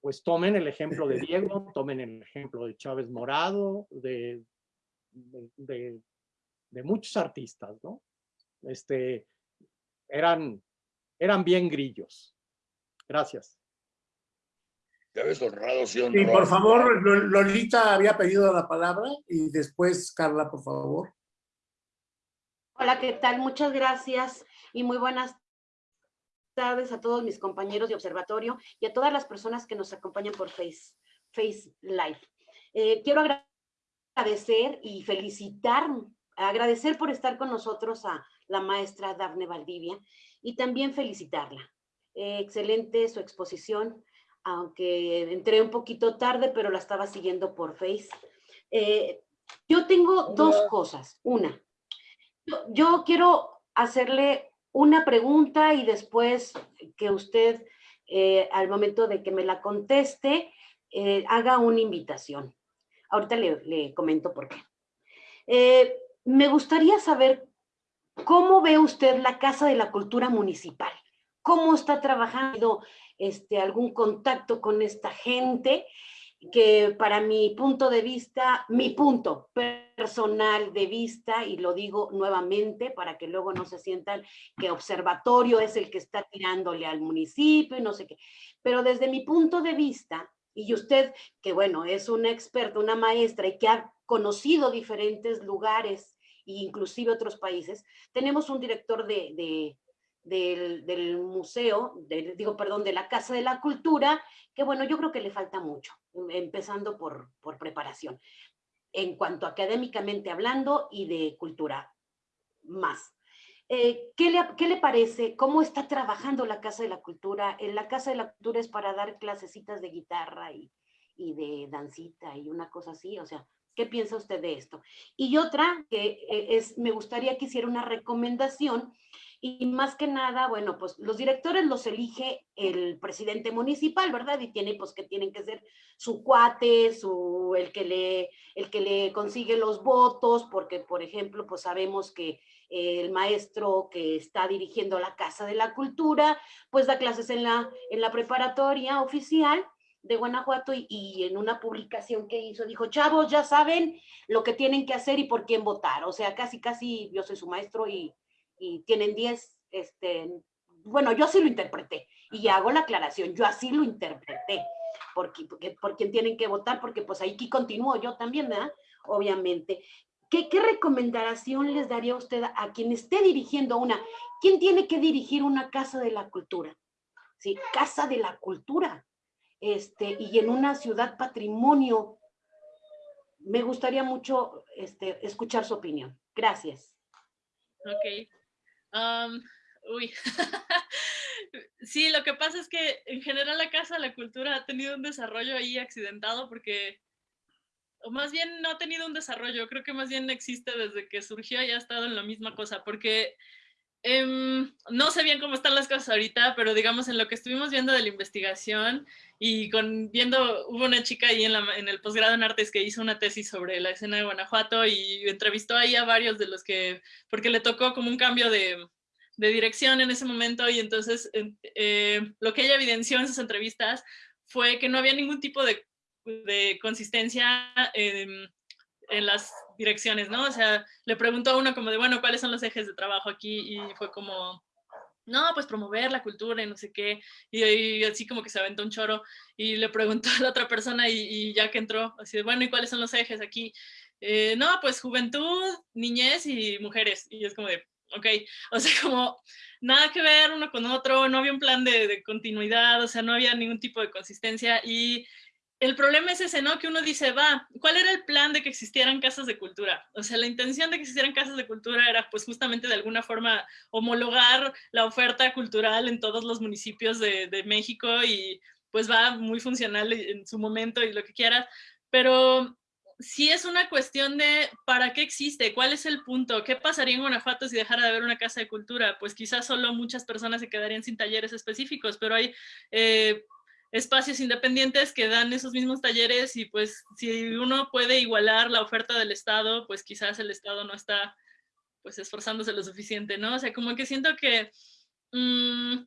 Speaker 6: pues tomen el ejemplo de [laughs] Diego, tomen el ejemplo de Chávez Morado, de, de, muchos artistas, ¿no? Este, eran, eran bien grillos. Gracias.
Speaker 3: ves honrado, sí,
Speaker 1: Y por favor, Lolita había pedido la palabra y después Carla, por favor.
Speaker 7: Hola, ¿qué tal? Muchas gracias y muy buenas tardes a todos mis compañeros de observatorio y a todas las personas que nos acompañan por Face, Face Live. Eh, quiero agradecer y felicitar, agradecer por estar con nosotros a la maestra Dafne Valdivia y también felicitarla. Eh, excelente su exposición, aunque entré un poquito tarde, pero la estaba siguiendo por Face. Eh, yo tengo dos cosas. Una, yo quiero hacerle una pregunta y después que usted, eh, al momento de que me la conteste, eh, haga una invitación. Ahorita le, comento por qué. Eh, me gustaría saber cómo ve usted la Casa de la Cultura Municipal. ¿Cómo está trabajando este, algún contacto con esta gente? Que para mi punto de vista, mi punto personal de vista, y lo digo nuevamente para que luego no se sientan que observatorio es el que está tirándole al municipio y no sé qué, pero desde mi punto de vista, y usted que bueno, es una experta, una maestra y que ha conocido diferentes lugares e inclusive otros países, tenemos un director de, del, museo, digo, perdón, de la Casa de la Cultura, que bueno, yo creo que le falta mucho, em, empezando por, por preparación, en cuanto académicamente hablando y de cultura más. Eh, ¿qué, le, ¿Qué le parece? ¿Cómo está trabajando la Casa de la Cultura? En la Casa de la Cultura es para dar clasecitas de guitarra y, y de dancita y una cosa así, o sea, ¿Qué piensa usted de esto? Y otra que eh, es, me gustaría que hiciera una recomendación y más que nada, bueno, pues los directores los elige el presidente municipal, ¿verdad? Y tiene pues que tienen que ser su cuate, su, el que le, el que le consigue los votos, porque por ejemplo, pues sabemos que el maestro que está dirigiendo la Casa de la Cultura, pues da clases en la, en la preparatoria oficial de Guanajuato y, y, en una publicación que hizo dijo, chavos, ya saben lo que tienen que hacer y por quién votar. O sea, casi, casi yo soy su maestro y y tienen 10, este, bueno, yo así lo interpreté y hago la aclaración, yo así lo interpreté, porque, porque por quien tienen que votar, porque pues ahí continúo yo también, ¿verdad? Obviamente. ¿Qué, ¿Qué recomendación les daría usted a quien esté dirigiendo una? ¿Quién tiene que dirigir una casa de la cultura? Sí, casa de la cultura. Este, y en una ciudad patrimonio, me gustaría mucho este, escuchar su opinión. Gracias.
Speaker 2: Ok, uy. [laughs] sí, lo que pasa es que en general la Casa la Cultura ha tenido un desarrollo ahí accidentado porque, o más bien no ha tenido un desarrollo, creo que más bien existe desde que surgió y ha estado en la misma cosa, porque em, no sé bien cómo están las cosas ahorita, pero digamos en lo que estuvimos viendo de la investigación y con viendo, hubo una chica ahí en, la, el posgrado en artes que hizo una tesis sobre la escena de Guanajuato y entrevistó ahí a varios de los que, porque le tocó como un cambio de, dirección en ese momento y entonces eh, lo que ella evidenció en sus entrevistas fue que no había ningún tipo de, de consistencia en, en las direcciones, ¿no? O sea, le preguntó a uno como de, bueno, ¿cuáles son los ejes de trabajo aquí? Y fue como, no, pues promover la cultura y no sé qué, y, así como que se aventó un choro, y le preguntó a la otra persona y, ya que entró, así de, bueno, ¿y cuáles son los ejes aquí? Eh, no, pues juventud, niñez y mujeres, y es como de, ok, [laughs] o sea, como nada que ver uno con otro, no había un plan de, de continuidad, o sea, no había ningún tipo de consistencia, y el problema es ese, ¿no? Que uno dice, va, ¿cuál era el plan de que existieran casas de cultura? O sea, la intención de que existieran casas de cultura era pues justamente de alguna forma homologar la oferta cultural en todos los municipios de, México y pues va muy funcional en su momento y lo que quieras, pero sí es una cuestión de para qué existe, cuál es el punto, qué pasaría en Guanajuato si dejara de haber una casa de cultura, pues quizás solo muchas personas se quedarían sin talleres específicos, pero hay... Eh, espacios independientes que dan esos mismos talleres y pues si uno puede igualar la oferta del Estado, pues quizás el Estado no está pues esforzándose lo suficiente, ¿no? O sea, como que siento que, mmm,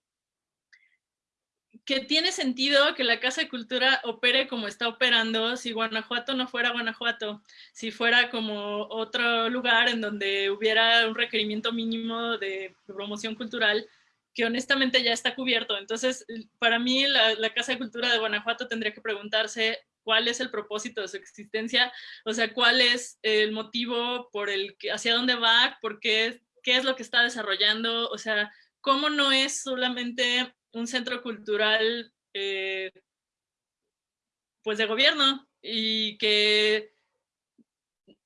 Speaker 2: que tiene sentido que la Casa de Cultura opere como está operando si Guanajuato no fuera Guanajuato, si fuera como otro lugar en donde hubiera un requerimiento mínimo de promoción cultural, que honestamente ya está cubierto. Entonces, para mí, la, Casa de Cultura de Guanajuato tendría que preguntarse cuál es el propósito de su existencia, o sea, cuál es el motivo por el que, hacia dónde va, por qué, qué es lo que está desarrollando, o sea, cómo no es solamente un centro cultural eh, pues de gobierno y que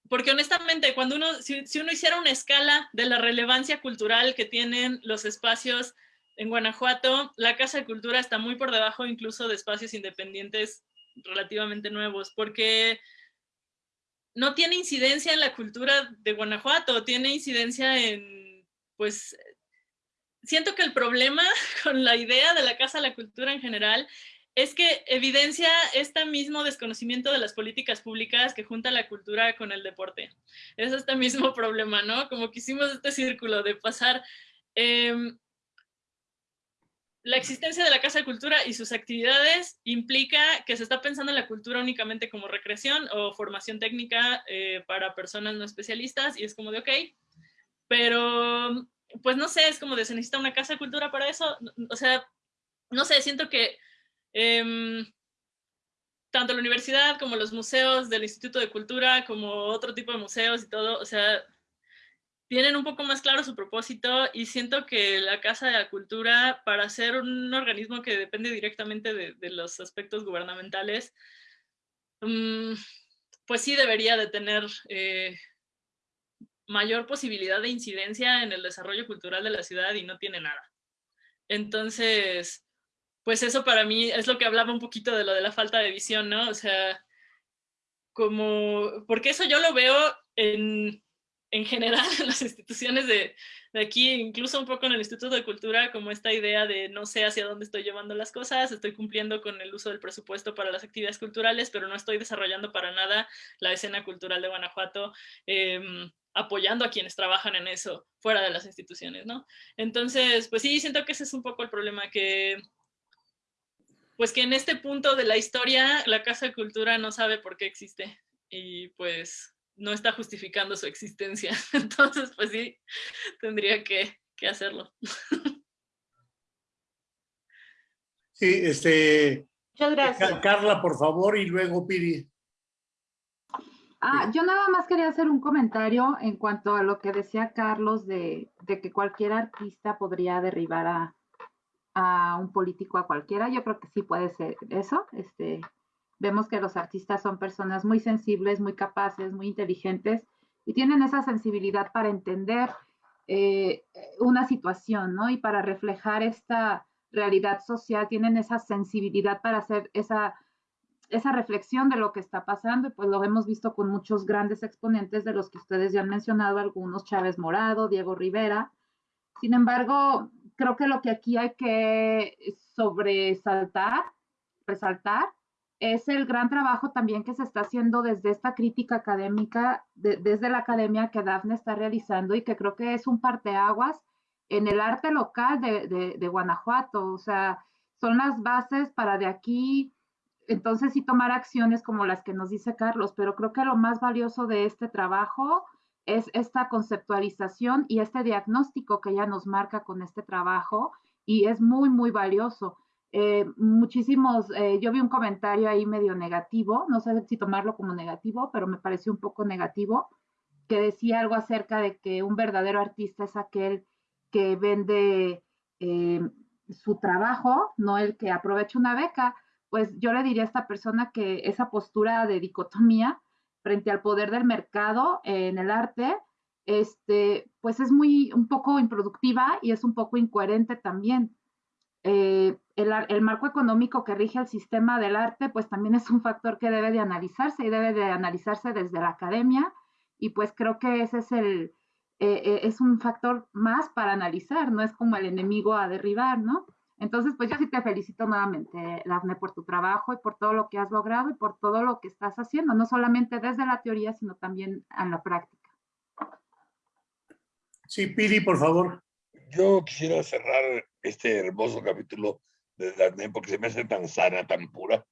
Speaker 2: porque honestamente, cuando uno, si, uno hiciera una escala de la relevancia cultural que tienen los espacios en Guanajuato, la Casa de Cultura está muy por debajo incluso de espacios independientes relativamente nuevos, porque no tiene incidencia en la cultura de Guanajuato, tiene incidencia en, pues, siento que el problema [laughs] con la idea de la Casa de la Cultura en general es que evidencia este mismo desconocimiento de las políticas públicas que junta la cultura con el deporte. Es este mismo [laughs] problema, ¿no? Como que hicimos este círculo de pasar em, la existencia de la Casa de Cultura y sus actividades implica que se está pensando en la cultura únicamente como recreación o formación técnica eh, para personas no especialistas y es como de ok, pero pues no sé, es como de se necesita una Casa de Cultura para eso, o sea, no sé, siento que Em, tanto la universidad como los museos del Instituto de Cultura, como otro tipo de museos y todo, o sea, tienen un poco más claro su propósito y siento que la Casa de la Cultura, para ser un organismo que depende directamente de, los aspectos gubernamentales, mm, pues sí debería de tener eh, mayor posibilidad de incidencia en el desarrollo cultural de la ciudad y no tiene nada. Entonces, pues eso para mí es lo que hablaba un poquito de lo de la falta de visión, ¿no? O sea, como, porque eso yo lo veo en, en general [laughs] en las instituciones de, de, aquí, incluso un poco en el Instituto de Cultura, como esta idea de no sé hacia dónde estoy llevando las cosas, estoy cumpliendo con el uso del presupuesto para las actividades culturales, pero no estoy desarrollando para nada la escena cultural de Guanajuato, eh, apoyando a quienes trabajan en eso fuera de las instituciones, ¿no? Entonces, pues sí, siento que ese es un poco el problema que, pues que en este punto de la historia la Casa de Cultura no sabe por qué existe y pues no está justificando su existencia. [laughs] Entonces, pues sí, tendría que, que hacerlo.
Speaker 1: Sí, este...
Speaker 7: Muchas gracias.
Speaker 1: Carla, por favor, y luego Piri.
Speaker 4: Ah, yo nada más quería hacer un comentario en cuanto a lo que decía Carlos de, de que cualquier artista podría derribar a, a, un político a cualquiera. Yo creo que sí puede ser eso. Este, Vemos que los artistas son personas muy sensibles, muy capaces, muy inteligentes y tienen esa sensibilidad para entender eh, una situación, ¿no? Y para reflejar esta realidad social, tienen esa sensibilidad para hacer esa, esa reflexión de lo que está pasando, y pues lo hemos visto con muchos grandes exponentes de los que ustedes ya han mencionado, algunos Chávez Morado, Diego Rivera. Sin embargo, creo que lo que aquí hay que sobresaltar, resaltar, es el gran trabajo también que se está haciendo desde esta crítica académica, desde la academia que Dafne está realizando y que creo que es un parteaguas en el arte local de, de, Guanajuato. O sea, son las bases para de aquí, entonces sí tomar acciones como las que nos dice Carlos, pero creo que lo más valioso de este trabajo es esta conceptualización y este diagnóstico que ella nos marca con este trabajo y es muy, muy valioso. Eh, muchísimos, eh, yo vi un comentario ahí medio negativo, no sé si tomarlo como negativo, pero me pareció un poco negativo, que decía algo acerca de que un verdadero artista es aquel que vende eh, su trabajo, no el que aprovecha una beca. Pues yo le diría a esta persona que esa postura de dicotomía frente al poder del mercado en el arte, este, pues es muy, un poco improductiva y es un poco incoherente también eh, el, marco económico que rige el sistema del arte, pues también es un factor que debe de analizarse y debe de analizarse desde la academia. Y pues creo que ese es el, eh, eh, es un factor más para analizar, no es como el enemigo a derribar, ¿no? Entonces, pues yo sí te felicito nuevamente, Dafne, por tu trabajo y por todo lo que has logrado y por todo lo que estás haciendo, no solamente desde la teoría, sino también en la práctica.
Speaker 1: Sí, Piri, por favor.
Speaker 3: Yo quisiera cerrar este hermoso capítulo de Dafne porque se me hace tan sana, tan pura.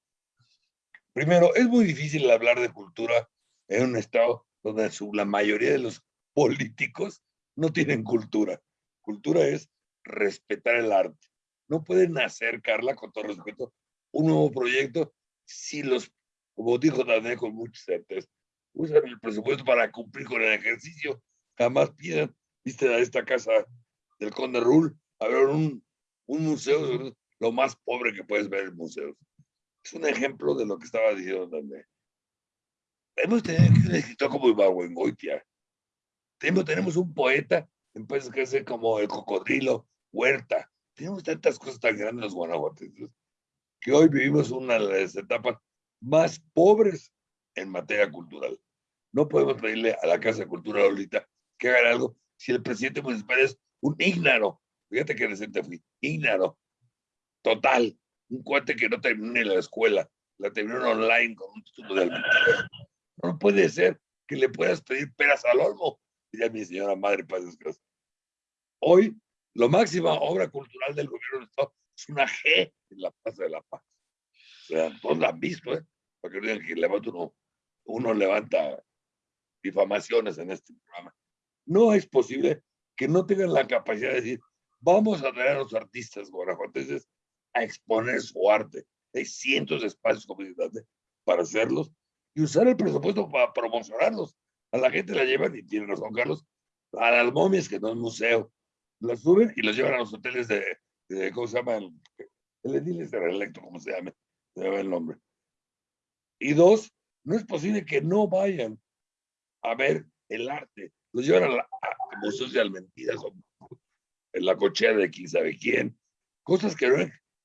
Speaker 3: Primero, es muy difícil hablar de cultura en un estado donde la mayoría de los políticos no tienen cultura. Cultura es respetar el arte. No pueden hacer, Carla, con todo respeto, un nuevo proyecto si los, como dijo Dafne con mucha certeza, usan el presupuesto para cumplir con el ejercicio. Jamás pidan, viste, a esta casa del Conde Rul, a ver un, un museo, lo más pobre que puedes ver en museos. Es un ejemplo de lo que estaba diciendo también. Hemos tenido un escritor como Ibargüengoitia. Tenemos, tenemos un poeta, empieza que ser como el cocodrilo, Huerta. Tenemos tantas cosas tan grandes los guanajuatenses que hoy vivimos una de las etapas más pobres en materia cultural. No podemos pedirle a la Casa de Cultura ahorita que haga algo si el presidente municipal es un ígnaro Fíjate que reciente fui. Ígnaro. Total. Un cuate que no terminó ni la escuela. La terminó online con un título de No puede ser que le puedas pedir peras al olmo. Diría mi señora madre, paz descanse. Hoy, la máxima obra cultural del gobierno del Estado es una G en la Plaza de la Paz. O sea, todos la han visto, ¿eh? Para que digan que levanta uno, uno levanta difamaciones en este programa. No es posible que no tengan la capacidad de decir, Vamos a traer a los artistas guanajuatenses a exponer su arte. Hay cientos de espacios comunitarios para hacerlos y usar el presupuesto para promocionarlos. A la gente la llevan, y tiene razón Carlos, a las momias, que no es museo. Las suben y las llevan a los hoteles de, ¿cómo se llama? El, el edil de reelecto, ¿cómo se llama? Se llama el nombre. Y dos, no es posible que no vayan a ver el arte. Los llevan a, a museos de en la cochea de quién sabe quién, cosas que no,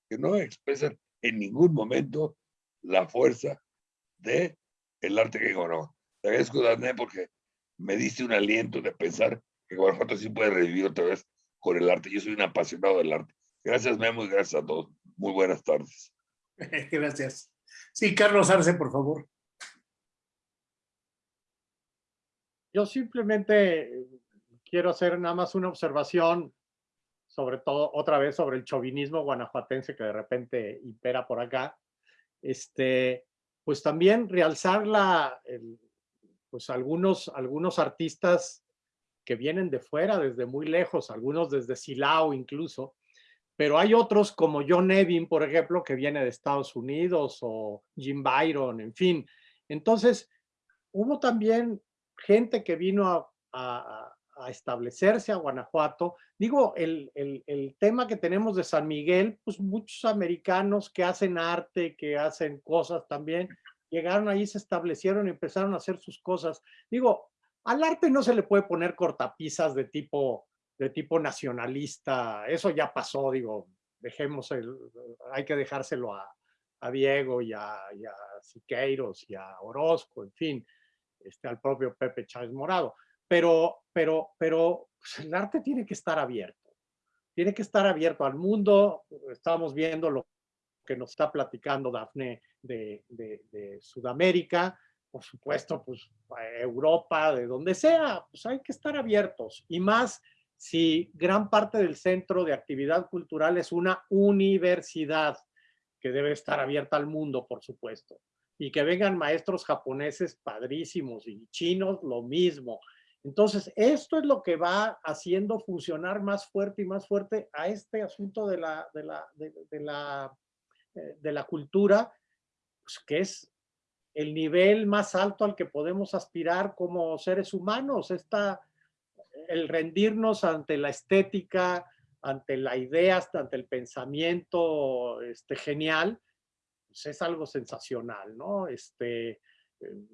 Speaker 3: que no expresan en ningún momento la fuerza de el arte que no. Te agradezco, Dané, porque me diste un aliento de pensar que Guanajuato sí puede revivir otra vez con el arte. Yo soy un apasionado del arte. Gracias, Memo, y gracias a todos. Muy buenas tardes. [laughs]
Speaker 1: Gracias. Sí, Carlos Arce, por favor.
Speaker 6: Yo simplemente quiero hacer nada más una observación, sobre todo otra vez sobre el chauvinismo guanajuatense que de repente impera por acá. Este, pues también realzar la, pues algunos, algunos artistas que vienen de fuera, desde muy lejos, algunos desde Silao incluso, pero hay otros como John Nevin, por ejemplo, que viene de Estados Unidos, o Jim Byron, en fin. Entonces, hubo también gente que vino a, establecerse a Guanajuato. Digo, el, el, tema que tenemos de San Miguel, pues muchos americanos que hacen arte, que hacen cosas también, llegaron ahí, se establecieron y empezaron a hacer sus cosas. Digo, al arte no se le puede poner cortapisas de tipo, de tipo nacionalista, eso ya pasó, digo, dejemos el, hay que dejárselo a, a Diego y a, y a Siqueiros y a Orozco, en fin, este, al propio Pepe Chávez Morado. Pero, pero, pero pues, el arte tiene que estar abierto. Tiene que estar abierto al mundo. Estamos viendo lo que nos está platicando Dafne de, de, Sudamérica, por supuesto, pues Europa, de donde sea, pues hay que estar abiertos. Y más si gran parte del centro de actividad cultural es una universidad que debe estar abierta al mundo, por supuesto y que vengan maestros japoneses padrísimos y chinos lo mismo. Entonces, esto es lo que va haciendo funcionar más fuerte y más fuerte a este asunto de la, de la, de, la, eh, de la cultura, pues, que es el nivel más alto al que podemos aspirar como seres humanos, esta, el rendirnos ante la estética, ante la idea, ante el pensamiento este, genial, pues, es algo sensacional, ¿no? Este,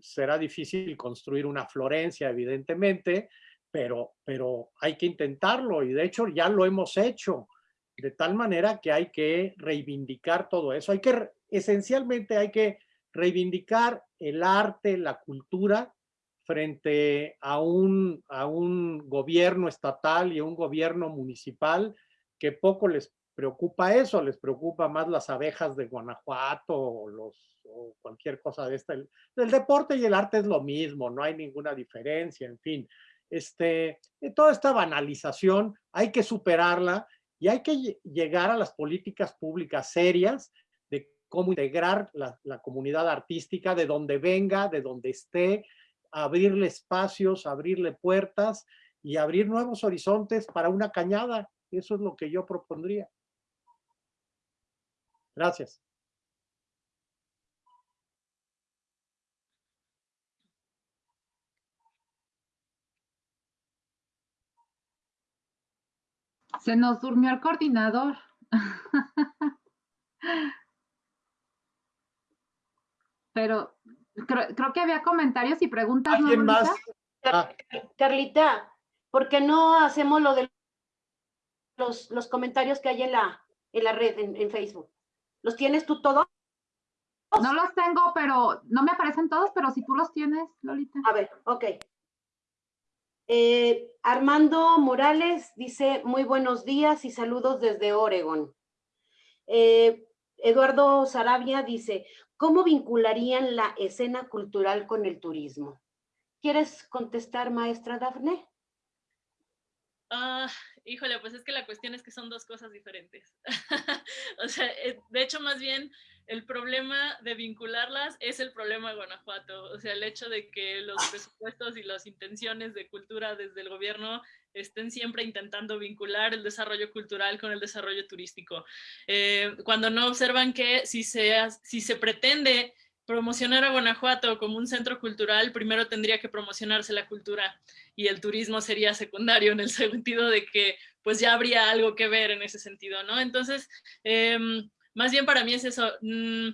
Speaker 6: será difícil construir una Florencia, evidentemente, pero, pero hay que intentarlo y de hecho ya lo hemos hecho, de tal manera que hay que reivindicar todo eso. Hay que, esencialmente hay que reivindicar el arte, la cultura, frente a un, a un gobierno estatal y a un gobierno municipal que poco les preocupa eso, les preocupa más las abejas de Guanajuato o, cualquier cosa de esta. El, deporte y el arte es lo mismo, no hay ninguna diferencia, en fin. Este, eh, toda esta banalización hay que superarla y hay que llegar a las políticas públicas serias cómo integrar la, comunidad artística de donde venga, de donde esté, abrirle espacios, abrirle puertas y abrir nuevos horizontes para una cañada. Eso es lo que yo propondría. Gracias.
Speaker 4: Se nos durmió el coordinador. [laughs] Pero creo, que había comentarios y preguntas.
Speaker 6: ¿Alguien más?
Speaker 7: Ah. Carlita, ¿por qué no hacemos lo de los, los comentarios que hay en la, en la red, en Facebook? ¿Los tienes tú todos?
Speaker 4: No los tengo, pero no me aparecen todos, pero si tú los tienes, Lolita.
Speaker 7: A ver, ok. Eh, Armando Morales dice, muy buenos días y saludos desde Oregon. Eh, Eduardo Sarabia dice, ¿cómo vincularían la escena cultural con el turismo? ¿Quieres contestar, maestra Dafne?
Speaker 2: Ah, híjole, pues es que la cuestión es que son dos cosas diferentes. [laughs] o sea, eh, de hecho, más bien, el problema de vincularlas es el problema de Guanajuato. O sea, el hecho de que los presupuestos y las intenciones de cultura desde el gobierno estén siempre intentando vincular el desarrollo cultural con el desarrollo turístico. Eh, cuando no observan que si se, si se pretende promocionar a Guanajuato como un centro cultural, primero tendría que promocionarse la cultura y el turismo sería secundario en el [laughs] sentido de que pues ya habría algo que ver en ese sentido, ¿no? Entonces, em, más bien para mí es eso, mm,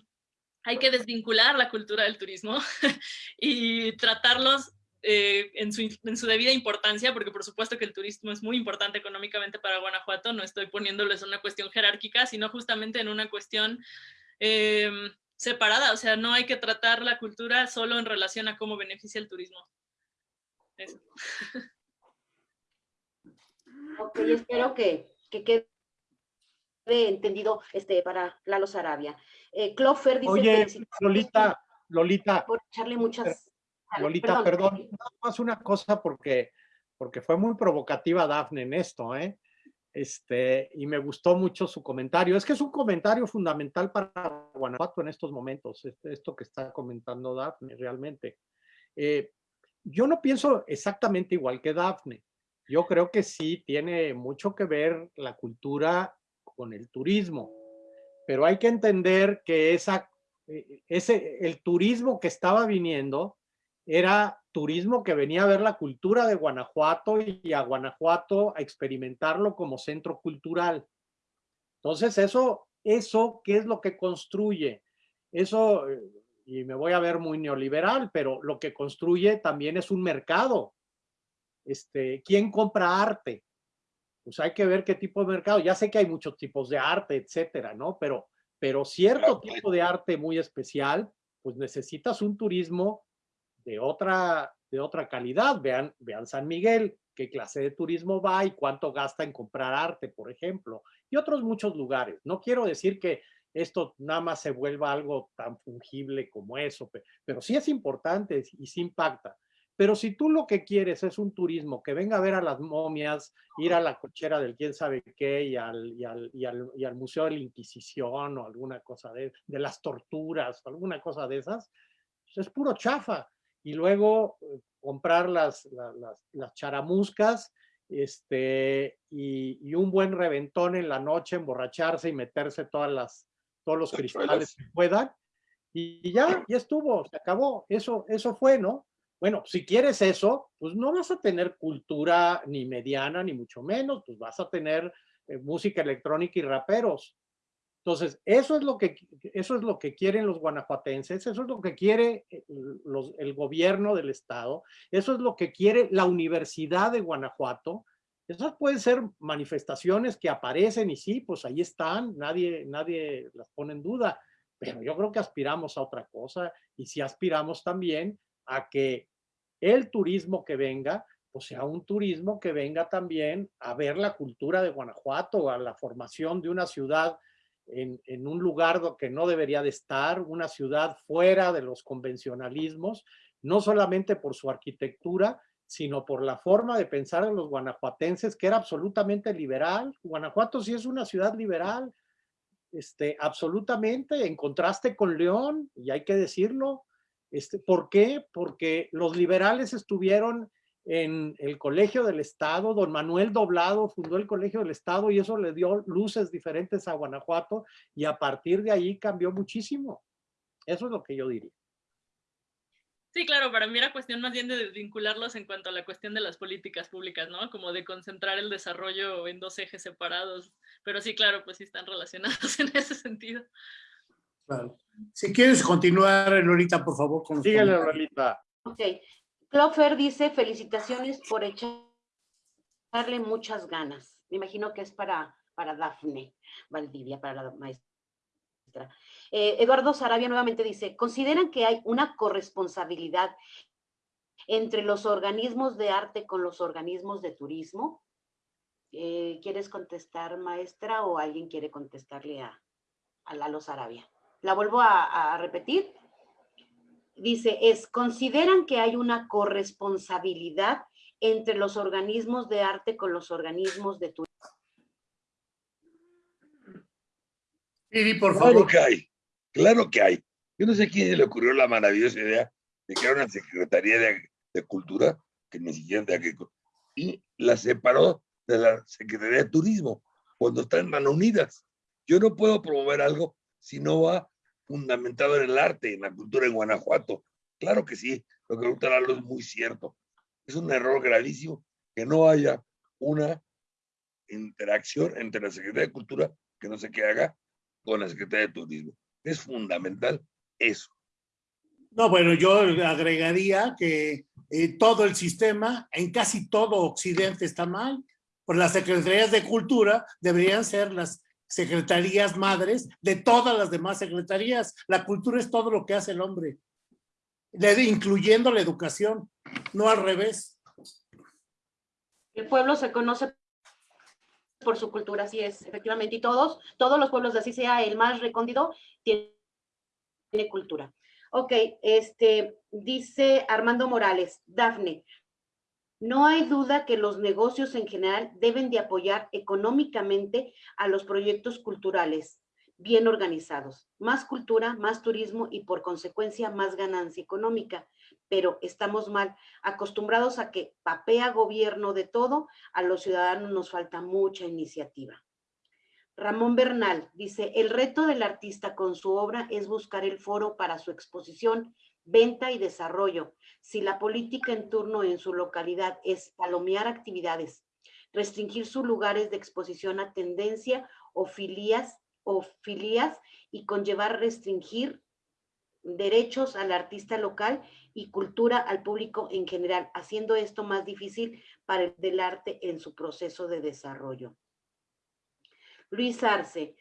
Speaker 2: hay que desvincular la cultura del turismo [laughs] y tratarlos eh, en, su, en, su, debida importancia, porque por supuesto que el turismo es muy importante económicamente para Guanajuato, no estoy poniéndoles una cuestión jerárquica, sino justamente en una cuestión em, separada, o sea, no hay que tratar la cultura solo en relación a cómo beneficia el turismo. eso. [laughs]
Speaker 7: Ok, espero que, que quede entendido este, para Lalo Sarabia. Eh, Clofer dice...
Speaker 6: Oye, Lolita, Lolita.
Speaker 7: Por echarle muchas...
Speaker 6: Lolita, perdón, nada más una cosa porque, porque fue muy provocativa Dafne en esto, ¿eh? Este, y me gustó mucho su comentario. Es que es un comentario fundamental para Guanajuato en estos momentos, este, esto que está comentando Dafne realmente. Eh, yo no pienso exactamente igual que Dafne. Yo creo que sí tiene mucho que ver la cultura con el turismo, pero hay que entender que esa, eh, ese, el turismo que estaba viniendo era turismo que venía a ver la cultura de Guanajuato y a Guanajuato a experimentarlo como centro cultural. Entonces, eso, eso, ¿qué es lo que construye? Eso, eh, y me voy a ver muy neoliberal, pero lo que construye también es un mercado. Este, ¿Quién compra arte? Pues hay que ver qué tipo de mercado. Ya sé que hay muchos tipos de arte, etcétera, ¿no? Pero, pero cierto tipo de arte muy especial, pues necesitas un turismo de otra, de otra calidad. Vean, vean San Miguel, qué clase de turismo va y cuánto gasta en comprar arte, por ejemplo, y otros muchos lugares. No quiero decir que esto nada más se vuelva algo tan fungible como eso, pero sí es importante y sí impacta. Pero si tú lo que quieres es un turismo que venga a ver a las momias, ir a la cochera del quién sabe qué y al, y al, y al, y al Museo de la Inquisición o alguna cosa de, de las torturas, alguna cosa de esas, pues es puro chafa y luego eh, comprar las, las, las, charamuscas este, y, un buen reventón en la noche, emborracharse y meterse todas las, todos los cristales que puedan. Y ya, ya estuvo, se acabó. Eso, eso fue, ¿no? Bueno, si quieres eso, pues no vas a tener cultura ni mediana, ni mucho menos, pues vas a tener eh, música electrónica y raperos. Entonces, eso es lo que, eso es lo que quieren los guanajuatenses, eso es lo que quiere eh, los, el gobierno del estado, eso es lo que quiere la Universidad de Guanajuato. Esas pueden ser manifestaciones que aparecen y sí, pues ahí están, nadie, nadie las pone en duda, pero yo creo que aspiramos a otra cosa y si aspiramos también a que el turismo que venga, pues sea un turismo que venga también a ver la cultura de Guanajuato, a la formación de una ciudad en, un lugar que no debería de estar, una ciudad fuera de los convencionalismos, no solamente por su arquitectura, sino por la forma de pensar de los guanajuatenses, que era absolutamente liberal. Guanajuato sí es una ciudad liberal, este, absolutamente, en contraste con León, y hay que decirlo. Este, ¿Por qué? Porque los liberales estuvieron en el Colegio del Estado, don Manuel Doblado fundó el Colegio del Estado y eso le dio luces diferentes a Guanajuato y a partir de ahí cambió muchísimo. Eso es lo que yo diría.
Speaker 2: Sí, claro, para mí era cuestión más bien de vincularlos en cuanto a la cuestión de las políticas públicas, ¿no? Como de concentrar el desarrollo en dos ejes separados. Pero sí, claro, pues sí están relacionados [laughs] en ese sentido.
Speaker 1: Claro. Si quieres continuar, Lolita, por favor.
Speaker 6: Con Síguele, Lolita.
Speaker 7: Ok, Clofer dice, felicitaciones por echarle muchas ganas. Me imagino que es para, para Dafne Valdivia, para la maestra. Eh, Eduardo Sarabia nuevamente dice, ¿consideran que hay una corresponsabilidad entre los organismos de arte con los organismos de turismo? Eh, ¿Quieres contestar, maestra, o alguien quiere contestarle a, a Lalo Sarabia? La vuelvo a repetir dice, es, consideran que hay una corresponsabilidad entre los organismos de arte con los organismos de turismo.
Speaker 1: Sí, por favor.
Speaker 3: Claro que hay, claro que hay. Yo no sé a quién le ocurrió la maravillosa idea de crear una Secretaría de, de Cultura, que ni siquiera de Agricultura, y la separó de la Secretaría de Turismo, cuando están tan unidas. Yo no puedo promover algo si no va fundamentado en el arte, en la cultura en Guanajuato. Claro que sí, lo que pregunta Lalo es muy cierto. Es un error gravísimo que no haya una interacción entre la Secretaría de Cultura, que no sé qué haga, con la Secretaría de Turismo. Es fundamental eso.
Speaker 1: No, bueno, yo agregaría que eh, todo el sistema, en casi todo Occidente está mal, por las secretarías de cultura deberían ser las secretarías madres de todas las demás secretarías. La cultura es todo lo que hace el hombre, incluyendo la educación, no al revés.
Speaker 7: El pueblo se conoce por su cultura, así es, efectivamente, y todos, todos los pueblos, así sea el más recóndito, tiene cultura. Ok, este, dice Armando Morales, Dafne, no hay duda que los negocios en general deben de apoyar económicamente a los proyectos culturales bien organizados. Más cultura, más turismo y por consecuencia más ganancia económica. Pero estamos mal, acostumbrados a que papea gobierno de todo, a los ciudadanos nos falta mucha iniciativa. Ramón Bernal dice, el reto del artista con su obra es buscar el foro para su exposición, venta y desarrollo. Si la política en turno en su localidad es palomear actividades, restringir sus lugares de exposición a tendencia o filias, o filias y conllevar restringir derechos al artista local y cultura al público en general, haciendo esto más difícil para el del arte en su proceso de desarrollo. Luis Arce,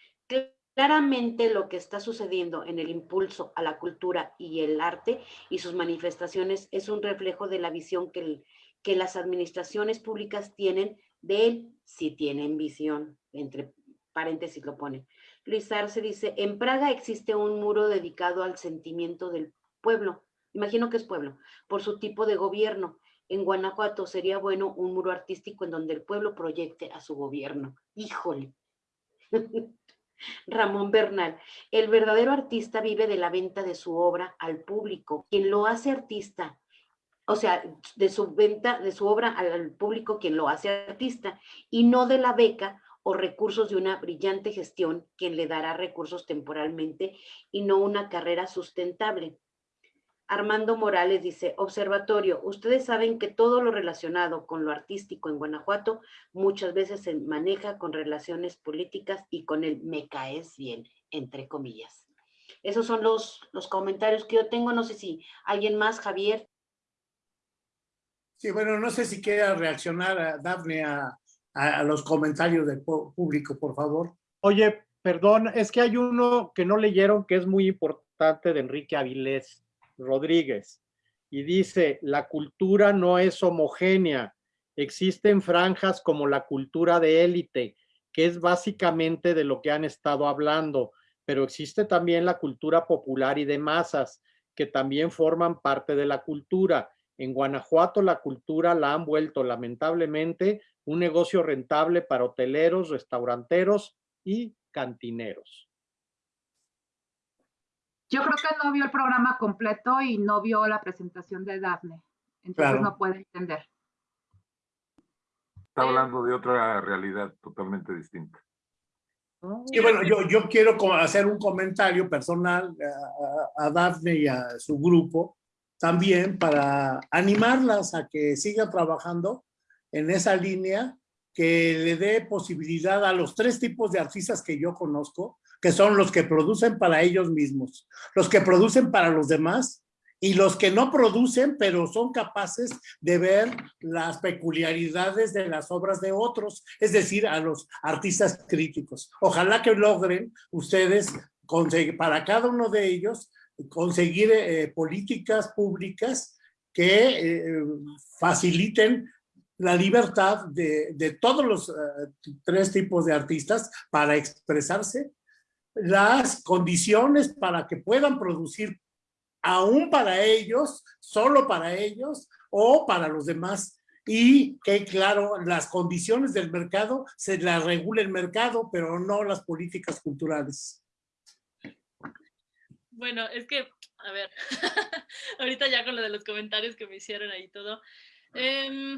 Speaker 7: claramente lo que está sucediendo en el impulso a la cultura y el arte y sus manifestaciones es un reflejo de la visión que, que las administraciones públicas tienen de él, si tienen visión, entre paréntesis lo pone. Luis Arce dice, en Praga existe un muro dedicado al sentimiento del pueblo, imagino que es pueblo, por su tipo de gobierno. En Guanajuato sería bueno un muro artístico en donde el pueblo proyecte a su gobierno. Híjole, [laughs] Ramón Bernal, el verdadero artista vive de la venta de su obra al público. Quien lo hace artista, o sea, de su venta de su obra al público, quien lo hace artista, y no de la beca o recursos de una brillante gestión, quien le dará recursos temporalmente y no una carrera sustentable. Armando Morales dice, observatorio, ustedes saben que todo lo relacionado con lo artístico en Guanajuato muchas veces se maneja con relaciones políticas y con el me caes bien, entre comillas. Esos son los, los comentarios que yo tengo. No sé si alguien más, Javier.
Speaker 1: Sí, bueno, no sé si quiera reaccionar, a Dafne, a, a los comentarios del público, por favor.
Speaker 6: Oye, perdón, es que hay uno que no leyeron que es muy importante de Enrique Avilés Rodríguez y dice, la cultura no es homogénea, existen franjas como la cultura de élite, que es básicamente de lo que han estado hablando, pero existe también la cultura popular y de masas, que también forman parte de la cultura. En Guanajuato la cultura la han vuelto lamentablemente un negocio rentable para hoteleros, restauranteros y cantineros.
Speaker 4: Yo creo que no vio el programa completo y no vio la presentación de Daphne. Entonces no puede entender.
Speaker 5: Está hablando de otra realidad totalmente distinta.
Speaker 1: Y bueno, yo, yo quiero hacer un comentario personal a, a Dafne y a su grupo también para animarlas a que sigan trabajando en esa línea que le dé posibilidad a los tres tipos de artistas que yo conozco, que son los que producen para ellos mismos, los que producen para los demás y los que no producen, pero son capaces de ver las peculiaridades de las obras de otros, es decir, a los artistas críticos. Ojalá que logren ustedes para cada uno de ellos conseguir eh, políticas públicas que eh, faciliten la libertad de, todos los eh, tres tipos de artistas para expresarse, las condiciones para que puedan producir aún para ellos, solo para ellos o para los demás. Y que, claro, las condiciones del mercado se las regula el mercado, pero no las políticas culturales.
Speaker 2: Bueno, es que, a ver, [laughs] ahorita ya con lo de los comentarios que me hicieron ahí todo, eh,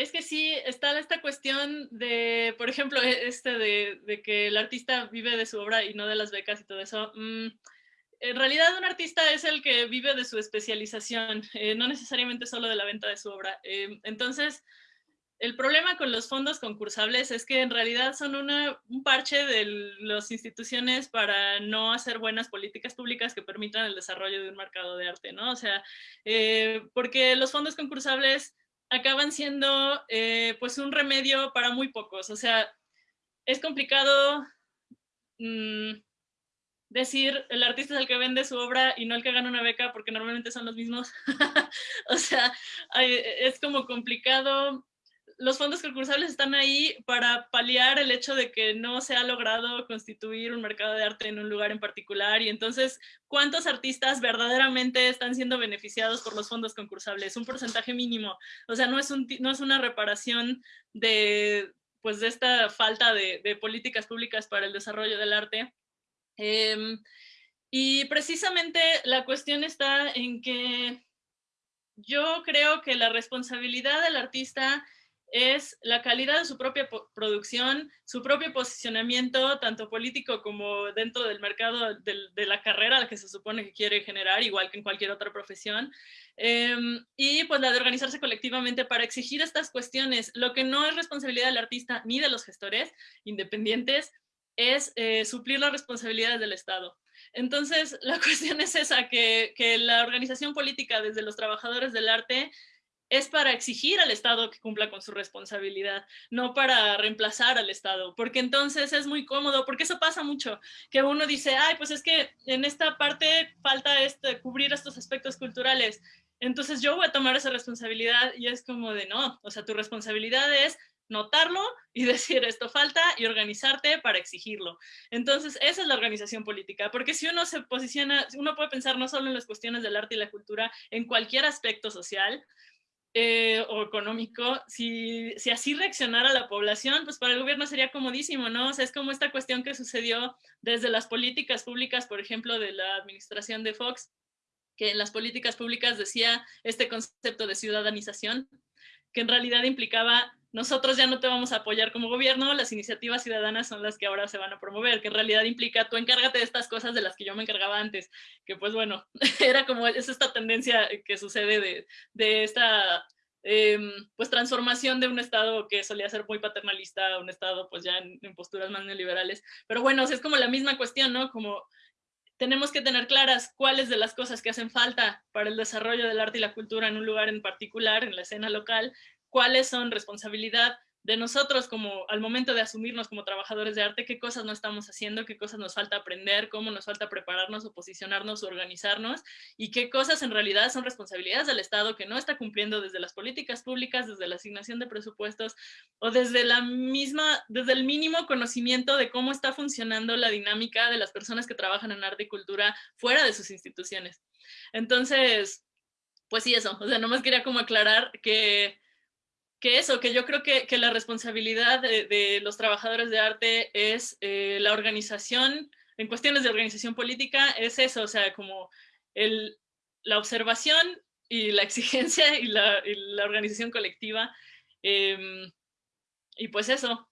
Speaker 2: es que sí, está esta cuestión de, por ejemplo, e, este de, que el artista vive de su obra y no de las becas y todo eso. Mm, en realidad un artista es el que vive de su especialización, eh, no necesariamente solo de la venta de su obra. Eh, entonces, el problema con los fondos concursables es que en realidad son un parche de las instituciones para no hacer buenas políticas públicas que permitan el desarrollo de un mercado de arte, ¿no? O sea, eh, porque los fondos concursables acaban siendo eh, pues un remedio para muy pocos. O sea, es complicado mm, decir el artista es el que vende su obra y no el que gana una beca porque normalmente son los mismos. [laughs] o sea, es como complicado los fondos concursables están ahí para paliar el hecho de que no se ha logrado constituir un mercado de arte en un lugar en particular y entonces, ¿cuántos artistas verdaderamente están siendo beneficiados por los fondos concursables? Un porcentaje mínimo. O sea, no es, un, no es una reparación de, pues, de esta falta de, políticas públicas para el desarrollo del arte. Em, y precisamente la cuestión está en que yo creo que la responsabilidad del artista es la calidad de su propia producción, su propio posicionamiento, tanto político como dentro del mercado de, la carrera al que se supone que quiere generar, igual que en cualquier otra profesión, em, y pues la de organizarse colectivamente para exigir estas cuestiones. Lo que no es responsabilidad del artista ni de los gestores independientes es eh, suplir las responsabilidades del Estado. Entonces, [laughs] la cuestión es esa, que, que la organización política desde los trabajadores del arte es para exigir al Estado que cumpla con su responsabilidad, no para reemplazar al Estado, porque entonces es muy cómodo, porque eso pasa mucho, que uno dice, ay, pues es que en esta parte falta este, cubrir estos aspectos culturales, entonces yo voy a tomar esa responsabilidad y es como de no, o sea, tu responsabilidad es notarlo y [laughs] decir esto falta y organizarte para exigirlo. Entonces, esa es la organización política, porque si uno se posiciona, uno puede pensar no solo en las cuestiones del arte y la cultura, en cualquier aspecto social, eh, o económico, si, si, así reaccionara la población, pues para el gobierno sería comodísimo, ¿no? O sea, es como esta cuestión que sucedió desde las políticas públicas, por ejemplo, de la administración de Fox, que en las políticas públicas decía este concepto de ciudadanización, que en realidad implicaba nosotros ya no te vamos a apoyar como gobierno, las iniciativas ciudadanas son las que ahora se van a promover, que en realidad implica tú encárgate de estas cosas de las que yo me encargaba antes, que pues bueno, [laughs] era como, es esta tendencia que sucede de, de esta em, pues transformación de un estado que solía ser muy paternalista a un estado pues ya en, en posturas más neoliberales, pero bueno, es como la misma cuestión, ¿no? Como tenemos que tener claras cuáles de las cosas que hacen falta para el desarrollo del arte y la cultura en un lugar en particular, en la escena local, cuáles son responsabilidad de nosotros como al momento de asumirnos como trabajadores de arte, qué cosas no estamos haciendo, qué cosas nos falta aprender, cómo nos falta prepararnos o posicionarnos o organizarnos y qué cosas en realidad son responsabilidades del Estado que no está cumpliendo desde las políticas públicas, desde la asignación de presupuestos o desde la misma, desde el mínimo conocimiento de cómo está funcionando la dinámica de las personas que trabajan en arte y cultura fuera de sus instituciones. Entonces, pues sí, eso, o sea, nomás quería como aclarar que que eso, que yo creo que, la responsabilidad de, los trabajadores de arte es eh, la organización, en cuestiones de organización política, es eso, o sea, como el, la observación y la [laughs] exigencia y la, organización colectiva. Em, y pues eso.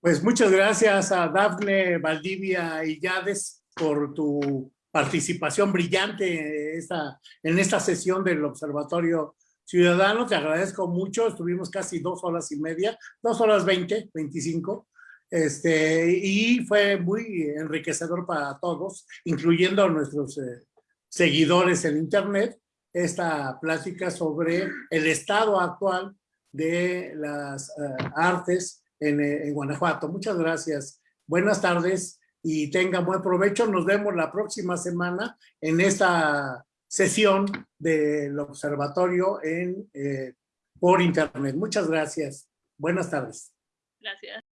Speaker 1: Pues muchas gracias a Dafne Valdivia y Yades por tu participación brillante esta, en esta sesión del Observatorio Ciudadanos, te agradezco mucho, estuvimos casi dos horas y media, dos horas veinte, veinticinco, este, y fue muy enriquecedor para todos, incluyendo a nuestros eh, seguidores en internet, esta plática sobre el estado actual de las eh, artes en, eh, en Guanajuato. Muchas gracias. Buenas tardes y tengan buen provecho. Nos vemos la próxima semana en esta sesión del observatorio en, eh, por internet. Muchas gracias. Buenas tardes.
Speaker 2: Gracias.